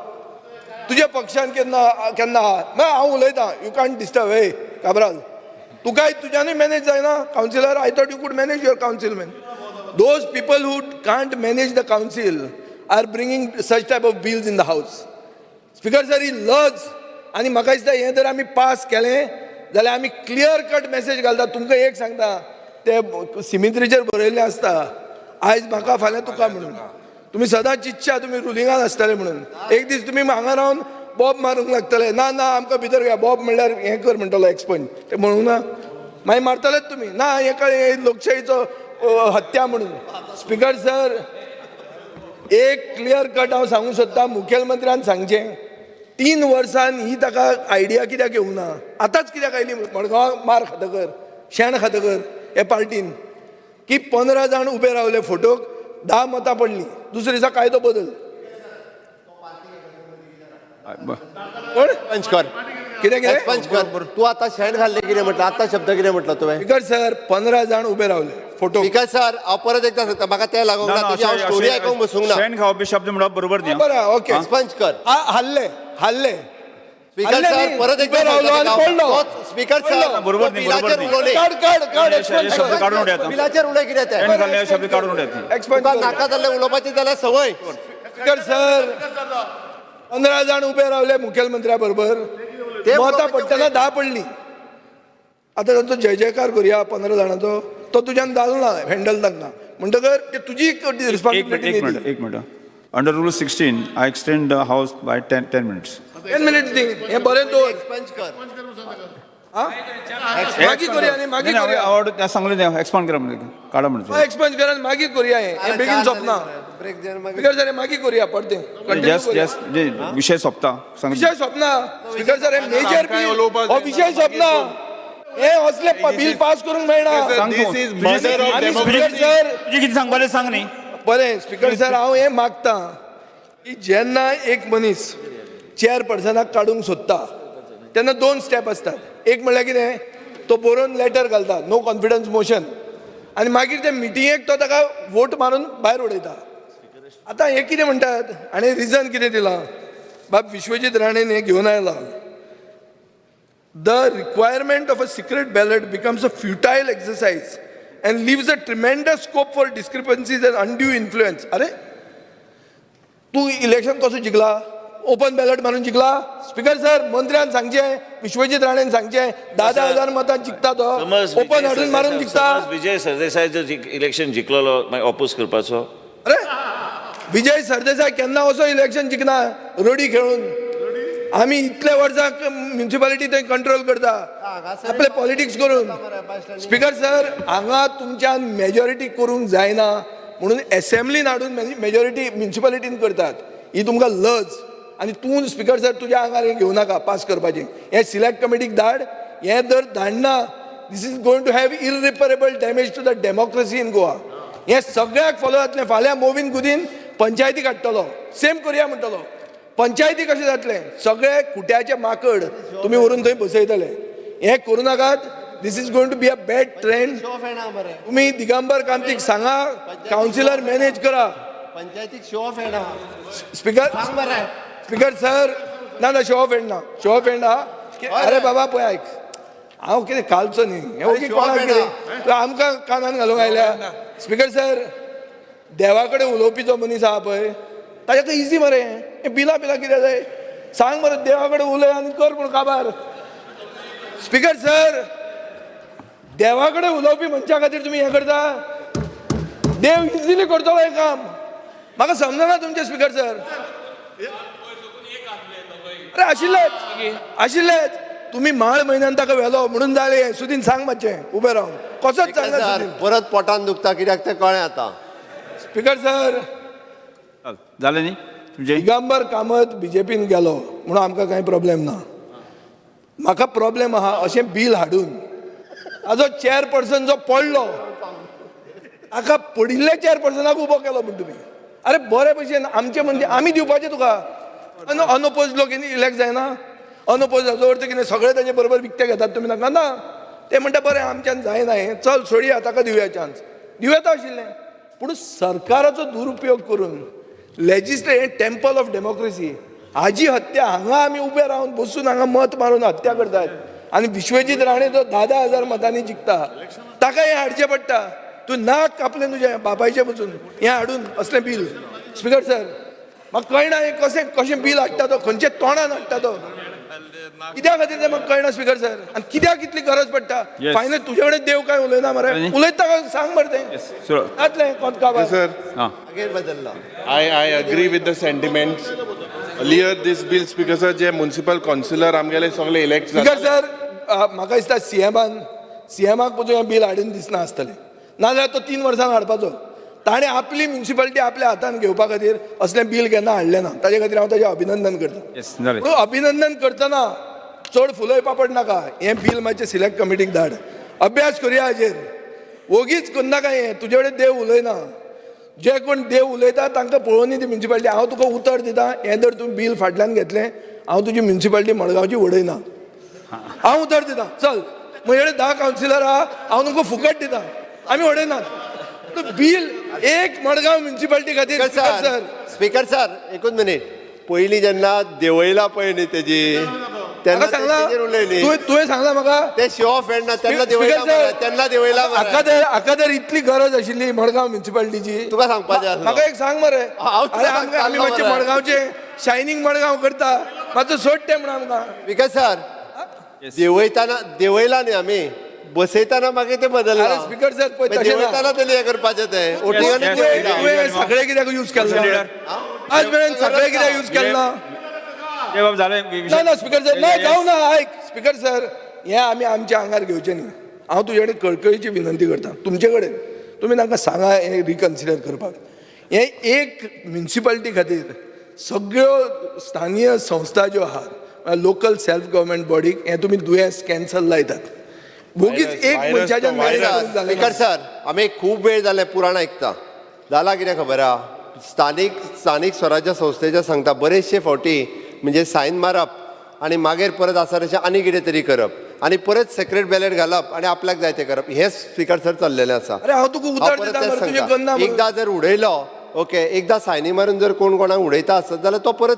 तुज्या पक्षान केन्ना केन्ना आहा ना हांव उलयतां. यू कांट डिस्टर्ब हे काबराल तुकाय तुज्यानूय मॅनेज जायना? Councillor I thought you could manage your council man those people who can't manage the council are bringing such type of bills in the house speaker sir ही लज आनी म्हाका दिसता हें जर आमी पास केलें जाल्यार आमी क्लियर कट मॅसेज घालता तुमकां एक सांगता ते सिमित्रीचेर बरयल्लें आसता आयज म्हाका फाल्यां तुका म्हणून तुमी सदांच इच्छा तुमी रुलिंगान आसतले म्हणून. एक दीस तुमी हांगा रावन बॉब मारूंक लागतले. ना ना आमकां भितर घ्या. बॉब म्हणल्यार हें कर म्हणटलो एक्सपंज ते म्हणूंक ना. मागीर मारतलेच तुमी ना हे कळ्ळें लोकशाहीचो हत्या म्हणून. स्पिकर सर एक क्लियर कट हांव सांगूंक सोदतां. मुखेलमंत्र्यान सांगचें तीन वर्सान ही ताका आयडिया कित्याक येवंक ना? आतांच कित्याक आयली? मडगांवाक मार खातकर शेण खातकर हे पार्टीन की पंदरा जाण उबे रावले फोटोक धा मतां पडलीं दुसरे दिसा कायदो बदल. कोण? पंच कर कितें? कितें पंच कर तू आता शेण घाल्ले कितें म्हटलं आता शब्द कितें म्हटलं तुवें स्पिकर सर पंदरा जाण उबे रावले फोटो. स्पिकर सर हांव परत एकदा सांगता म्हाका तें लागूंक ना तुजी हांव स्टोरी आयकूंक बसूंक ना. शेण खावपी शब्द म्हणप बरोबर न्ही. बरं ओके. पंच कर हा- हल्ले हल्ले. स्पीकर. परत एकदा स्पीकर बरोबर न्ही, बिलाचेर बरोबर न्ही. काढ काढ काढ शब्द. काढून तें? शब्द काढून. नाका जाल्ले उलोवपाची जाल्यार संवय. स्पीकर सर पंदरा जाण उबे रावले मुखेलमंत्र्या बरोबर ते मतां पडटना धा पडली. आतां तांचो जय जयकार करुया पंदरा जाणांचो. तो तुज्यान जालो ना हँडल तांकां म्हणटकर ते तुजी रिस्पॉन्सिबिलिटी एक मिनिट एक minute under rule sixteen I extend the house by ten ten minutes ten minutes दी हे बरें दवर पंच कर. हा? मागीर करुया न्ही मागीर करुया. आवड त्या सांगले ते एक्सपांड करा म्हणजे काढा म्हणजे. एक्सपंज करा आनी मागीर करुया हे. हे बेगीन सोंपना ब्रेक स्पीकर सर मागीर करुया पडते कंटिन्यू जस्ट जस्ट जे विषय सोंपता विषय सोंपना स्पीकर सर हे मेजर हो विषय सोंपना हे असले बिल पास करूंक मेळना. स्पीकर सर किती सांगपाले सांग न्ही. बरें स्पीकर सर हांव हें मागतां. की जेन्ना एक मनीस चेअरपर्सनाक काडूंक सोदता तेन्ना दोन स्टेप आसतात एक म्हणल्यार कितें तो बरोवन लेटर घालता नो कॉन्फिडन्स मोशन आनी मागीर ते मिटिंगेक तो ताका वोट मारून भायर उडयता आतां हे कितें म्हणटात आनी रिजन कितें दिलां? बाब विश्वजीत राणेन हें घेवन आयला the requirement of a secret ballot becomes a futile exercise and leaves a tremendous scope for discrepancies and undue influence अरे तू इलेक्शन कसो जिंकला? ओपन बॅलट मारून जिंकला. स्पीकर सर मंत्र्यान सांगचें विश्वजीत राणेन सांगचें धा हजार मतां जिंकता तो. ओपन हाडून मारून जिंकता. विजय सरदेसाय जिक- इलेक्शन जिंकलोलो मागीर ऑपोज करपाचो. अरे! विजय सरदेसाय केन्ना असो इलेक्शन जिंकना रडी खेळून. आमी इतले वर्सां म्युन्सिपालिटी थंय कंट्रोल करता. आपले पॉलिटिक्स करून. स्पीकर सर हांगा तुमच्यान मेजॉरिटी करूंक जायना. म्हणून एसेंब्लीन हाडून मेजॉरिटी म्युन्सिपालिटीन करतात. ही तुमकां लज. आनी तूं स्पीकर सर तुज्या आंगार हें घेवं नाका पास करपाचें हें सिलेक्ट कमिटीक धाड हें जर धाडना this is going to have irreparable damage to the democracy in Goa हें सगळ्याक फॉलो जातलें फाल्यां मोवीन गुदीन पंचायतीक हाडटलो. सेम करया म्हणटलो. पंचायती कशें जातलें? सगळे कुट्याचे माकड तुमी व्हरून थंय बसयतले. हें करूं नाकात. This is going to be a bad trend तुम्ही दिगंबर कामतीक सांगा. कावन्सिलर मॅनेज करा. पंचायतीक शो ऑफ येना स्पीकर स्पीकर सर ना ना शो ऑफ ना. शो ऑफ की- अरे बाबा पळय आयक हांव कितें घालचो न्ही. हे off कोणाक कितें? आमकां कानान घालूंक आयल्या. स्पीकर सर देवा कडेन उलोवपी जो मनीस आहा पळय. ताच्या इजी मरे. हे बिलां बिलां कितें जाय सांग मरे देवा कडेन उलय आनी कर पूण काबार. स्पीकर सर देवा कडेन उलोवपी मनशा खातीर तुमी हें करता? देव इजिली करतलो हें काम. म्हाका समजना तुमचे स्पीकर सर अरे आशिल्लेच आशिल्लेच तुम्ही माळ म्हयन्यान ताका व्हेलो म्हणून जालें सुदीन सांग मातशें उबें रावन कसोच सुदीन? परत पोटान दुखता कित्याक तें कळ्ळें आतां? Speaker sir. जालें न्ही तुमचे? दिगंबर कामत बिजेपीन गेलो म्हणून आमकां कांय प्रॉब्लेम ना. म्हाका प्रॉब्लेम आहा अशें बील हाडून. हाजो चेअरपर्सन जो पडलो हाका पडिल्ल्या चेअरपर्सनाक उबो केलो म्हण तुमी अरे बरे भशेन आमचे म्हणजे आमी दिवपाचे तुका. अनओपोज लोक इलेक्ट जायना. अनओपोज जाचो अर्थ कितें सगळे ताचे बरोबर विकते घेतात. तुमी नाका ना. ते म्हणटा बरें आमच्यान जायना हें. चल सोडया ताका दिवया चान्स दिवया आशिल्लें पूण सरकाराचो दुरुपयोग करून लेजिस्लेट टेम्पल ऑफ डेमोक्रेसी हाजी हत्या हांगा आमी उबे रावन बसून हांगा मत मारून हत्या करतात आनी विश्वजीत राणे जो धा धा हजार मतांनी जिखता ताका हें हाडचें पडटा. तूं नाक कापलें तुजें बापायचें बसून हें हाडून असलें बील. स्पिकर सर म्हाका कळना हें कशें कशें बील हाडटा तो खंयचे तोंडान हाडटा तो कित्या खातीर तें म्हाका कळना स्पीकर सर? आनी कित्याक इतली गरज पडटा. फायनल तुजे कडेन देव काय उलयना मरे? उलयता काय? सांग मरे तें. सुरो जातलें कोण काबार Sir, हां. मागीर बदलला. I, I agree with the sentiments. Earlier this bill, Speaker sir, जे municipal councillor आमगेले सगळे elect स्पीकर सर म्हाका दिसता सीएमान सीएमाक पसून हें बिल हाडून दिसना आसतलें. नाजाल्यार तो तीन वर्सां हाडपाचो. ताणें आपली म्युन्सिपालिटी आपल्या हातान घेवपा खातीर असलें बिल केन्ना हाडलें ना. ताजे खातीर हांव ताचें अभिनंदन करतां. पूण अभिनंदन करतना चड फुलय पापड नाका हें बील मातशें सिलेक्ट कमिटीक धाड. अभ्यास करुया हाजेर. वगीच करनाका हें? तुजे कडेन देव उलयना. जे कोण देव उलयता तांकां पळोवनी ती म्युन्सिपालिटी हांव तुका उतर दितां हें जर तूं बील फाटल्यान घेतलें हांव तुजी म्युन्सिपालिटी मडगांवची उडयना. हांव उतर दितां. चल म्हजे कडेन धा कावन्सिलर आहा हांव तुमकां फुकट दितां. आमी उडयनात. तूं बील एक मडगांव म्युन्सिपालिटी खातीर स्पीकर सर स्पीकर सर एकूच मिनिट. पयलीं जेन्ना देवयला पळय न्ही तेजी तेन्ना सांगला उलयली तुवें सांगला म्हाका ते शो ऑफ ना तेन्ना देवयला देवयला. हाका तर हाका तर इतली गरज आशिल्ली मडगांव म्युन्सिपालिटीची तुका सांगपाचें. म्हाका एक सांग मरे आमी मातशे. मडगांवचे. शायनींग मडगांव करता. मातसो सोड ते म्हणून आमकां स्पीकर सर देवयताना देवयला न्ही आमी बसयताना मागीर ते बदलला. स्पीकर सर पळय तशें ना. हे ते ओटिंगांनी yes, तुवें सगळे कित्याक यूज आज मेरेन सगळे कित्याक यूज बाब झाले ना ना स्पीकर सर ना जाऊ ना आयक स्पीकर सर हें आमी आमच्या आंगार घेवचें न्ही. हांव तुजे कडेन कळकळीची विनंती करता. तुमचे कडेन तुमी तांकां सांगा हें रिकन्सिडर करपाक. हें एक म्युन्सिपालिटी खातीर सगळ्यो स्थानीय संस्था ज्यो आहात लोकल सेल्फ गव्हर्मेंट बॉडीक हें तुमी दुयेंस कॅन्सल लायतात. बोगीच Virus, एक मनशाच्या स्पीकर ना. सर आमी खूब वेळ जाले पुराण आयकता जाला कितें खबर? आहा स्थानीक स्थानीक स्वराज्य संस्थेच्या सांगता बरेचशे फावटी म्हणजे सायन मारप आनी मागीर परत आसा तशें आनी कितें तरी करप आनी परत सेक्रेट बॅलेट घालप आनी आपल्याक जाय तें करप. हें स्पीकर सर चल्लेलें आसा. एकदां जर उडयलो ओके एकदां सायनी मारून जर कोण कोणाक उडयता आसत जाल्यार तो परत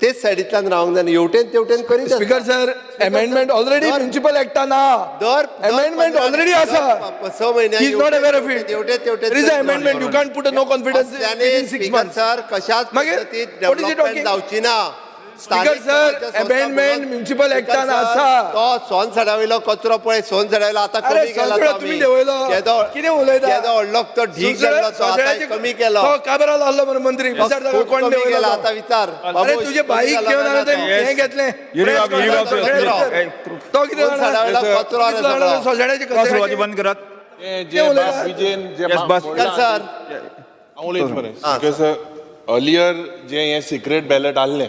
तेच सायडींतल्यान रावंक जाय हेवटेन तेवटेन करीत speaker sir amendment already municipal एक्टान आहा दर amendment already आसा. स म्हयन्याक He is not aware of it. तेवटे तेवटे There is an amendment. You can't put a no confidence within six months. Sir कशाच पद्दतीत डेव्हलपमेंट? जावची ना Amendment municipal actan आसा. तो सोन सडावयलो कचरो पळय सोन सडावयलो आतां कमी केला सोनसडा तो तुम्ही आमी. देवयलो कितें उलयता? केदो व्हडलो तो ढीक जाल्लो तो आतां कमी केलो. तो काबरा लावलो मरे मंत्री. विचार खूब कोण देवयलो. आतां विचार. अरे तुजे बाईक घेवन हांवें तो- हें घेतलें. तो कितें सडावयलो? कचरो. सोसायटीचे कचऱ्याचे- बंद करात. जे. बाप विजयन जे. बोलला, सर. हांव उलयत मरे. बिकॉज अर्लियर जे हे सिक्रेट बॅलेट आहलें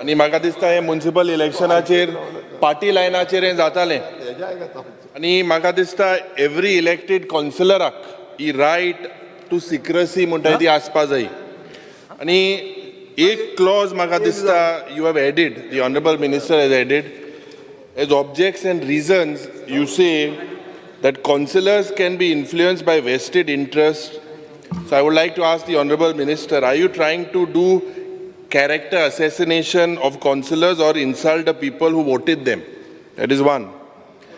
आणि म्हाका दिसता हे म्युन्सिपल इलेक्शनाचेर पार्टी लायनाचेर हे जाताले. आणि म्हाका दिसता एवरी इलेक्टेड कॉन्सिलराक ही रायट टू सिक्रसी म्हणटा ती आसपा जाय आणि एक क्लॉज म्हाका दिसता you have added the honourable minister has added as objects and reasons you say that councillors can be influence by vested interest so I would like to ask the honourable minister are you trying to do character assassination of councillors or insult the people who voted them? That is one.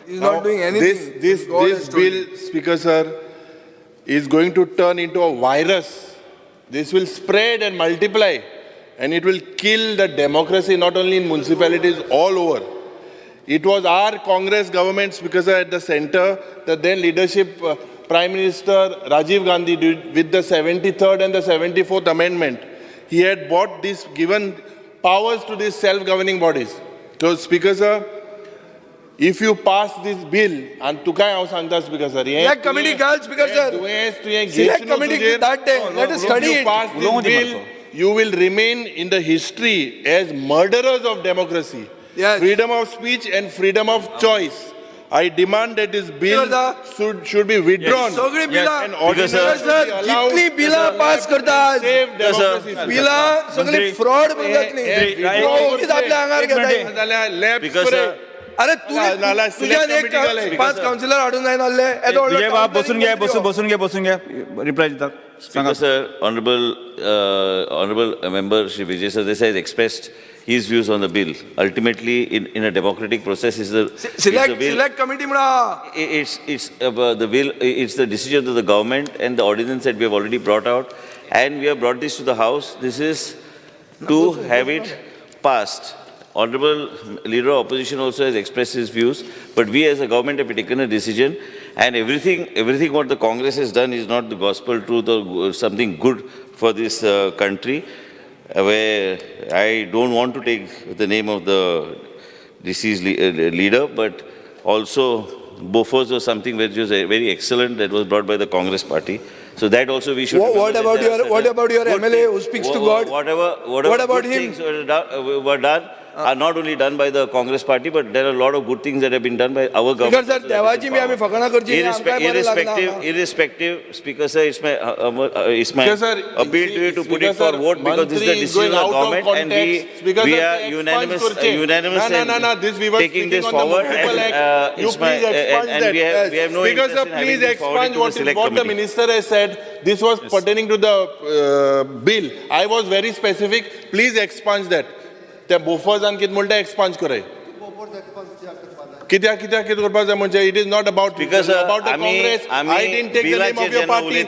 He's not doing anything. This, this, this bill, Speaker sir, is going to turn into a virus. This will spread and multiply and it will kill the democracy not only in municipalities all over. It was our Congress government, Speaker sir, at the center, the then leadership uh, Prime Minister Rajiv Gandhi did with the 73rd and the 74th amendment He had bought this, given powers to these self-governing bodies. So, Speaker sir, if you pass this bill, and tu काय हांव सांगता speaker sir Select committee घाल, Speaker sir. दुयेंस तुवें Select घेतलो committee तुजेर. that day. Let us If study you it. pass this उलोवंक दी bill, म्हाका. you will remain in the history as murderers of democracy. Yes. Freedom of speech and freedom of choice. I demand that this bill should, should be withdrawn. सगळी बिलां And ordinance should be allowed जितली बिलां pass करतात save democracy. बिलां सगळी. Fraud जातली आपल्या आंगार जाल्यार लॅब Because, sir, अरे तू तुझ्यान select एक committee घालय. पाच काउन्सिलर हाडून जाय नासले येदो व्हडलो तुझे बाब बसून घे मंत्री बसून हो. बसून घे बसून घे रिप्लाय दितात सांगा Speaker, sir, honorable, uh, honorable member Shri Vijay Sardesai has expressed his views on the bill. Ultimately, in, in a democratic process, is the select, bill, select committee. Mra. It's it's uh, the bill. It's the decision of the government and the ordinance that we have already brought out, and we have brought this to the house. This is to have it passed. Honorable leader of opposition also has expressed his views, but we as a government have taken a decision, and everything everything what the Congress has done is not the gospel truth or something good for this uh, country where I don't want to take the name of the deceased le- uh, leader, but also Bofors was something which was uh, very excellent that was brought by the Congress party. So that also we should. What- what about your- what about your MLA who speaks to God? Whatever, whatever What about him? things were done, were done are not only done by the Congress party, but there are a lot of good things that have been done by our government. Speaker sir, Devaji mein hame fakana karchi Irrespe irrespective, irrespective, Speaker sir, it's my, uh, um, uh it's my sir, appeal to you to put it for vote because this is the decision of government and we, speaker we are unanimous, uh, unanimous no, no, no, this we were taking this forward and, uh, you my, please expunge and, and we have, we have no Speaker sir, please expunge what, the, what the minister has said. This was yes. pertaining to the uh, bill. I was very specific. Please expunge that. त्या बोफर्सान कितें म्हणटा XPeng कराय कित्याक कित्याक कितें करपाक जाय म्हणजे it is not about about the Congress I didn't take the name of your party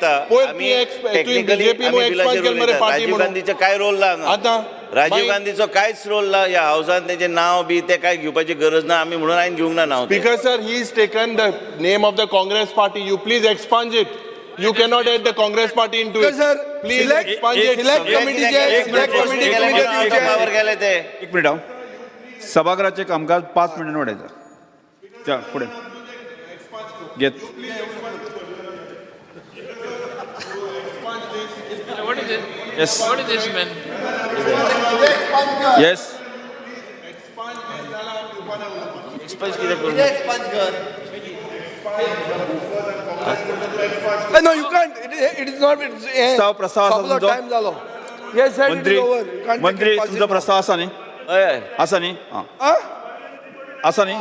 BJP केलें मरे. पार्टी म्हणून गांधीचो काय रोल ना. आतां राजीव गांधीचो कांयच रोल ना ह्या हावसान तेजें नांव बी ते काय घेवपाची गरज ना आमी म्हणून हांवें घेवंक ना नांव तें. Speaker sir, he has taken the name of the Congress party. You please expunge cannot add the Congress party into it. Speaker sir, Please select- expunge एक- मिनिट हा सभागृहाचे कामकाज पाच मिनिटांनी वाढायचं पुढे घेत What is it? Yes. What is this, man? Yes expunge कितें करून Uh, No, you can't. It is- It is not. it is- eh, प्रस्ताव- प्रस्ताव असा सोंपलो, तुमचो? time जालो. Yes, sir, it मंत्री is over. You can't मंत्री take it तुमचा possible. प्रस्ताव असा न्ही हय हय असा न्ही हां Ah? असा न्ही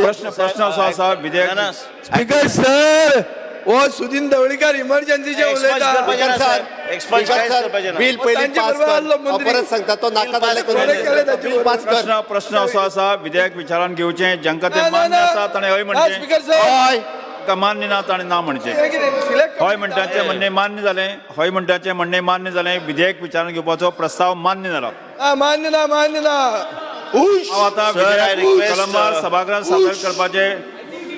प्रश्न प्रश्न असो असा विधेयक ना, ना. स्पीकर सर हो सुदीन ढवळीकर इमर्जन्सीचे एक्सपांज उलयता करपाचें ना, सर. एक्सपांज कांयच करपाचें ना. बिल पयलीं तांचे पास बरोबर आसलो कर मंत्री. परत सांगता तो नाका जाल्ले बरें केलें ताचे बिल पास कर प्रश्न प्रश्न असो असा विधेयक विचारान घेवचें जांकां ना, ते मान्य. आसा ताणें हय म्हणचें सर. हय ताका मान्य ना ताणें ना म्हणचें हे? Select हय म्हणटाचें म्हणणें मान्य जालें हय म्हणटाचें म्हणणें मान्य जालें विधेयक विचारान घेवपाचो प्रस्ताव मान्य जाला Ah, मान्य ना मान्य ना. हांव आतां I विधेयक कलमार uh, सभागृहात सादर करपाचे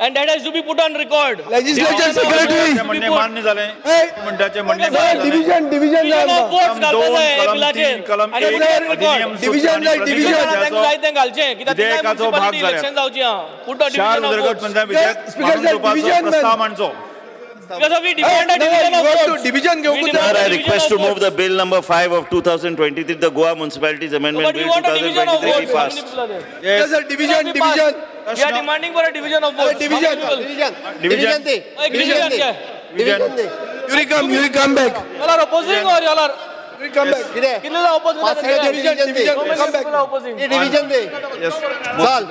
and that has to be put on record. Legislature secretary. म्हणणें put- मान्य जालें Hey. म्हणटाचें म्हणणें आमकां. votes कलम हे जाय तें घालचें विधेयकाचो भाग जावचीं उदरगत votes. म्हणटा विधेयक sir, घेवपाचो division प्रस्ताव. मांडचो Because we Hey, demand a division of votes. division We demand Sir, I division request of to move the bill number five of 2023, the Goa Municipalities Amendment But we Bill want a division of 2023 be votes. passed. Yes, sir, division, Be passed. division. We are demanding for a division of votes. division. Division. division, yeah. Division they You will come, you will come back. Y'all are opposing or y'all are? Come back. कितें opposing? हे division दे चाल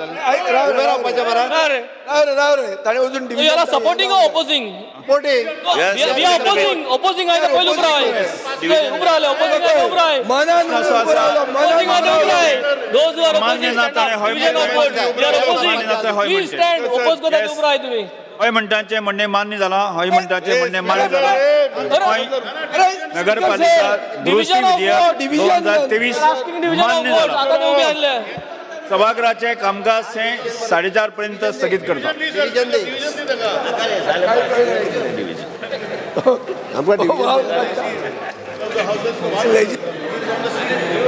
उभे रावपाचें मरा ना रे. राव रे, राव रे. ताणें अजून are- yes, we are yes, opposing. Opposing आहे पहिले उभं राहा. Division. उभं राहिले. Opposing आहे उभं राहा. मनान उभं Opposing मनान उभं राहा. Those who are मान्य opposing, ना stand ताणें up. हय Division of म्हणचें. votes. We are opposing. मान्य ना ताणें हय We म्हणचें. stand. Oppose करता. उभं राहा तुम्ही. हय म्हणटाचें म्हणणें मान्य जालां हय म्हणटाचें म्हणणें मान्य जालां नगरपालिका दुरुस्ती विधेयक दोन हजार तेवीस मान्य. जालां आणले. सभागृहाचे कामकाज हे साडेचार पर्यंत स्थगित करता.